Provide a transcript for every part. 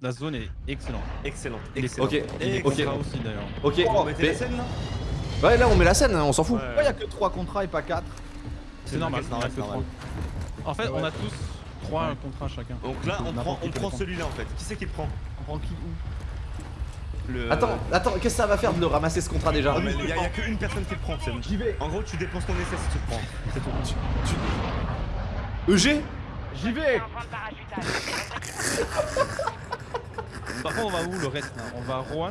la zone est excellente. Excellent. Et les Excellent. Ok, Et les ok. aussi d'ailleurs. Ok, On mettait la scène là ouais là on met la scène, hein, on s'en fout. Ouais. Pourquoi y'a que 3 contrats et pas 4 C'est normal, c'est normal, normal. En fait, on a tous trois contrats chacun. Donc là, on prend, on prend celui-là en fait. Qui c'est qui le prend On prend qui où Le. Attends, attends, qu'est-ce que ça va faire de le ramasser ce contrat déjà Ah, il y, a- y a qu'une personne qui le prend, c'est J'y vais En gros, tu dépenses ton essai si tu le prends. C'est tout. EG J'y vais Par contre, on va où le reste là On va à Rouen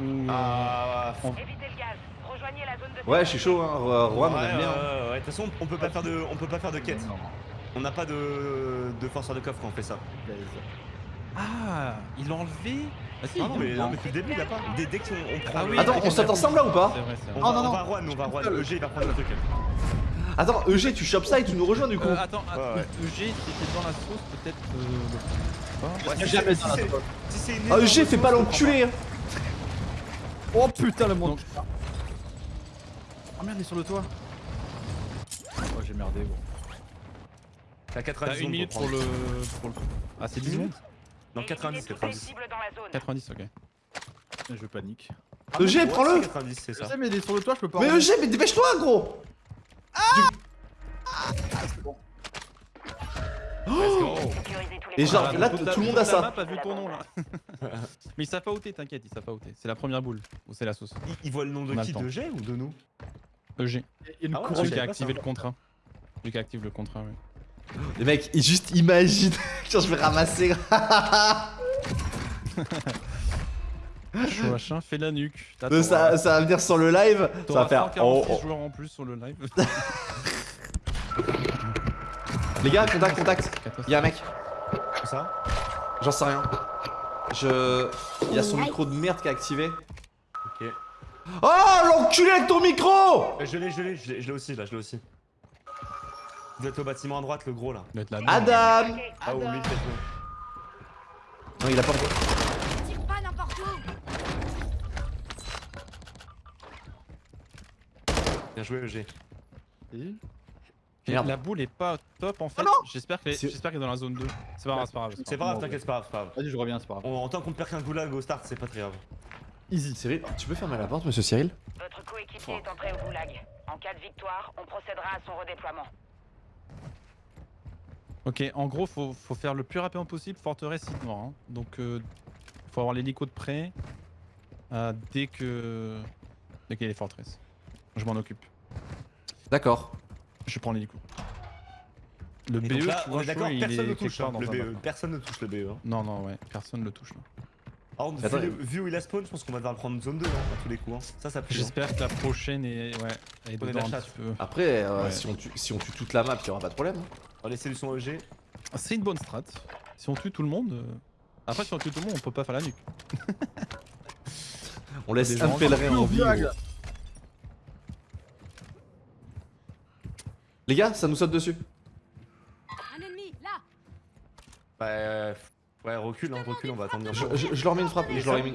ou... Ah. Évitez le gaz. Rejoignez la zone de Ouais, je suis chaud, hein. Ro- Rouen, on ouais, aime bien. ouais, ouais, ouais. De toute façon, on peut pas faire de, on peut pas faire de quête. Non, On n'a pas de, de forceur de coffre quand on fait ça. Ah, il l'a enlevé Ah si, Ah non, il mais, non, mais depuis le début, il a pas. Dès, dès qu'on on prend. Ah oui, Attends, on saute ensemble là ou pas vrai, On va, non, non. on va à Rouen, on va à Rouen. EG, il va prendre le truc. Attends, EG, tu chopes ça et tu nous rejoins du coup. Euh, attends, Ouais, ouais. EG, si t'es dans la sauce, peut-être. Euh, Ouais, jamais c'est- c'est-. Si c'est une Ah, EG, fais pas l'enculé hein. Oh putain le monde Ah merde il est sur le toit Oh j'ai merdé gros T'as T'as 90 une secondes minute pour le. Pour le... Ah, c'est 10 secondes Non, 90, Éliminez toutes les 90. cibles dans la zone. 90, ok. Je panique Ah, EG, ouais, prends-le. c'est 90, c'est Je ça. sais mais il est sur le toit je peux pas Mais. EG, mais dépêche-toi gros Let's go. Sécurisez les Et genre, là, tout le monde a ça. map a vu ton nom là. Mais ils savent pas ôter, t'inquiète, ils savent pas ôter. C'est la première boule. Ou c'est la sauce? Il, il voit le nom de qui. De G ou de nous? EG. Il y a une Ah qui a activé ça. le contrat. Celui qui active le contrat, ouais. Les mecs, ils juste imaginent quand je vais ramasser. Chouachin fait la nuque. Euh, ça, ça va venir sur le live, ça va faire. 146 Oh, oh. joueurs en plus sur le live. Les gars, contact, contact. Y'a un mec, Comme ça j'en sais rien. Je. Il y a son micro de merde qui est activé. Ok. Oh l'enculé avec ton micro Euh, Je l'ai, je l'ai, je l'ai je l'ai aussi là, je l'ai aussi. Vous êtes au bâtiment à droite, le gros là. Adam Ah, ou lui, peut-être. Non, il a pas encore. Tire pas n'importe où Bien joué, EG. Merde. La boule est pas top en fait. non J'espère qu'elle est... C'est- j'espère qu'elle est dans la zone 2. C'est pas grave, c'est pas grave. C'est pas grave, t'inquiète, c'est pas grave, c'est pas grave. Vas-y je reviens c'est pas grave On- en tant qu'on perd qu'un goulag au start, c'est pas très grave. Easy Cyril, tu peux fermer la porte, monsieur Cyril Votre coéquipier est entré au goulag. En cas de victoire, on procédera à son redéploiement. Ok, en gros, faut, faut faire le plus rapidement possible forteresse site noir. hein. Donc, euh, faut avoir l'hélico de près euh, dès que. Dès qu'il y a les forteresses. Je m'en occupe. D'accord. Je prends l'hélico. Le BE, on est d'accord, crois, il personne ne touche hein, le BE. Personne ne touche le BE. hein. Non, non, ouais, personne ne le touche là. Alors, vu, où il a spawn, je pense qu'on va devoir le prendre zone 2 hein, à tous les coups. hein. Ça, ça hein. J'espère que la prochaine est, ouais, elle est On est de dedans la un chasse. petit peu. Après, euh, Ouais. si, on tue, si on tue toute la map, il y aura pas de problème. hein. Alors, les solutions EG. C'est une bonne strat. Si on tue tout le monde. euh, Après, si on tue tout le monde, on peut pas faire la nuque. On laisse un pèlerin en vie. Goulag. gros. Les gars, ça nous saute dessus. Un ennemi, là Bah, euh, ouais, recule, hein, recule, on va attendre. Je, je- je leur mets une frappe. Je leur ai mis...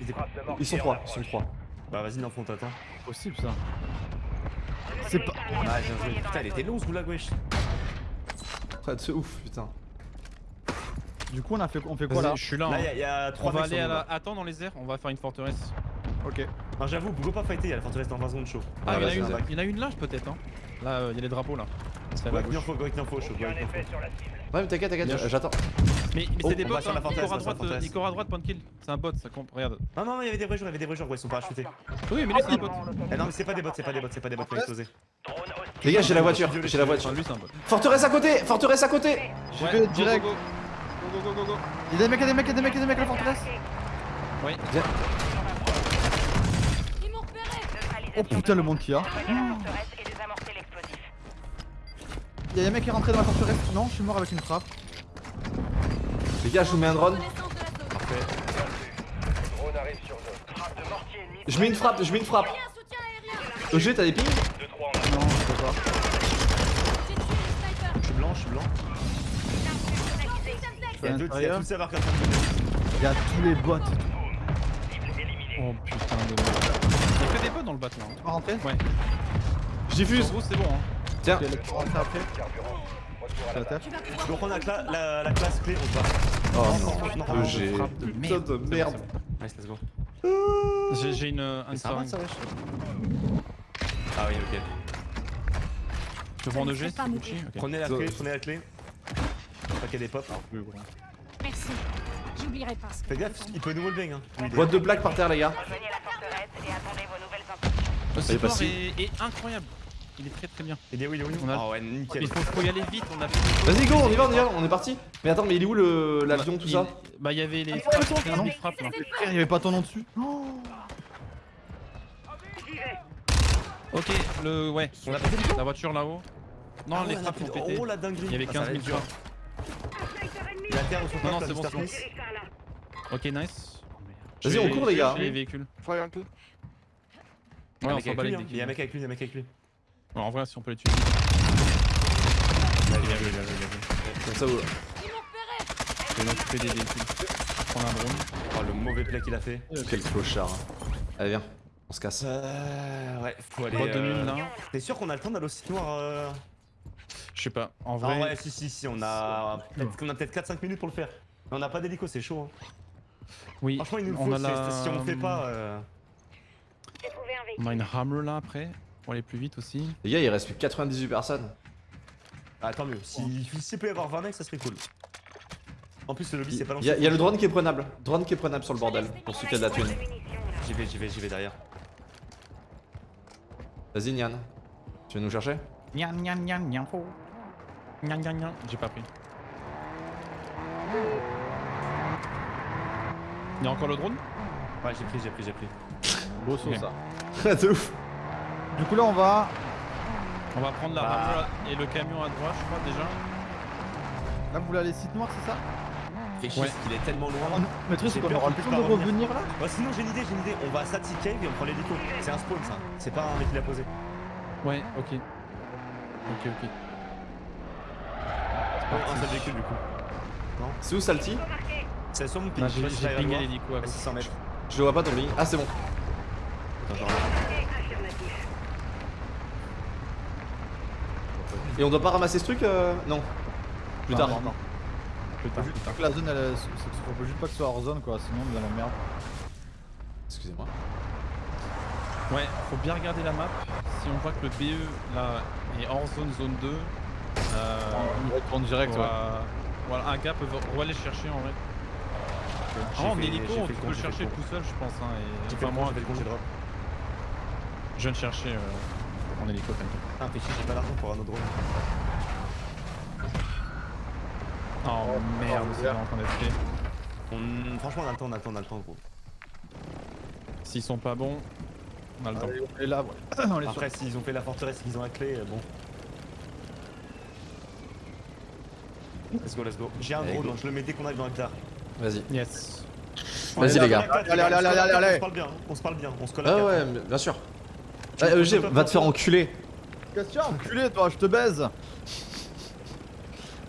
Ils étaient- Ils sont trois, ils sont trois. Bah, vas-y, Nympho, on t'attend. Possible ça C'est pas... Ah, bien joué. Putain, il était long ce goulag, wesh. De ouf, putain. Du coup on a fait, on fait quoi là? je suis là. Là, hein. il y a- il y, a On va aller à la. Attends, dans les airs, on va faire une forteresse. Ok Non, j'avoue, go pas fighter, il y a la forteresse dans 20 secondes chaud. Ah, il y en a vas-y, une, vas-y. il y en a une là, peut-être. Hein. Là, euh, il y a les drapeaux là. C'est avec Nympho, chaud, go avec Nympho. Ouais, mais t'inquiète, t'inquiète, j'attends. Mais, mais Oh, c'est des bots, va sur la hein. forteresse, Icor à droite, euh, forteresse. Icor à droite, point kill. C'est un bot, ça compte. Regarde. Non, non, il y avait des vrais joueurs, il y avait des vrais joueurs, ouais, ils sont parachutés. Oui, mais lui, c'est un bot. Eh non, mais c'est pas des bots, c'est pas des bots, c'est pas des bots qui ont explosé. Les gars, j'ai la voiture, j'ai la voiture. lui, c'est un bot. Forteresse à côté, forteresse à côté. J'y Ouais, vais direct Go, go, go, go. Il y a des mecs, il y a des mecs, il y a des mecs, il y a des mecs la forteresse Oui. Repéré Oh putain le monde qu'il y a Il y a des mecs qui est rentré dans la forteresse Non, je suis mort avec une frappe Les gars, je vous mets un drone. Parfait. Je mets une frappe, je mets une frappe. EG, t'as des pings? Non, je peux pas Je suis blanc, je suis blanc. Il y a à deux, il y a l'intérieur. tout le serveur qui est en train de tourner. Il y a tous les bots Oh putain de merde. Il y a que des bots dans le bateau. Hein. Tu vas rentrer? Ouais. Je diffuse. gros, c'est bon. Hein. Tiens, la Donc on a cla- la, la classe clé, se bat. Oh non, non, j'ai frappe de putain merde. de merde. Nice, let's go. J'ai j'ai une, un wesh Ah oui, ok. Je pas Ok. Prenez la clé, prenez la clé. Pas a des pops. Merci. J'oublierai pas ce que Fais gaffe, il peut nous hein. lui, il est- Boîte de plaques par terre, les gars. Rejoignez la forteresse et attendez vos nouvelles instructions. Le Allez, support passez. est, est incroyable. Il est très très bien. Il est où, il est où, il est où On a- Ah ouais, nickel. Il faut, faut y aller vite, on a fait Vas-y, go, on y va, on y va, on est parti. Mais attends, mais il est où le- l'avion, tout Il- ça Bah il y avait les Ah, frappes, il y a non. des frappes là. Frère, y'avait pas ton nom dessus. Oh. Ok, le ouais, On a la voiture là-haut. Non, Ah ouais, les frappes ont pété. Oh la dinguerie. Il y avait Ah, ça 15 va 000 être dur. frappes. La terre au Non, non, c'est bon, c'est Smith. Ok, nice. Vas-y, on court, les gars. j'ai les véhicules. Fire uncle. Ouais, Il y a un on mec s'en avec bat lui, les. Il y a un mec avec lui, il y a un mec avec lui. En vrai, si on peut les tuer. Bien vu, bien vu, bien vu, bien vu. Comme ça. Je vais m'occuper des véhicules. Prendre un drone. Oh le mauvais play qu'il a fait. Quel clochard. hein. Allez, viens, on se casse. Euh, ouais, faut aller. Boîte de euh, là. T'es sûr qu'on a le temps d'aller au site noir euh... Je sais pas, en Ah vrai. ouais, si, si, si, on a peut-être on a peut-être 4-5 minutes pour le faire. Mais on a pas d'hélico, c'est chaud. Hein. Oui, Franchement, il nous le on faut. a la... Si on le fait pas. Euh... J'ai trouvé un On a une Hammer là après, pour aller plus vite aussi. Les gars, il reste plus que 98 personnes. Ah, tant mieux. Si s'il peut y avoir 20 mecs, ça serait cool. En plus, le lobby, c'est pas Il y, a- il y a le drone qui est prenable. Drone qui est prenable sur le bordel, pour ceux qui a de la thune. J'y vais, j'y vais, j'y vais derrière. Vas-y, Nian. Tu veux nous chercher? Nyan nyan nyan nyan. Gnan, gnan, gnan. J'ai pas pris. Il y a encore le drone? Ouais, j'ai pris, j'ai pris, j'ai pris. Beau saut ça. De ouf. Du coup là on va. On va prendre la Bah. Hammer et le camion à droite, je crois déjà. Là vous voulez aller site noir c'est ça? Fait chier, Ouais. qu'il est tellement loin. Mais le truc c'est qu'on aura le temps de revenir. là Ouais, sinon, j'ai une idée, j'ai une idée. On va à Sati Cave et on prend l'hélico. C'est un spawn, ça. C'est pas un mec qui l'a posé. Ouais, ok. Ok, ok. Ouais, un seul véhicule, du coup. C'est où Salty? C'est sur mon ping. J'ai pingé l'hélico à À gauche. 600 mètres. Je le vois pas ton ligne. Ah, c'est bon. Attends, je reviens. Et on doit pas ramasser ce truc euh... Non. Plus Non, tard. non, non. Plus tard, Faut plus tard. que la zone elle. Faut juste pas que ce soit hors zone quoi, sinon on est dans la merde. Excusez-moi. Ouais, faut bien regarder la map. Si on voit que le BE là est hors zone, zone 2, euh, On retourne direct ouais. Voilà, un gars peut aller chercher en vrai. Ah, en hélico, on peut le chercher tout seul, je pense. Hein, et... Enfin, moi, je viens de chercher euh, en hélico, t'inquiète. Ah, fais chier, j'ai pas l'argent pour un autre drone. Oh merde, c'est en train d'être fait. On... Franchement, on a le temps, on a le temps, on a le temps, gros. S'ils sont pas bons, on a le temps. Allez, on est là, ouais. on est. Après, s'ils ont fait la forteresse et qu'ils ont la clé, euh, bon. Let's go, let's go. J'ai un drone, je le mets dès qu'on arrive dans la claire. Vas-y. Yes. Vas-y, les gars. Allez, allez, allez, allez, allez. On se parle bien, on se parle bien, on se colle Ah ouais, mais bien sûr. Tu Ah, EG, va te faire enculer. Question, enculé toi, je te baise Ah,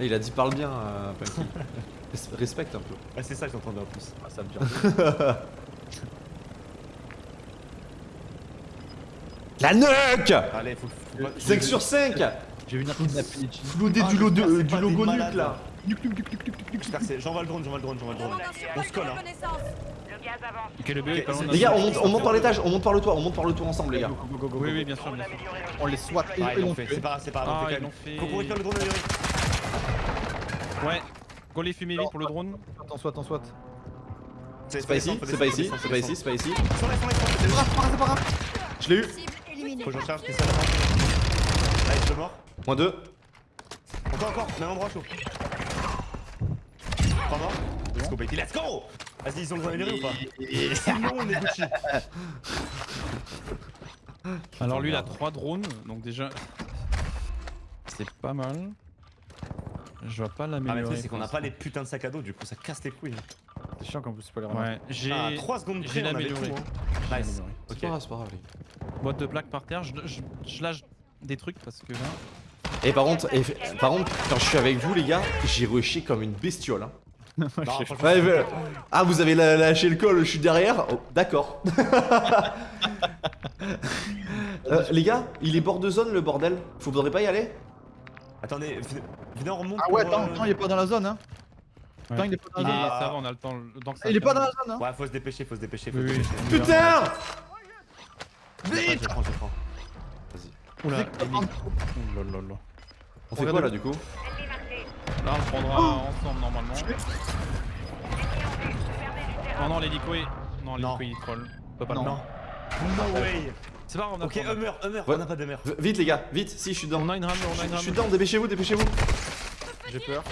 Il a dit parle bien, euh, Punky. Respecte un peu. Ouais, c'est ça que j'entendais en plus. Ah, ça me tire. La nuque Allez, faut. faut pas- 5 sur 5 Je vais venir kidnapper les cheats. Floudé Ah, du, lo- de- du logo nuque là. C'est- J'envoie le drone, j'envoie le drone, j'envoie le drone. On se colle, hein. Le gaz avance. Ok, le BE est Ok, pas loin c'est- de Les gars, on monte, on monte par l'étage, on monte par le toit, on monte par le toit ensemble, les gars. Oui, oui, bien sûr, bien sûr. On les swat et Ah, et ils l'ont l'on fait, fait. c'est pas grave, c'est pas grave, Ah, on fait. Faut récupère le drone. Ouais. Go les fumer vite pour le drone. Attends, swat, attends, swat. C'est pas ici, c'est pas ici, c'est pas ici, c'est pas ici. C'est pas grave, c'est pas grave, c'est pas grave Je l'ai eu. Faut que je recharge, c'est ça. Allez, je suis mort. Moins 2. Encore, encore, même endroit chaud. Pas mort Let's go, baby, let's go Vas-y, ils ont besoin d'améliorer ou pas Sinon, on est Gucci. Alors lui il a 3 drones, donc déjà c'est pas mal. Je vois pas Ah, mais le l'améliorer. truc, c'est qu'on pour pas les putins de sacs à dos, du coup, ça casse tes couilles. C'est chiant qu'en plus c'est pas les. Ouais, j'ai Ah, 3 secondes près, on avait tout. l'amélioré. hein. Nice. C'est Ok. pas grave, c'est pas grave. les. Boîte de plaques par terre, je, je, je lâche des trucs parce que. Et par contre, et, par contre, quand je suis avec vous, les gars, j'ai rushé comme une bestiole. Hein. Non, franchement, Ouais, mais- Ah, vous avez lâché le col, je suis derrière. Oh, D'accord. Euh, les gars, il est bord de zone le bordel. Faudrait pas y aller Attendez, venez- on remonte. Ah ouais, attends, euh, attends, il est pas dans la zone hein. Putain, il est pas dans la zone. Ah. ça va, on a le temps. le temps que ça Il est pas dans la zone, hein Ouais, faut se dépêcher, faut se dépêcher, faut Oui, se oui. dépêcher. Putain Je prends, je prends, je prends. Oula, là là là. On fait quoi là du coup? Là, on le prendra ensemble normalement. Non, non, l'hélico est. Non, Non. l'hélico il troll. On peut pas le Non. prendre. No way C'est pas grave, on a Ok, Hummer, Hummer, Ouais. on a pas d'Hummer. Vite les gars, vite, si je suis dedans. On a une rame, on a Je suis dedans, dépêchez-vous, dépêchez-vous. J'ai peur.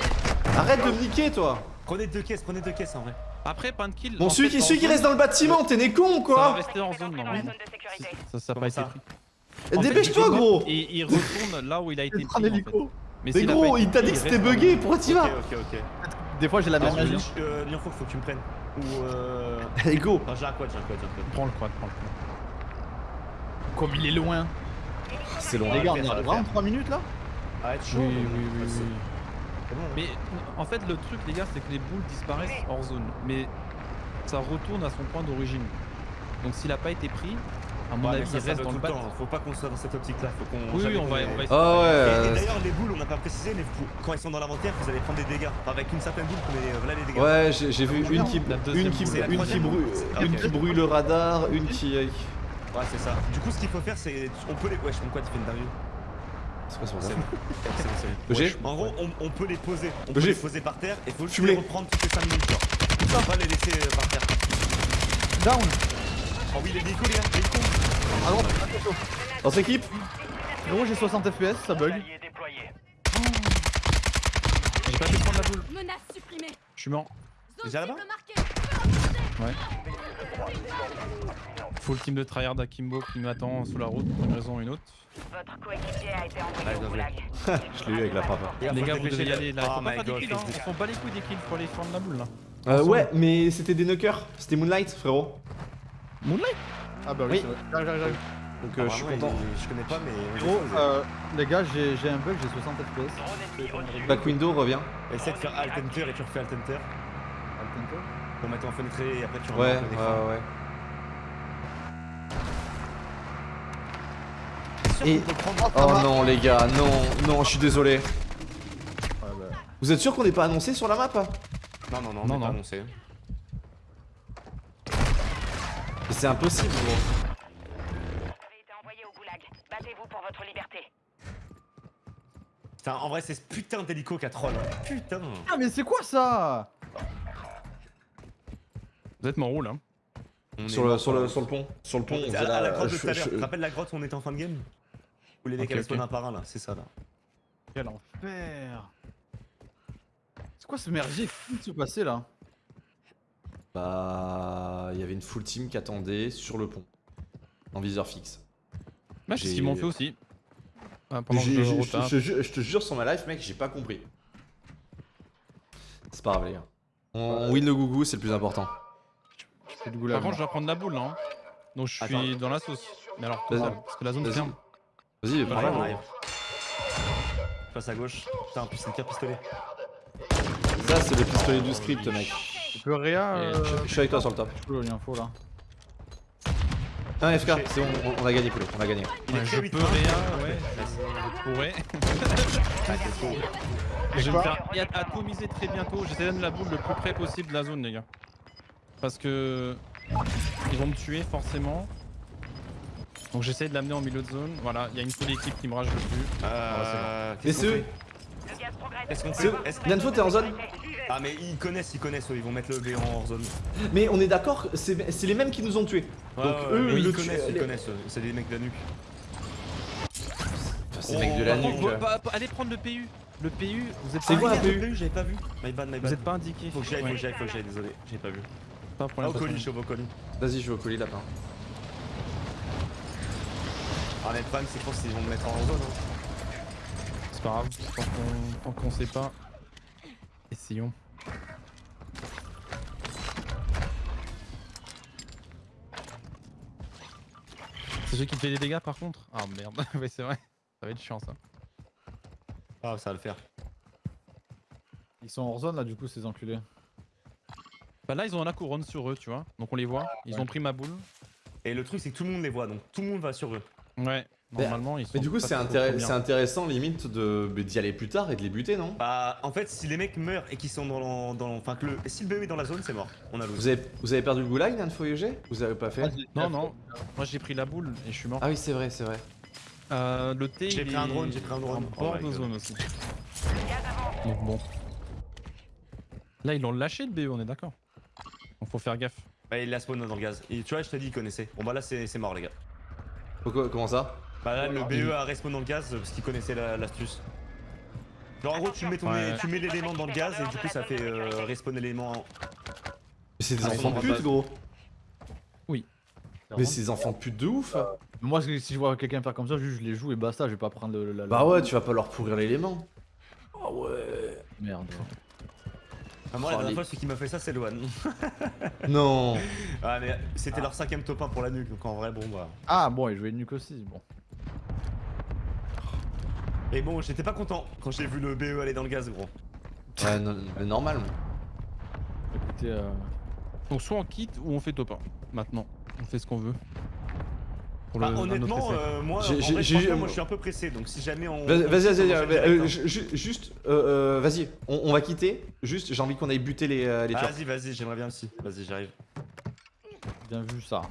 Arrête de me niquer toi. Prenez deux caisses, prenez deux caisses en vrai. Après, pas de kill. Bon, celui fait, qui, celui qui reste dans le bâtiment, t'es né con Ça va quoi rester en zone sécurité. Ça, ça a pas été pris. Dépêche-toi il- gros Et il retourne là où il a été Il pris. Mais a gros, il t'a dit que c'était bugué, pourquoi t'y Ok, vas ok, ok. Des fois, j'ai la même Ah, magie. Euh, Lion, faut, faut que tu me prennes. Ou euh. Allez go Enfin, j'ai un quad, j'ai un quad, j'ai un quad. Prends le quad, prends le quad. Comme il est loin. C'est long. Les gars, on est à le vraiment faire. 3 minutes là Ah, être chaud. Oui, mais- oui, oui, hein. Mais en fait, le truc, les gars, c'est que les boules disparaissent hors zone. Mais ça retourne à son point d'origine. Donc s'il a pas été pris, à mon Ouais, mais avis, ça, il ça reste dans le le bat. temps. Faut pas qu'on soit dans cette optique-là. Faut qu'on. Oui, on qu'on va, on va. Ah ouais, Et, et d'ailleurs, les boules, on n'a pas précisé, mais vous- quand ils sont dans l'inventaire, vous allez prendre des dégâts. Enfin, avec une certaine boule, vous prenez euh, voilà les dégâts. ouais, j'ai vu une qui, deuxième une qui, boule. C'est la une qui brûle. Ah, une qui brûle le radar, une qui. euh, Ouais, c'est ça. Du coup, ce qu'il faut faire, c'est. On peut les. Wesh, mon quad, il fait une dinguerie. C'est quoi c'est bon. EG En gros, on, on peut les poser. On peut les poser par terre et faut juste les reprendre toutes les 5 minutes. Genre. Faut pas les laisser euh, par terre. Down Oh oui, les hélicos, les gars, les. À droite, attention. Dans cette équipe Gros, j'ai 60 FPS, ça bug. J'ai pas pu prendre la boule. Menace supprimée. Je suis mort. Déjà là-bas marquée. Full team de tryhard Akimbo qui m'attend sous la route pour une raison ou une autre. Votre coéquipier a été envoyé Ouais. Je l'ai eu avec la frappe. Les gars, vous devez y aller là. Oh my god, hein. dépêcher. s'en bat les couilles des kills, faut aller prendre la boule là. Euh, ouais, mais c'était des knockers, c'était Moonlight frérot. Moonlight Ah bah oui, Oui. c'est vrai. J'arrive, j'arrive, j'arrive. Donc Ah, euh, je suis content. il- Je connais pas, mais. Gros, euh, les gars, j'ai un bug, j'ai 60 FPS. Back window revient. Essaie de faire Alt Enter et tu refais Alt Enter Attends, pour mettre en fenêtre et après tu Ouais, ouais, ouais. Et- Oh non les gars, non, non, je suis désolé. Ouais, bah. Vous êtes sûr qu'on n'est pas annoncé sur la map Non, non, non, Non, non. pas annoncé. Mais C'est impossible gros. Vous avez été envoyé au goulag. Battez-vous pour votre liberté. Putain, en vrai, c'est ce putain d'hélico qui a troll. hein. Putain. Ah, mais c'est quoi ça? Vous êtes mort où là? Sur le, sur, le, sur le pont, sur le pont. on À, faisait à la la- grotte de je- tout à l'heure. je- Tu te rappelles la grotte où on était en fin de game Où les mecs Ok, allaient ok. spawn un par un là, c'est ça là. Quel enfer C'est quoi ce merdier qui se passer là? Bah, il y avait une full team qui attendait sur le pont, en viseur fixe. Bah, c'est ce qu'ils m'ont fait aussi. Ah, pendant que J'ai- je te jure sur ma life, mec, j'ai pas compris. C'est pas grave, les gars. On, win le gougou, c'est le plus important. Par contre, je dois prendre la boule là. hein. Donc je suis Attends. dans la sauce. Mais alors, parce que la zone Vas-y. ferme. Vas-y, Bah, prends la arrive. Passe à gauche. Putain, en plus c'est le pire pistolet. Ça, c'est le pistolet du script, mec. Tu peux réa euh, Je suis avec toi sur le top. Je peux l'info là. Un FK, c'est bon, on, on a gagné, poulet, on a gagné. Il Ouais, je peux hein. réa, ouais. Je pourrais. Je vais me faire atomiser très bientôt. J'essaie d'amener la boule le plus près possible de la zone, les gars. Parce que ils vont me tuer forcément. Donc j'essaie de l'amener en milieu de zone. Voilà, il y a une seule équipe qui me rage dessus. Euh. Mais Qu'est-ce qu'on c'est Est-ce qu'on est-ce- Bientôt, t'es en zone Ah, mais ils connaissent, ils connaissent, eux, ils vont mettre le B en hors zone. Mais on est d'accord, c'est c'est les mêmes qui nous ont tués. Ouais, Donc ouais, eux, mais le ils tu- connaissent, ils les- connaissent, eux. c'est des mecs de la nuque. Enfin, c'est les mecs de la contre, nuque. bah, bah, allez prendre le PU. Le PU, vous êtes C'est pas quoi, un PU J'avais pas vu. My bad, my Vous bad. êtes pas indiqué. Faut que j'aille, faut Ouais, que j'aille, faut que j'aille, désolé, j'ai pas vu. pas Ah, problème, au colis, je suis au colis. Vas-y, je vais au colis, lapin. Ah, mais le problème, c'est qu'ils vont me mettre en zone. C'est pas grave, tant qu'on sait pas. Essayons. C'est celui qui me fait des dégâts par contre? Ah merde, ouais c'est vrai. Ça va être chiant ça. Ah, ça va le faire. Ils sont hors zone là, du coup, ces enculés. Bah là ils ont la couronne sur eux, tu vois. Donc on les voit. Ils Ouais. ont pris ma boule. Et le truc, c'est que tout le monde les voit, donc tout le monde va sur eux. Ouais. Normalement, ils sont. Mais du coup, c'est intéressant limite de mais d'y aller plus tard et de les buter, non? Bah, en fait, si les mecs meurent et qu'ils sont dans, dans enfin que le, si le BE est dans la zone, c'est mort. On a lose. vous avez, vous avez perdu le goulag, Nanfoyeg Vous avez pas fait? Non, non. Moi, j'ai pris la boule et je suis mort. Ah oui, c'est vrai, c'est vrai. Euh, le T, J'ai pris un drone, j'ai pris un drone. En Oh bord de zone aussi. Donc bon. Là, ils l'ont lâché le BE, on est d'accord? Donc faut faire gaffe. Ouais, il a spawn dans le gaz. Et tu vois, je t'ai dit, il connaissait. Bon, bah là, c'est c'est mort, les gars. Pourquoi, comment ça? Bah là, le BE a respawn dans le gaz parce qu'il connaissait la- l'astuce. Genre, en gros, tu mets, ton- Ouais. tu mets l'élément dans le gaz et du coup, ça fait euh, respawn l'élément. en- Mais c'est des Ah, enfants de ils pute, gros Oui. Mais c'est des enfants de pute de ouf Moi, si je vois quelqu'un faire comme ça, juste je les joue et basta, je vais pas prendre le, la, Bah ouais, tu vas pas leur pourrir l'élément. Ah ouais Merde. Ah, moi, la dernière les- fois, celui qui m'a fait ça, c'est Loan. Non Ah, mais c'était leur cinquième top 1 pour la nuque, donc en vrai, bon, bah. Ah bon, il jouait nuque aussi, bon. Et bon, j'étais pas content quand j'ai vu le BE aller dans le gaz, gros. Ouais, normal. Écoutez, euh... Donc soit on quitte ou on fait top 1. Maintenant, on fait ce qu'on veut. Pour Bah, honnêtement, euh, moi, en vrai, je suis un peu pressé, donc si jamais on. Vas-y, vas-y, vas-y, euh, euh, ju- juste, euh, euh, vas-y, on, on va quitter. Juste, j'ai envie qu'on aille buter les, euh, les Ah. Vas-y, vas-y, j'aimerais bien aussi. Vas-y, j'arrive. bien vu ça.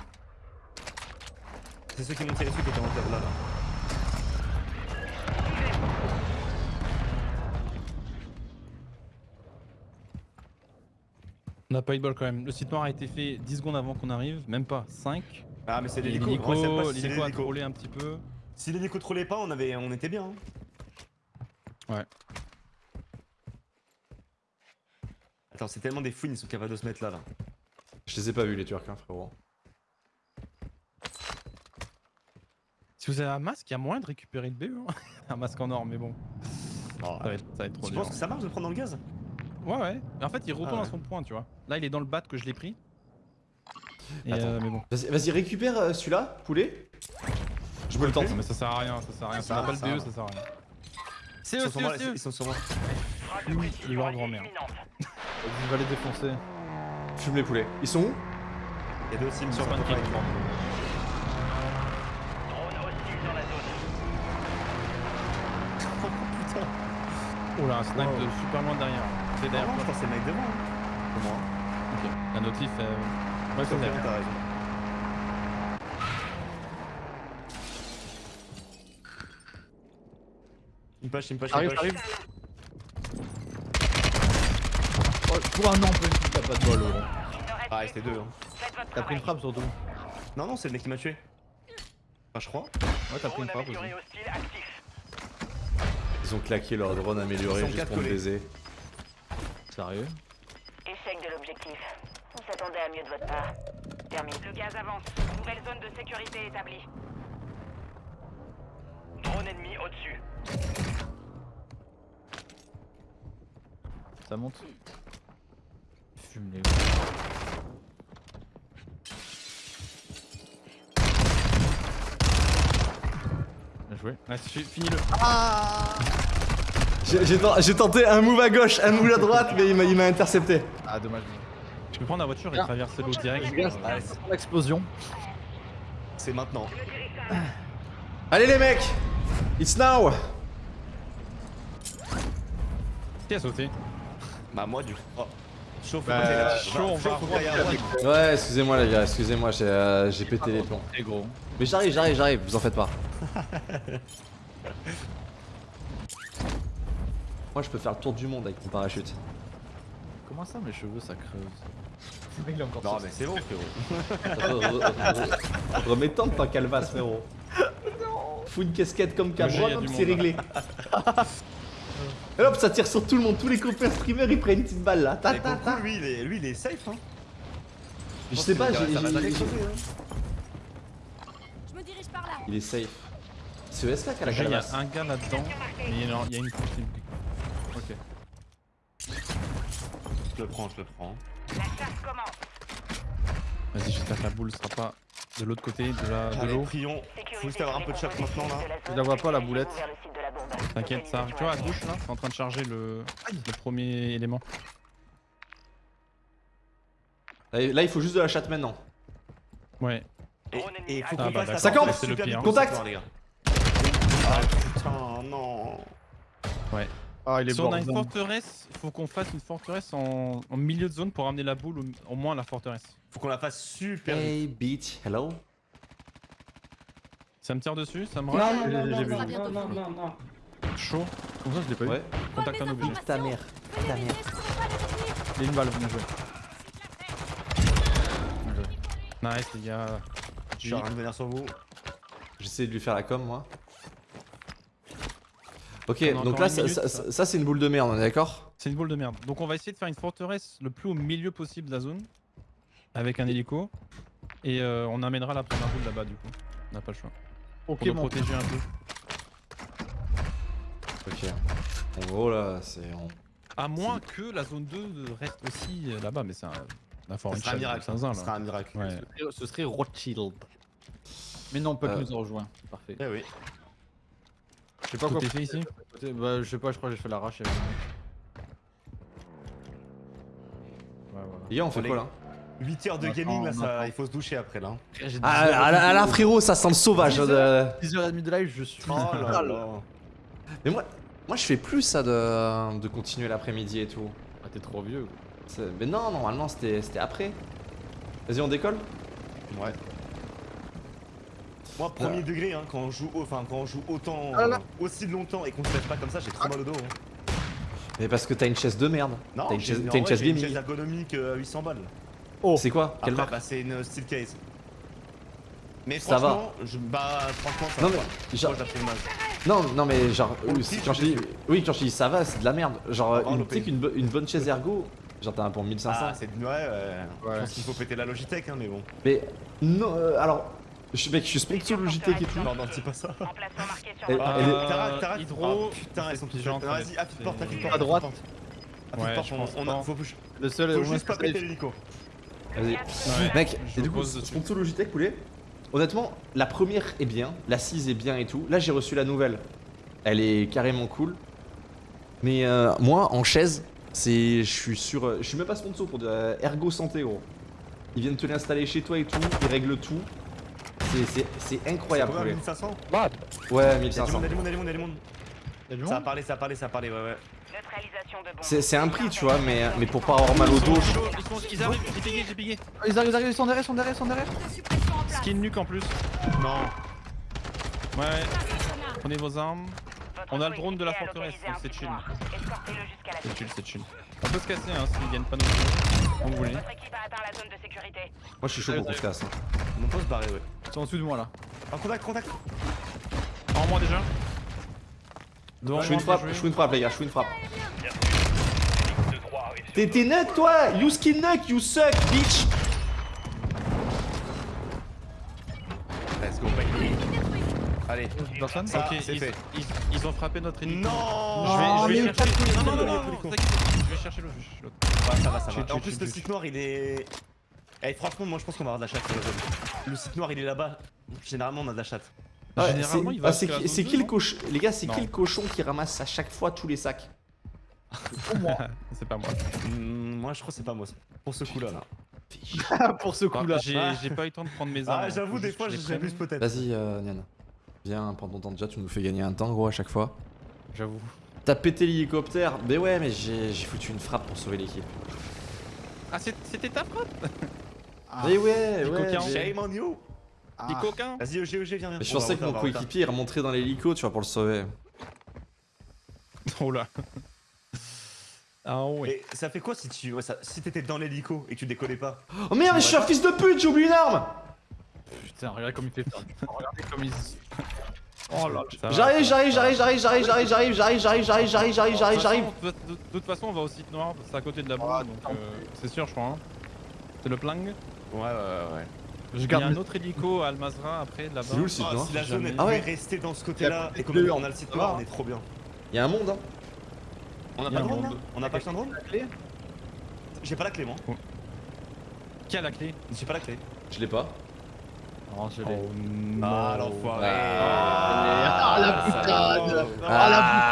C'est ceux qui m'ont tiré dessus qui étaient en table là. là. On n'a pas eu de bol quand même. Le site noir a été fait 10 secondes avant qu'on arrive, même pas 5. Ah, mais c'est l'hélico. L'hélico a trollé un petit peu. Si l'hélico trollait pas, on, avait... on était bien. hein. Ouais. Attends, c'est tellement des fouines, ils sont capables de se mettre là. là. Je les ai pas vus, les Turcs, hein, frérot. Si vous avez un masque, il y a moyen de récupérer le BE. Hein un masque en or, mais bon. Oh. Ça, va être, tu penses que ça marche de prendre dans le gaz? Ouais, ouais. En fait, il retourne ah ouais. à son point, tu vois. Là, il est dans le bat que je l'ai pris. Euh, mais bon. Vas-y, récupère euh, celui-là, poulet. Je me le tente. Mais ça sert à rien, ça sert à rien. Ça n'a pas le BE, ça sert à rien. C'est eux, c'est eux. Ils sont sur moi. Ils vont grand-mère. Je vais les défoncer. Fume les poulets. Ils sont où? Il y deux sims sur 24. Oh là, un snipe de super loin derrière. C'est derrière non, je que c'est le mec devant. hein. Pour moi. Ok. La notif, euh... Ouais, c'est c'est derrière. t'as raison. Il push, il push, il J'arrive, push. j'arrive. Oh, pour un an, peut-être t'as pas de bol, reste Ah, c'était deux. Hein. T'as pris une frappe surtout. Non, non, c'est le mec qui m'a tué. Enfin, je crois. Ouais, t'as pris une frappe aussi. Ils ont claqué leur drone amélioré juste pour me baiser. Sérieux Échec de l'objectif. On s'attendait à mieux de votre part. Termine. Le gaz avance. Nouvelle zone de sécurité établie. Drone ennemi au-dessus. Ça monte Fume les Bien joué. Ouais, fi- finis-le. J'ai- J'ai ten- j'ai tenté un move à gauche, un move à droite, mais il m'a- intercepté. Ah, dommage. Je peux prendre la voiture et traverser l'eau direct. L'explosion. c'est maintenant. Allez les mecs It's now Qui a sauté? Bah, moi, du coup. Oh. Chaud, faut Bah, chaud, on va droit. Ouais, excusez-moi les gars, excusez-moi, j'ai euh, pété les plombs. Gros. Mais j'arrive, j'arrive, j'arrive, vous en faites pas. Moi je peux faire le tour du monde avec mon parachute. Comment ça, mes cheveux, ça creuse Il est encore Non, mais c'est bon, frérot. Re- re- re- Remets-toi de ta calvasse frérot. Fous une casquette comme Le Cabron, c'est réglé. Et hop, ça tire sur tout le monde, tous les copains streamers ils prennent une petite balle là. Ta, ta, ta. le lui, il est, lui, il est safe. Hein. Je sais pas, j'ai- hein. Là. il est safe. C'est ESK qui a la il y a un gars là-dedans, mais il y a il y a une course. Je le prends, je le prends. La chasse commence. Vas-y, j'espère que la boule sera pas de l'autre côté de la de l'eau. prions. Faut juste avoir un peu de compositions maintenant là. Je la vois pas, la boulette. T'inquiète, ça arrive. Tu vois à gauche là, c'est en train de charger le, le premier élément. Là, là, il faut juste de la chatte maintenant. Ouais. Et, et faut Ah bah passe Ça campe Contact. Ah putain, non. Ah, il est Si on a une forteresse, il faut qu'on fasse une forteresse en, en milieu de zone pour amener la boule au, au moins à la forteresse. Faut qu'on la fasse super vite. Hey, bitch, hello? Ça me tire dessus, ça me Non, rush non, non, j'ai non, vu. non, non, non, non, non. Chaud. Comme ça, je l'ai pas eu. Ouais. Contact un objet. Nique ta mère. Ta mère. Il y a une balle, bien joué. Bien joué. Nice les gars. Je suis en train de venir sur vous. J'essaie de lui faire la com, moi. Ok, On donc là, ça, minute, ça- ça. ça, c'est une boule de merde, on est d'accord? C'est une boule de merde. Donc on va essayer de faire une forteresse le plus au milieu possible de la zone. Avec un hélico. Et euh, on amènera la première boule là-bas du coup. On n'a pas le choix. Ok, Pour nous mon protéger un peu. Ok. En gros, là, c'est. on- À moins que la zone 2 reste aussi euh, là-bas, mais c'est un. La Ça un miracle. C'est un zin, Ça là. sera un miracle. Ouais. Ce serait Rothschild. Mais non, Puck Euh. nous a rejoint. Parfait. Eh oui. Je sais pas quoi. fait ici Bah, je sais pas, je crois que j'ai fait l'arrache. Ouais, Les gars, on fait quoi là 8 heures de gaming là, ça, il faut se doucher après là. voilà. Ah, là, ah frérot, ça sent le sauvage. de- 10h30 de live, je suis. Oh là là. Mais moi, moi, je fais plus ça de, de continuer l'après-midi et tout. Ah, t'es trop vieux. Mais non, normalement, c'était c'était après. Vas-y, on décolle? Ouais. Moi, premier degré, hein, quand on joue, enfin, quand on joue autant, Ah là là. euh, aussi longtemps et qu'on se lève pas comme ça, j'ai trop mal au dos. hein. Mais parce que t'as une chaise de merde. Non, T'as une chaise, une vrai, chaise une chaise ergonomique euh, à 800 balles. C'est quoi? Quelle Après, marque? bah, c'est une steel case. Mais Ça va. franchement, je, bah, franchement, ça Non, va. mais genre- Moi, je la trouve mal. Non, non, mais genre, euh, quand je dis, oui, quand je dis ça va, c'est de la merde. Genre, va une, l'OP. tu sais qu'une bo- une bonne chaise ergo, genre t'as un pour 1500. Ah, c'est ouais, ouais. Je Ouais. pense qu'il faut péter la Logitech, hein, mais bon. mais non, euh, alors, je, mec, je suis sponsor Logitech et tout. Non, non, dis pas ça. Ah, est- carte. Tara, Tara, hydro, oh, putain, elles sont faites. Vas-y, appuie c'est- porte, appuie porte. À droite. Appuie je porte, pense on, a, faut, Le seul faut juste pas péter l'hélico. Vas-y. Ouais, Mec, je et du coup, sponsor Logitech, poulet. Honnêtement, la première est bien, la 6 est bien et tout. Là, j'ai reçu la nouvelle. Elle est carrément cool. Mais euh, moi, en chaise, c'est, je suis sur, euh, je suis même pas sponsor pour de euh, Ergo Santé, gros. Ils viennent te l'installer chez toi et tout, ils règlent tout. C'est, c'est, c'est incroyable, poulet. 1500 Ouais, Y'a du 1500. monde, y'a du monde, y'a du monde, y'a du monde. Ça a parlé, ça a parlé, ça a parlé, ouais, ouais. C'est, c'est un prix, tu vois, mais, mais pour pas avoir mal au dos. ils, sont- ils arrivent, j'ai payé, j'ai payé. Ah, Ils arrivent, ils arrivent, ils sont derrière, ils sont derrière, ils sont derrière. Skin nuque en plus. Non. Ouais, prenez vos armes. On a le drone de la forteresse, donc c'est chill. C'est chill, c'est chill. On peut se casser hein, s'ils gagnent pas nos. Comme vous voulez. Votre équipe a atteint la zone de sécurité. Moi, je suis chaud pour qu'on se casse. hein. On peut se barrer, ouais. Ils sont en dessous de moi là. En contact, contact. En moi déjà. Devant Je fais une frappe, je fais une frappe, les gars, je fais une frappe. T'es nut, toi? You skin nut, you suck, bitch Let's go, baby. Allez. Personne Ça, Ok, c'est ils, fait. ils- ils ont frappé notre hélico. Non Je vais, je vais chercher. pas Non, non, non, non, je vais chercher l'autre, l'autre. Ouais, ça va, ça va. En plus, le site noir, il est. Eh, franchement, moi je pense qu'on va avoir de la chatte sur le zone. Le site noir, il est là-bas. Généralement, on a de la chatte. Généralement, c'est- il va ah, c'est qui, c'est le non cochon Les gars, c'est qui Non. le cochon qui ramasse à chaque fois tous les sacs? C'est pas moi. Hmm, moi, je crois que c'est pas moi. Pour ce coup-là, là. Pour ce coup Ah, là. J'ai pas eu le temps de prendre mes armes. Ah, j'avoue, des fois, j'abuse peut-être. Vas-y, euh, Nian. Viens, prends ton temps déjà, tu nous fais gagner un temps, gros, à chaque fois. J'avoue. T'as pété l'hélicoptère Mais ouais, mais j'ai foutu une frappe pour sauver l'équipe. Ah, c'était ta frappe? Ah. Mais ouais, Les ouais. coquins. mais- Shame on you Les Ah. coquins Vas-y, OG, OG, viens, viens. Mais je pensais que mon coéquipier remonterait dans l'hélico, tu vois, pour le sauver. Oh là. Ah oui. Et ça fait quoi si tu. ouais, ça- si t'étais dans l'hélico et que tu décollais pas? Oh merde, mais je suis un fils de pute, j'ai oublié une arme Putain, regarde comme il fait peur. Regardez comme il. Oh là. J'arrive, j'arrive, j'arrive, j'arrive, j'arrive, j'arrive, j'arrive, j'arrive, j'arrive, j'arrive, j'arrive, j'arrive, De j'arrive. toute façon, De de toute façon, on va au site noir, c'est à côté de la boue, Ah, donc euh, c'est sûr, je crois. hein. C'est le plang. Ouais, ouais, ouais. ouais. Je Il y a garde un autre hélico à Almazra après là-bas. C'est où le site Ah, noir si la zone. Ah pouvait rester dans ce côté-là et deux on a le site noir, on est trop bien. Il y a un monde, hein. On a pas de drone. On a pas acheté un drone la clé J'ai pas la clé, moi. Qui a la clé J'ai pas la clé. Je l'ai pas. Non, je l'ai. Oh non. Ah, l'enfoiré Ah, la putain Ah,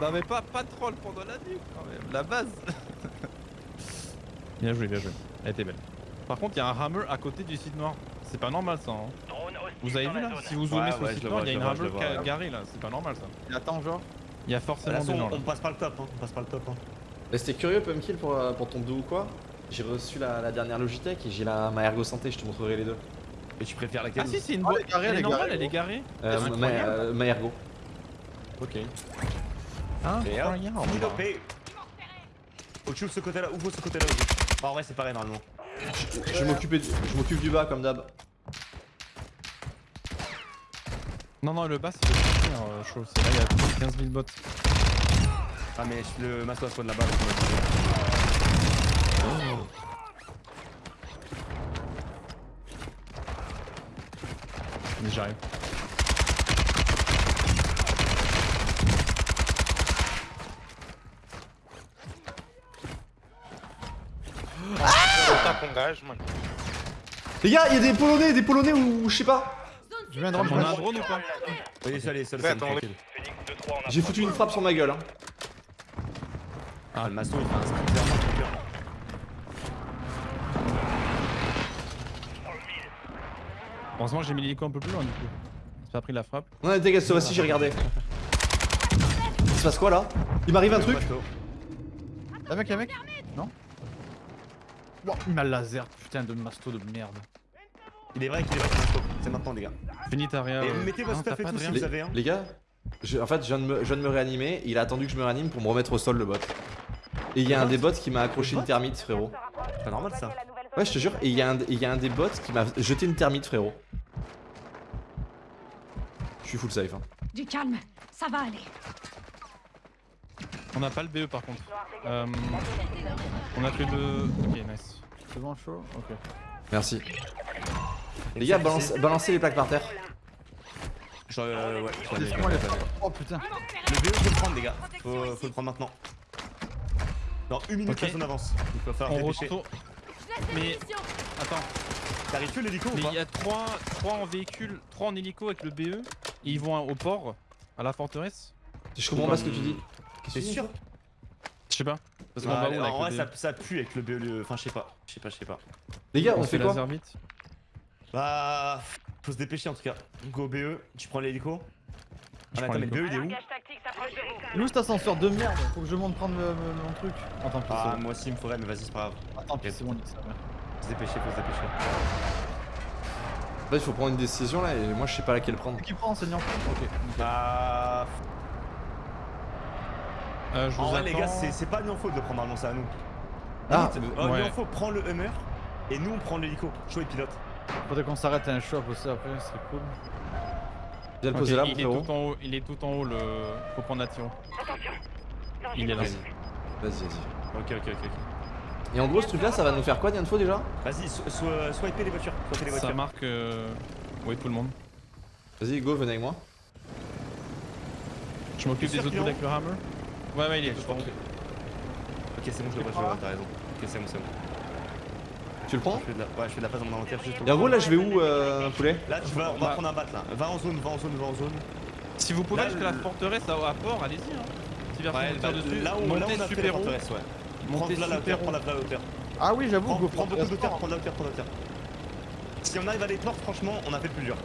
Non mais pas, pas de troll pendant la nuit quand même, la base Bien joué, bien joué. Elle était belle. Par contre, il y a un hammer à côté du site noir. C'est pas normal ça. Hein. Vous avez vu là Si vous zoomez Ouais, sur ouais, le site vois, il y a une ouais. garée là, c'est pas normal ça. Il attend genre. Il y a forcément des gens on, là. on passe pas le top, hein. on passe pas le top. Hein. Bah, C'était curieux, Pumpkill, pour, euh, pour ton dos ou quoi? J'ai reçu la, la dernière Logitech et j'ai la ma Ergo Santé, je te montrerai les deux. Et tu préfères laquelle Ah si, c'est une Oh, boîte. elle est garée, Elle elle est est normale, garée. elle est garée. Euh, C'est ma, euh, ma Ergo. Ok. Dopé. Oh, tu ouvres ce côté-là, ouvre ce côté-là aussi. Bah, en vrai, c'est pareil normalement. Je m'occupais du- je m'occupe du bas comme d'hab. Non, non, le bas c'est le pire euh, chaud. C'est là, il y a 15 000 bots. Ah, mais le masque spawn là-bas. J'arrive. Les gars, il y a des Polonais, des Polonais ou je sais pas. Je viens de rentrer. On a un drone ou pas Allez. J'ai foutu une frappe sur ma gueule. Hein. Ah, le maçon, il fait un Heureusement, j'ai mis l'hélico un peu plus loin du coup. J'ai pas pris la frappe. Ouais, t'inquiète, cette fois-ci j'ai regardé. Il se passe quoi là? Il m'arrive un truc? Y'a mec, y'a mec? Non Wow, il m'a laser, putain de masto de merde. Il est vrai qu'il est vrai qu'il. C'est maintenant, les gars. Finis ta. Et euh. mettez votre stuff et pas tout si vous avez un. Les gars, je- en fait, je viens, de me, je viens de me réanimer. Il a attendu que je me réanime pour me remettre au sol le bot. Et il y a un des bots qui m'a accroché une termite, frérot. C'est normal ça. Ouais, je te jure. Et il y, a un- et il y a un des bots qui m'a jeté une termite, frérot. Je suis full safe. Hein. Du calme, ça va aller. On n'a pas le BE par contre. Euh, on a que le. Ok, nice. C'est bon chaud Ok. Merci. Les gars, balance- balancez les plaques par terre. Je- euh, ouais, je les. Oh putain. Le BE, faut le prendre, les gars. Faut, faut le prendre maintenant. Dans une minute, Ok. on avance. Il va falloir On dépêcher. retourne. Mais-. Attends, T'arrives que l'hélico ou mais pas il y a 3, en véhicule, 3 en hélico avec le BE. Et ils vont au port, à la forteresse. Je comprends pas ce que tu dis. T'es sûr Je sais pas. Parce qu'on Ah, va où là, En vrai, ça, pue avec le BE. le- Enfin, je sais pas. Je sais pas, je sais pas. Les gars, on, On fait fait quoi vite. Bah. Faut se dépêcher en tout cas. Go BE, tu prends l'hélico. Je Ah, attends, mais le. BE il est où de cet ascenseur merde Faut que je monte prendre le- le- mon truc. Oh pis, Ah, c'est moi aussi il me faudrait, mais vas-y, c'est pas grave. Pis, c'est bon. Faut se dépêcher, faut se dépêcher. En fait, il faut prendre une décision là et moi je sais pas laquelle prendre. Qui prend enseignant Ok. Bah. Euh, je vous En vrai, attends. les gars, c'est c'est pas Nianfo de le prendre normalement, c'est à nous. Ah, euh, ouais. Nianfo prend le Hummer et nous on prend l'hélico. Chaud et pilote. Faudrait qu'on s'arrête à un shop aussi après, ce serait cool. Viens le Ok, poser là, mon il est tout en haut, il est tout en haut le. Faut prendre Nation. Il est là. Vas-y, Vas-y, vas-y. ok, ok, ok. Et en gros, ce truc là, ça va nous faire quoi, Dianfo déjà? Vas-y, so- so- swiper les voitures. Swiper les Ça voitures. marque. Euh... Oui, tout le monde. Vas-y, go, venez avec moi. Je m'occupe des autres avec le hammer? Ouais, ouais, il est Ok, je Ok, c'est bon, je le vois, je le vois, t'as raison. Ok, c'est bon, c'est bon. Tu le prends Je fais de la, ouais, je fais de la phase en inventaire juste Et en gros, là, je vais où, euh, poulet Là, tu vas, on va Bah. prendre un bat là. Va en zone, va en zone, va en zone. Si vous pouvez jusqu'à la forteresse à, à port, allez-y. Hein. Ouais, bah, dessus, là où, là on a super haut. forteresse, ouais. Prends Montez de la hauteur, super prends haut. la de la hauteur. Ah oui, j'avoue, Prends, go prends beaucoup d'hauteur, fort. prends de la hauteur, prends de la hauteur. Si on arrive à les portes, franchement, on a fait le plus dur.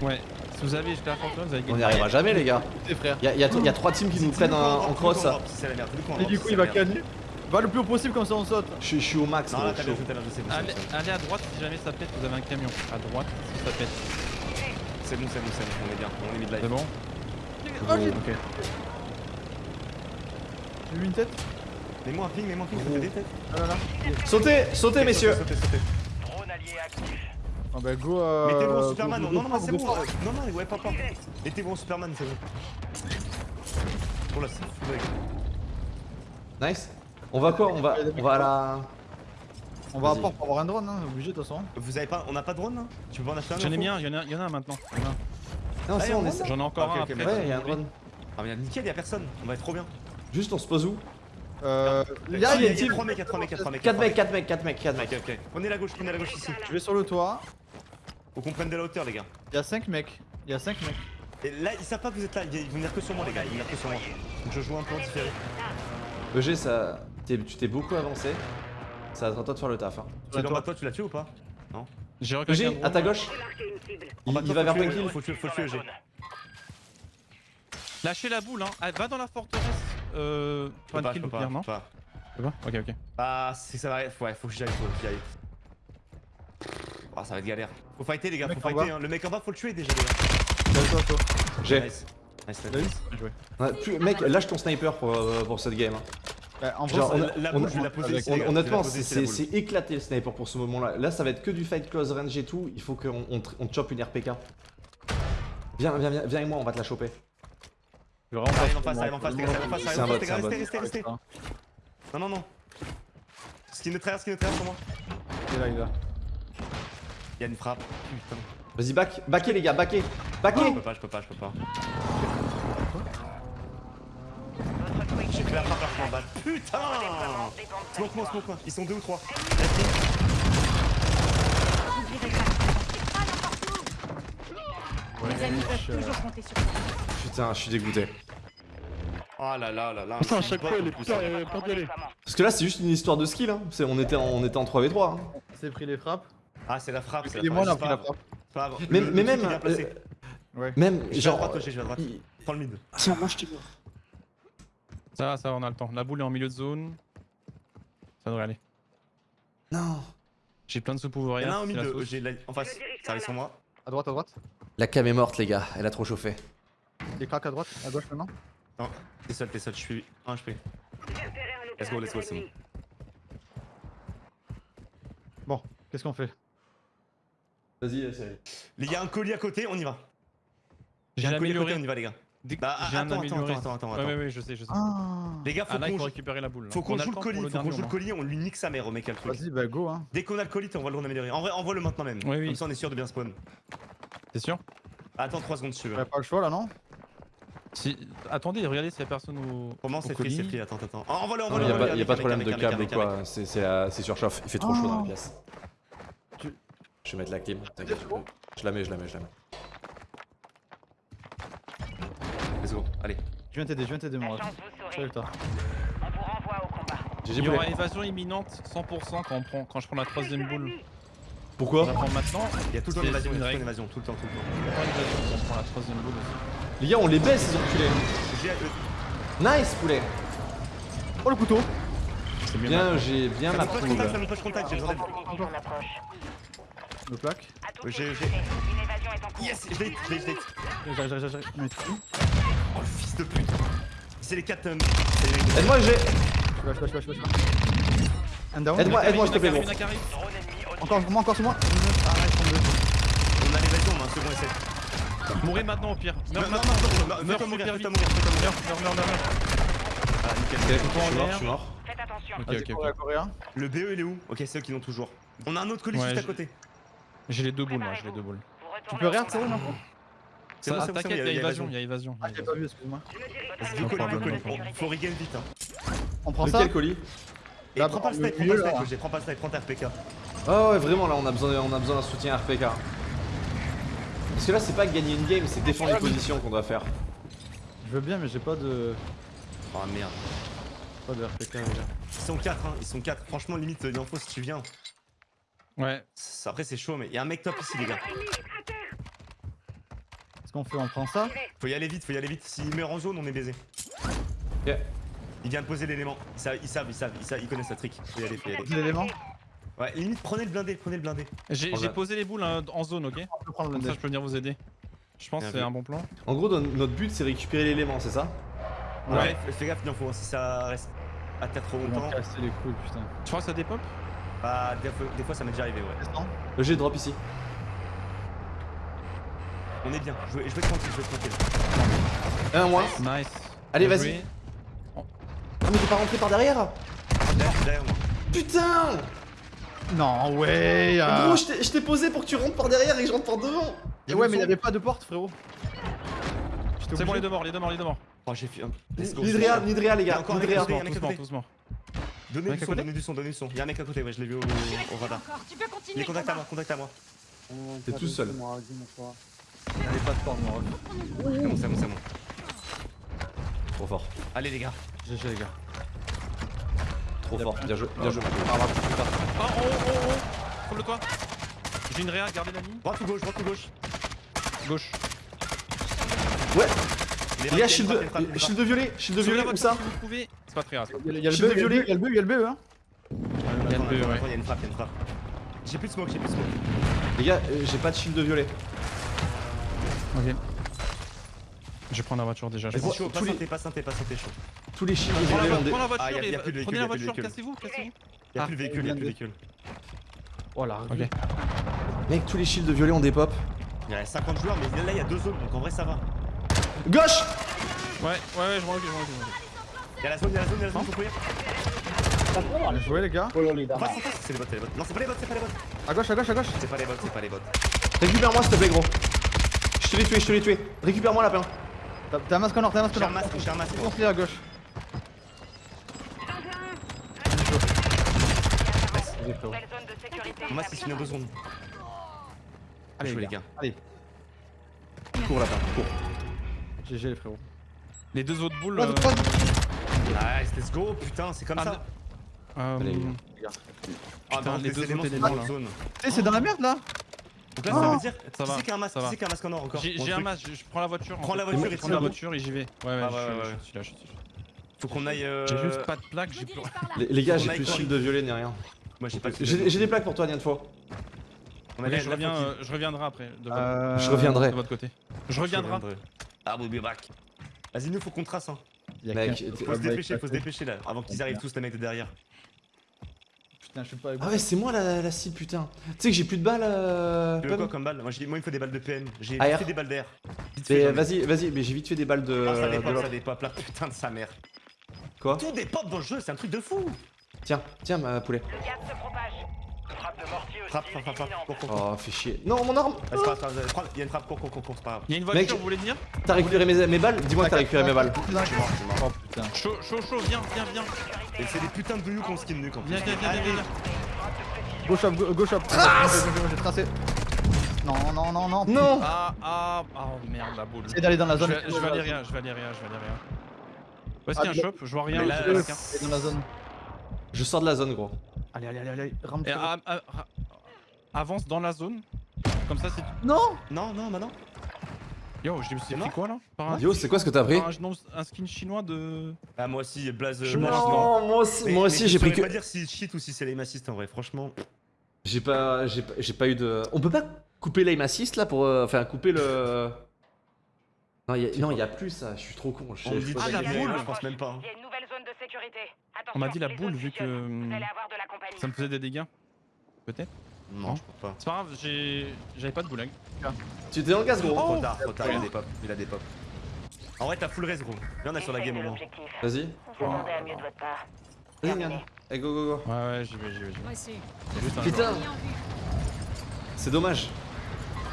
Ouais. Si vous avez jusqu'à la forteresse, vous avez On gagné. n'y arrivera jamais, les gars. Tes frères. Y'a y a, y a trois teams qui nous prennent en, en cross. C'est la merde, dis-le qu'on Et du coup, il va canner. Va le plus haut possible comme ça on saute. Je suis- je suis au max, Non, gros, là, t'as chaud. bien joué, t'as bien joué, c'est bon, c'est Allez, bon, bon. à droite si jamais ça pète, vous avez un camion. À droite si ça pète. C'est bon, c'est bon, c'est bon, on est bien, on est mid C'est bon Oh, j'ai Ok. j'ai eu une tête. Mets-moi un ping, mets-moi un ping, ça fait des têtes. Ah là là. Sautez, sautez, messieurs. Sautez, sautez, sautez. Ah bah go. Euh, Mettez-vous en go- Superman, go- non, non, go non, c'est bon. Non, non, ouais, pas, pas. Mettez-vous en Superman, c'est bon. Oh là, c'est. Nice. On va quoi On va, on va à la. On va à port pour avoir un drone, hein, obligé de toute façon. Vous avez pas, on a pas de drone là Tu peux pas en acheter un J'en ai mis un, il y en a, il y en a un maintenant. Il y en a un. Ah, on est. J'en ai encore un après. Ouais, il y a un drone. Ah, mais nickel, y'a personne. On va être trop bien. Juste, on se pose où Euh. Ah, Là, il y y a a une team. 3 mecs, y'a 3 mecs, y'a 3 mecs. 4 mecs, 4 mecs, 4 mecs, 4 mecs. Ok, ok. Prenez la gauche, prenez la gauche ici. Je vais sur le toit. Faut qu'on prenne de la hauteur, les gars. Il y a 5 mecs. Il y a 5 mecs. Et là, ils savent pas que vous êtes là. Ils vont venir que sur moi, les gars. Ils vont venir que sur moi. Donc je joue un peu en différé. EG, ça. Tu t'es beaucoup avancé. Ça va être à toi de faire le taf. Hein. Tu es dans ma toi, tu l'as tué ou pas? J'ai recalé G, à ta gauche. Il, il va vers Kill. Faut le tuer, faut le tuer, G. Lâchez la boule, hein. Ah, va dans la forteresse. Euh. Pas, kill non pas. Ok, ok. Ah, c'est ça va. Ouais, faut que j'y aille, faut que j'y aille. Ah, ça va être galère. Faut fighter, les gars, Le faut fighter. hein. Le mec en bas, faut le tuer déjà, les gars. J'ai. Nice. Nice, nice. Mec, lâche ton sniper pour, euh, pour cette game. hein. Bah, en vrai, Genre, ça- on a- La on boule, je vais la poser avec-. Je Honnêtement, c'est éclaté le sniper pour ce moment-là. Là, ça va être que du fight close range et tout. Il faut qu'on on, chope une RPK. Viens, viens, viens, viens avec moi, on va te la choper. je vais vraiment arrive pas en face, arrive en face, arrive en face, arrive en face, restez, restez, restez. Non, non, non. Skin de travers, skin de travers sur moi. Il est là, il est là. Il y a une frappe. Putain. Vas-y, back, backez les gars, backez, Je backez. peux pas, je peux pas, je peux pas. J'ai fait la frappe bats. déploiement Putain Smoke moi, smoke moi. Ils sont deux ou trois. Les amis peuvent toujours compter sur toi. Putain, je suis dégoûté. Oh là là là là. Putain, à chaque fois, il est putain, pas aller. Parce que là, c'est juste une histoire de skill. Hein. On, était en, on était en 3v3. Hein. C'est pris les frappes. Ah, c'est la frappe, c'est moi, pris la frappe. Mais, mais même, euh, Ouais. même, Je vais à genre, droite, je vais à droite. Prends le mid. Tiens, moi je t'ai mort. Ça va, ça va, on a le temps. La boule est en milieu de zone. Ça devrait aller. non. J'ai plein de sous Il y en a un au mid, de- j'ai la- en face. Ça arrive sur moi. À droite, à droite. La cam est morte, les gars. Elle a trop chauffé. Les cracks à droite, à gauche maintenant. Non, t'es seul, t'es seul, je suis 1 HP. Let's go, let's go, c'est bon. Bon, qu'est-ce qu'on fait? Vas-y, c'est. Les gars, un colis à côté, on y va. J'ai un colis à côté, on y va, les gars. Dès- Bah, J'ai un attends, amélioré. attends, attends, Ouais, attends. ouais, ouais, je sais, je sais. Ah Les gars, faut Ah qu'on joue- récupérer la boule. là. faut On qu'on joue le colis, faut qu'on joue le colis, on lui nique sa mère au mec à le truc. Vas-y, bah go hein. Dès qu'on a le colis, on va le rendre amélioré. En vrai, envoie-le maintenant même. Oui, oui. Comme ça, on est sûr de bien spawn. T'es sûr? Attends 3 secondes si tu veux. T'as pas le choix là, non? Si... Attendez, regardez s'il y a personne au. Pour moi, au c'est free, colis. c'est free. Attends, attends. Oh, envoie-le, Il envoie-le. y a envoie-le, pas, y a pas de problème de câble avec. quoi. C'est c'est la- c'est surchauffe. Il fait trop chaud dans la pièce. Je vais mettre la clim. T'inquiète. Je la mets, je la mets, je la mets. Allez. Je viens t'aider, je viens t'aider mon ref. Salut toi. On vous renvoie au combat. Il y aura évasion imminente 100% quand, on prend... quand je prends la troisième boule. On Pourquoi la prend maintenant. Il y a tout le temps C'est- une évasion, c'est il a tout le temps règle. une évasion, tout le temps, tout le temps. On prend l'évasion quand on prend la troisième boule aussi. Les gars, on les baisse, ces enculés. Nice, poulet. Oh le couteau C'est bien. Bien, j'ai bien ma me contact, ça me push contact, j'ai besoin d'aide. Le plaque. J'ai- j'ai- Une évasion est en cours. Yes, je l'ai hit, je l'ai hit, je l'ai. J'arrive, j'arrive, j'arrive. Oh le fils de pute. C'est les 4 c'est les mecs de- Aide-moi, j'ai. Down. Aide-moi, aide-moi, s'il te plaît, gros. Encore sur moi, encore sur moi. Ah. On a l'évasion, on a un second essai. Mourrez maintenant au pire. Meurs maintenant. Meurs au pire. Meurs, meurs, meurs, meurs. Ah, nickel. Je suis mort, l'air. je suis mort. Faites attention. Ok, ok. Le BE il est où? Ok, c'est eux qui l'ont toujours. On a un autre colis juste à je- côté. J'ai les deux boules, moi, j'ai les deux boules. Tu peux combat. c'est où, non C'est Ça, bon, c'est bon, c'est bon, T'inquiète, il y a évasion, il y a évasion. Ah, j'ai pas vu, excuse-moi. Colis, colis. Faut- regain vite. Hein. On prend ça Lequel colis Et prends pas le snipe, prends pas le snipe, prends pas le snipe, prends ta RPK. Ah ouais, vraiment, là, on a besoin, on a besoin d'un soutien RPK. Parce que là, c'est pas gagner une game, c'est défendre les positions qu'on doit faire. Je veux bien, mais j'ai pas de. Oh merde. Pas de RPK. Ils sont 4, hein, ils sont 4. Franchement, limite, l'info si tu viens. Ouais, Après, c'est chaud, mais il y a un mec top ici, les gars. Qu'est-ce qu'on fait On prend ça Faut y aller vite, faut y aller vite. S'il meurt en zone, on est baisé. Ok. Il vient de poser l'élément. Ils savent, ils savent, ils savent, ils savent, ils connaissent la trick. Faut y aller, faut y aller. Des éléments Ouais, limite, prenez le blindé, prenez le blindé. j'ai j'ai posé les boules hein, en zone, ok On peut prendre le Comme ça, blindé. je peux venir vous aider. Je pense Bien que c'est un bon plan. En gros, no- notre but, c'est récupérer l'élément, c'est ça Ouais, Ouais. fais- gaffe, il en faut. Si ça reste à terre trop longtemps, les couilles, putain. Tu crois que ça dépop bah, des fois, des fois, ça m'est déjà arrivé, ouais. G drop ici. On est bien, je vais, je vais tranquille, je vais tranquille. Un moins. Nice. Allez, vas-y. Ah, mais t'es pas rentré par derrière Derrière, derrière moi. Putain Non, ouais. euh. Gros, je t'ai- posé pour que tu rentres par derrière et que je rentre par devant. Et ouais, mais il y avait pas de porte, frérot. C'est bon, les deux morts, les deux morts, les deux morts. Oh, j'ai fait un. Nidrea, les gars. encore côté. Tous morts. Donnez du son, donnez du son, donnez du son. Y'a un mec à côté, ouais, je l'ai vu au, radar. Encore, tu peux continuer. Il est contact à moi, contact à moi. T'es tout seul. Il y avait pas de porte, mon ref. C'est bon, c'est bon, c'est bon. Trop fort. Allez, les gars. GG, les gars. Trop fort. Bien joué. Bien joué. Oh, oh, oh, oh Trouve-le toi J'ai une réa, gardez la ligne. Droite ou gauche, droite ou gauche Gauche. Ouais, Les les gars, frappes, shield shield de violet, shield de violet, où ça. C'est pas très grave. Il y a, il y a le B, il y a le violet. B, il y a le B, il y a le B, hein. Il y a le B, ouais. Il y a une frappe, il y a une frappe. J'ai plus de smoke, j'ai plus de smoke. Les gars, euh, j'ai pas de shield de violet. Ok. Je vais prendre la voiture déjà. Je Vas-y, pense. chaud, pas santé, pas santé, pas santé, chaud. Tous les shields de Prends la, prends Ah, voiture y a- y a et plus de véhicule, prenez la a plus de voiture, véhicule. cassez-vous, cassez-vous. Y'a Ah, plus de véhicule, y'a plus de véhicule. Oh la Ok. rue. Mec, tous les shields de violet ont des pop. Il y a 50 joueurs, mais là, il y a deux zones, donc en vrai, ça va. Gauche Ouais, ouais, ouais, je m'en occupe, je m'en occupe, je m'en occupe. Il y a la zone, il y a la zone, il y a la zone, faut courir. Bien joué les gars. En face, en face, c'est les bots, c'est les bots. Non, c'est pas les bots, c'est pas les bots. À gauche, à gauche, à gauche. C'est pas les bots, c'est pas les bots. Récupère-moi s'il te plaît, gros. Je te l'ai tué, je te l'ai tué. Récupère-moi, lapin. T'as- T'as un masque en or, t'as un masque J'ai en un or. masque, j'ai un masque. Foncez à gauche. C'est finir deux secondes. Allez, les les gars. Allez, Cours, lapin, cours. GG les frérots. Les deux autres boules. Droite, euh. Nice, let's go, putain, c'est comme Ah, ça. euh, Allez, Ah, putain, bah, les les deux éléments autres là. c'est dans la merde là. Donc là, Oh. ça veut dire. Ça Qui va, c'est qui a un masque ça Qui va. qui masque en or encore J'ai un masque, je je prends la voiture. en Prends la voiture et prends la voiture et j'y vais. Ouais, ouais, Ah, je ouais, je suis là, je suis là. Faut qu'on aille. euh, J'ai juste pas de plaque, j'ai plus. Les, les gars, j'ai plus de shield de violet ni rien. Moi, j'ai pas de J'ai j'ai des plaques pour toi, Nian fois. On a Ok, là, je reviens, euh, je reviendrai après. De votre, Euh, Je reviendrai. de votre côté. Je reviendrai. Ah, we'll be back. Vas-y, nous, faut qu'on trace. Hein. il y a Mec, qu'un- Faut se dépêcher, faut se dépêcher là. Avant qu'ils arrivent tous, les mecs de derrière. Putain, je suis pas. Ah ouais, c'est moi la, la cible, putain. Tu sais que j'ai plus de balles. Euh... Tu veux quoi comme balle moi, moi, il me faut des balles de PM. J'ai vite fait des balles d'air. Vas-y, vas-y, mais j'ai vite fait des balles de. Non, ça de dépop, ça dépop, la putain de sa mère. Quoi? Tout dépop dans le jeu, c'est un truc de fou. Tiens, tiens, ma poulet. Le gaz se propage. Frappe, frappe, frappe, frappe. Cours, cours, cours. Oh, fais chier. Non, mon arme Vas-y, c'est pas grave, prends- Il y a une frappe, cours, cours, cours, cours, c'est pas grave. Il y a une Mec, voiture, vous voulez venir T'as récupéré mes, mes balles Dis-moi que t'as récupéré mes balles. Oh putain. Chaud, chaud, chaud, viens, viens, viens. Et c'est des putains de douillous qu'on skin nuque en plus. Viens, viens, viens, viens, viens. Gauche up, go- gauche up. Trace J'ai tracé. Non, non, non, non. Non Ah, ah, oh merde, la boule. Essaye d'aller dans la Je zone. je vais aller rien, je vais aller rien, je vais aller rien. Où est-ce qu'il y a un shop Je vois rien. Je vois euh, quelqu'un. Dans la zone. Je sors de la zone, gros. Allez, allez, allez, allez. Rampe. Et avance dans la zone. Comme ça, c'est. Non Non, non, bah non. Yo, je me suis C'est pris quoi là Par un, Yo, c'est quoi ce que t'as pris un, non, un skin chinois de. Ah, moi aussi, Blaze. Je non. Non, moi aussi, Mais- moi aussi je j'ai pris que. pas dire si cheat ou si c'est l'aim assist en vrai, franchement. J'ai pas, j'ai pas, j'ai pas eu de. On peut pas couper l'aim assist là pour, euh, enfin couper le. Non, y a, non, y a plus ça. Je suis trop con. Je On me dit Ah, la boule. Je pense même pas. hein. Il y a une nouvelle zone de sécurité. Attention, On m'a dit la boule vu que. fusionnent. Vous allez avoir de la compagnie. Ça me faisait des dégâts. Peut-être Non, je crois pas. C'est pas grave, j'ai. J'avais pas de boulag. Tu étais dans le gaz, gros. Trop tard, trop tard, il a des pop, il a des pop. En vrai, t'as full res, gros. Viens, on est sur la game au moins. Vas-y. On s'attendait à mieux de votre part. Vas-y, Terminé. Nian. Eh, go, go, go. Ouais, ouais, j'y vais, j'y vais, j'y Putain, c'est dommage.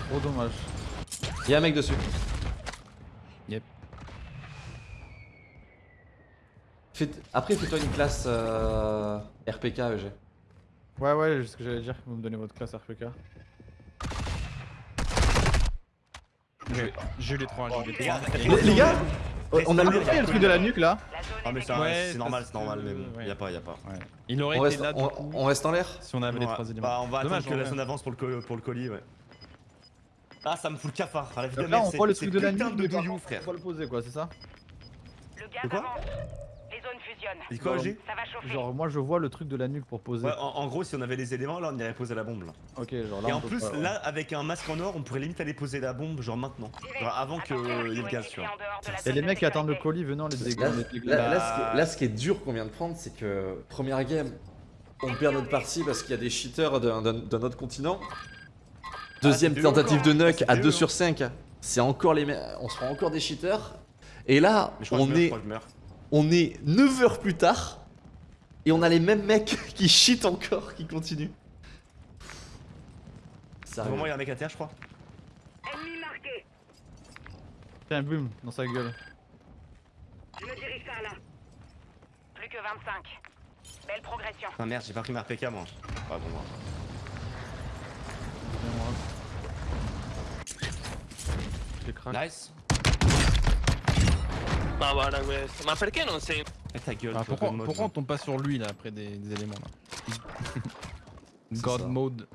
Trop dommage. Y'a un mec dessus. Yep. Fais- Après, fais-toi une classe euh, RPK, EG. Ouais, ouais, c'est ce que j'allais dire. Vous me donnez votre classe RPK. J'ai eu les trois, j'ai eu les Les gars, trois. Les, les gars, on a a le truc de la nuque là. Ah, mais Ouais, c'est normal, c'est normal, mais bon, ouais. y'a pas, y'a pas. Ouais. Il aurait On été reste, là on, coup on reste en l'air? Si on avait les trois éléments. Bah, on va Dommage, attendre que la ouais. zone avance pour le, co- pour le colis, ouais. Ah, ça me fout le cafard. À la vie de Donc merde, là, on voit le truc de la nuque. de frère. On va le poser quoi, c'est ça Le quoi avance. Les zones fusionnent. Dis quoi, OG Ça va chauffer. Genre, moi je vois le truc de la nuque pour poser. Ouais, en, en gros, si on avait les éléments, là, on irait poser la bombe, là. Ok, genre là. Et en plus, pas, ouais. là, avec un masque en or, on pourrait limite aller poser la bombe, genre maintenant. Genre avant qu'il Attention, y ait le gaz, tu vois. Et les mecs qui attendent le colis venant les dégâts. là, là, ce qui est, dur qu'on vient de prendre, c'est que première game, on perd notre partie parce qu'il y a des cheaters d'un autre continent. Deuxième eux tentative de encore. nuke à eux, 2 hein. sur 5. C'est encore les me- On se prend encore des cheaters. Et là, on meurs, est, crois que je meurs. on est 9 heures plus tard. Et on a les mêmes mecs qui cheatent encore, qui continuent. Ça moment, il y a un mec à terre, je crois. Ennemi marqué. Tiens, boum, dans sa gueule. Je me dirige par là. Plus que 25. Belle progression. Ah merde, j'ai pas pris ma RPK, moi. Ah bon, moi. Je. Nice. Ma guarda questo, ma perché non sei... Eh, ta gueule, Ah, pourquoi, God mode, pourquoi on tombe pas sur lui là après des, des éléments là God ça. mode.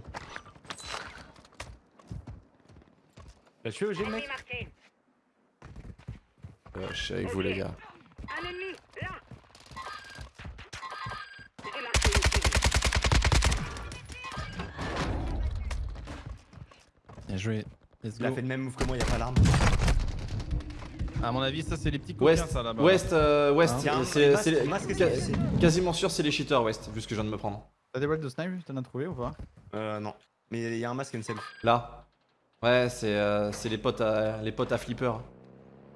T'as tué OG le mec marqué. Euh, je suis avec vous, les gars. Un ennemi, là. Bien joué. Let's Il a fait le même move que moi, y'a pas l'arme. À mon avis, ça c'est les petits coquins West, ça là-bas. West, euh, West, Hein Tiens, c'est quasiment sûr c'est les cheaters West, vu ce que je viens de me prendre. T'as des balles de snipe T'en as trouvé ou pas? Euh, non. Mais y'a un masque et une self. Là. Ouais, c'est euh, c'est les potes à les potes à flipper.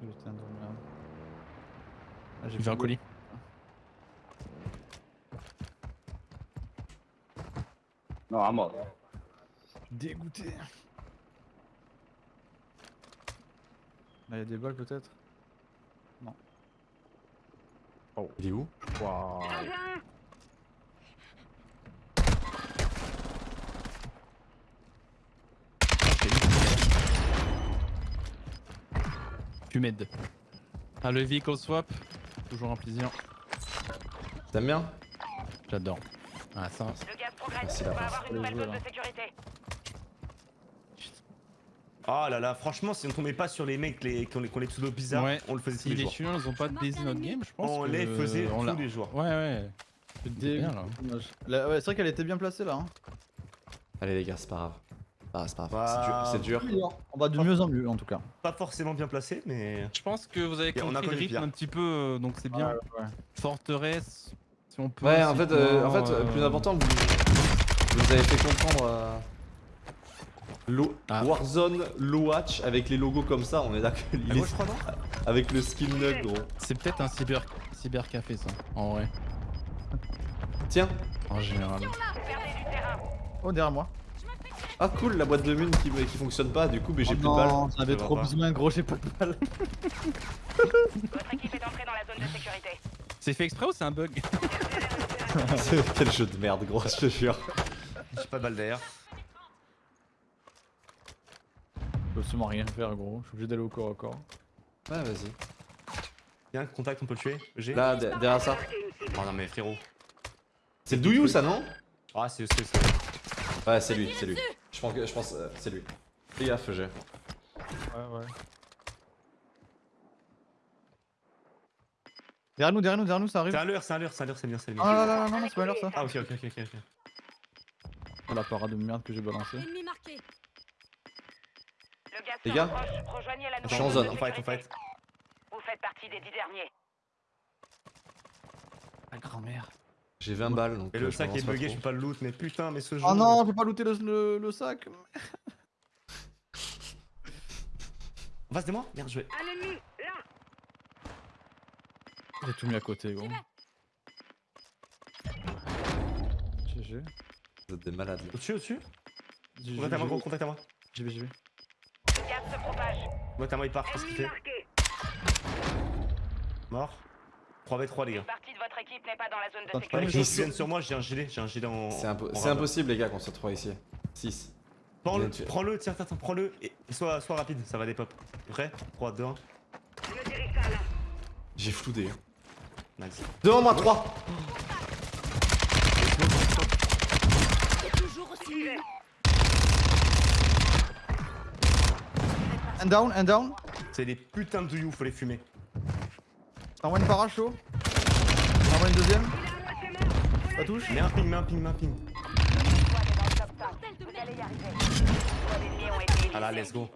Putain de merde. Ah, j'ai fait un colis. Non, à mort. Dégoûté. Là, y'a des balles peut-être Il est où? Waouh. Tu m'aides. Ah, le vehicle swap, toujours un plaisir. T'aimes bien? J'adore. Ah, ça. Le gaz progresse. On la va avoir une nouvelle zone de sécurité. Oh là là, franchement, si on tombait pas sur les mecs les, qui ont les, qui ont les pseudos bizarres, Ouais. on le faisait tous Si les les jours. chiens ils ont pas baisé notre game, je pense On que les faisait on tous les jours. Ouais, ouais. Dégoûté. bien, là. Dommage. Là, ouais, c'est vrai qu'elle était bien placée là. Hein. Allez les gars, c'est pas grave. Ah, c'est pas grave, Bah, c'est dur. c'est dur. On va de mieux en mieux en tout cas. Pas forcément bien placé, mais. Je pense que vous avez Et on a compris le rythme un petit peu, euh, donc c'est bien. Ouais. Forteresse, si on peut. Ouais, en fait, euh, en fait, le plus euh, important, vous, vous avez fait comprendre euh, Lo- Ah. Warzone Low Watch avec les logos comme ça, on est d'accord. non avec le skin nug, gros. C'est peut-être un cyber cybercafé ça, en vrai, Tiens, en général. Oh, derrière moi. ah cool, la boîte de mine qui, qui fonctionne pas, du coup, mais j'ai Oh plus de balles. non, J'en avais Ça va trop pas. besoin, gros, j'ai pas de balles. Votre équipe est entrée dans la zone de sécurité. C'est fait exprès ou c'est un bug? Quel jeu de merde, gros, je te jure. J'ai pas de balle derrière. Je peux absolument rien faire, gros. Je suis obligé d'aller au corps à corps. Ouais, vas-y. Y'a un contact, on peut le tuer G Là, de- derrière ça. Oh non, mais frérot. C'est le Douyou, ça, non Ah, c'est c'est- c'est- Ouais, c'est lui, c'est lui. Je pense que je pense, euh, c'est lui. Fais gaffe, j'ai. Ouais, ouais. Derrière nous, derrière nous, derrière nous, ça arrive. C'est un leurre, c'est un leurre, c'est un leurre, c'est bien, c'est bien. Ah là là, non, non, c'est pas l'heure ça. Ah, ok, ok, ok, ok. ok. Oh, la parade de merde que j'ai balancé. Le Les gars, je suis en zone. On fight, on fight. Vous faites partie des dix derniers. La grand-mère. J'ai 20 balles donc. Et euh, le je sac est bugué, je peux pas le loot, mais putain, mais ce jeu. Oh non, je peux pas looter le, le, le sac. En face de moi Merde, je vais. J'ai tout mis à côté, gros. GG. Vous êtes des malades. là. Au-dessus, au-dessus. Contact à moi, gros, contact à moi. J'y vais, j'y vais. Se propage. Moi, il part, qu'est-ce qu'il Ennemi fait. Mort. 3v3, les gars. Une partie de votre équipe n'est pas dans la zone de sécurité. viennent sur moi, j'ai un gilet, j'ai un gilet en. C'est impo- impossible, les gars, qu'on se retrouve ici. 6. Prends-le, prends-le, tiens, attends, prends-le et et sois, sois rapide, ça va des pop. Prêt? 3, 2, 1. J'ai floudé. Nice. Devant moi, 3 C'est toujours aussi Un down, un down. C'est des putains de douyou, faut les fumer. T'envoies une para chaud. T'envoies une deuxième. Ça touche. Mets un ping, mets un ping, mets un ping. Ah là, let's go.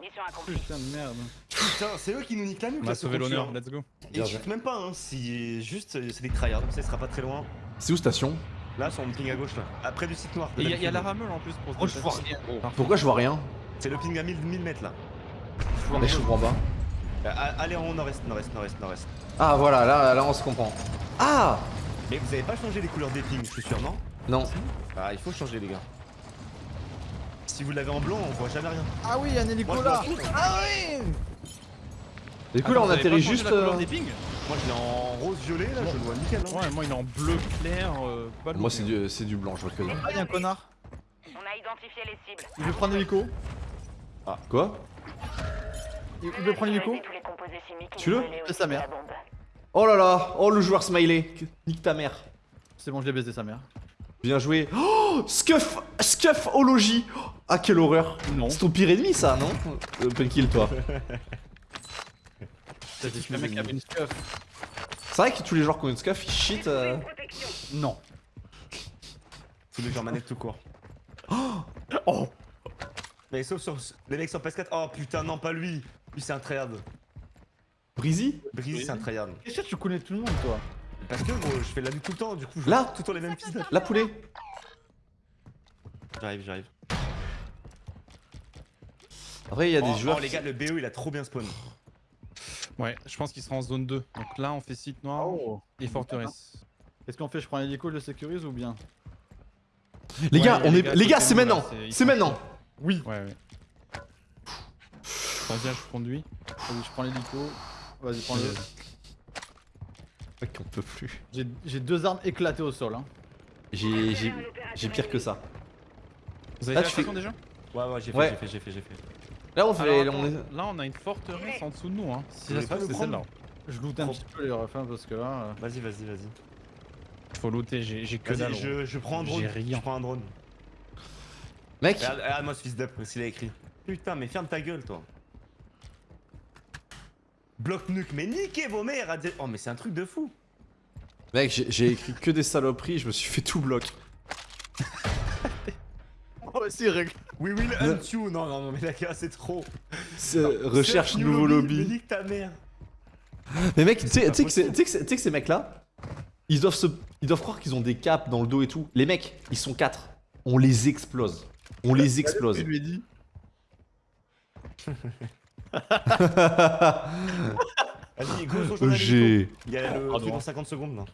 Putain de merde. Putain, c'est eux qui nous niquent la nuque On a ce sauvé l'honneur, let's go. Et je même pas, hein, si juste euh, c'est des tryhards, ça sera pas très loin. C'est où station? Là, sur mon ping à gauche là. Après du site noir. Et il y, a- y a la rameur en plus pour se Oh, je vois déplacer. rien, gros. Pourquoi je vois rien? C'est le ping à 1000, 1000 mètres là. Mais je comprends pas. Euh, a- Allez en haut, nord-est, nord-est, nord-est, nord-est. Ah voilà, là, là on se comprend. Ah Mais vous avez pas changé les couleurs des pings, je suis sûr, non? Non. Ah, il faut changer les gars. Si vous l'avez en blanc, on voit jamais rien. Ah oui, un hélico je là. Ah oui. Du coup, là, on atterrit juste. la euh, des pings? Moi, je l'ai en rose-violet là, je le vois nickel. Hein. Ouais, moi il est en bleu clair. Euh. Moi, c'est du, c'est du blanc, je vois que. Ah, y'a un connard. On a identifié les cibles. Il veut prendre l'hélico. Quoi? Il veut prendre l'hélico. Qui Tue-le. brûlaient au C'est sa mère. Oh là là Oh le joueur smiley Nique ta mère C'est bon, je l'ai baisé sa mère. Bien joué. Oh Scuff Scuff au logis Ah, quelle horreur Non. C'est ton pire ennemi, ça, non euh, Penkill, toi. T'as dit que le mec avait une scuff. C'est vrai que tous les joueurs qui ont une scuff, ils shit. euh. Non. Tous les gens manette tout court. Oh Mais sauf sur les mecs sur PS4. Oh putain, non, pas lui. Lui, c'est un tryhard. Breezy Breezy, c'est un tryhard. Qu'est-ce que tu connais tout le monde, toi Parce que gros, je fais la nuit tout le temps, du coup, je Là tout le temps les mêmes pistes. La poulet J'arrive, j'arrive. Après, il y a des oh, joueurs. oh, les gars, le BO il a trop bien spawn. Ouais, je pense qu'il sera en zone 2. Donc là, on fait site noir Oh et forteresse. Qu'est-ce qu'on fait Je prends l'hélico, je le sécurise ou bien Les Ouais, gars, on les est... gars les gars, c'est maintenant c'est- maintenant. Oui. Ouais, ouais. Vas-y, je conduis. Vas-y, je prends l'hélico. Vas-y, prends-le. Mec, on peut plus. J'ai deux armes éclatées au sol. Hein. J'ai pire que ça. Vous avez Là, fait la tu fais- station déjà Ouais, ouais, j'ai fait, Ouais. j'ai fait, j'ai fait, j'ai fait. Là, on fait. Alors, on attends, est- Là, on a une forteresse en dessous de nous. Hein. Si ça c'est celle-là. Je loot un petit peu les refins parce que là. euh, Vas-y, vas-y, vas-y. Faut looter, j'ai que dalle. Vas-y, je, je prends un drone. J'ai rien. Je prends un drone. Mec, Regarde, regarde moi ce fils d'up, s'il a écrit. Putain, mais ferme ta gueule, toi. Bloc nuque, mais niquez vos mères à dire- Oh, mais c'est un truc de fou. mec, j'ai- écrit que des saloperies, je me suis fait tout bloc. Oh, si, règle. We will hunt you. Non, non, non, mais la gars, c'est trop. Euh, Recherche nouveau Mais lobby. nique ta mère. Mais mec, tu sais que ces mecs-là, ils doivent se, ils doivent croire qu'ils ont des capes dans le dos et tout. Les mecs, ils sont quatre. On les explose. On les explose. Je lui dit. Vas-y, go, J'ai. Il y a le Pardon. truc dans 50 secondes là.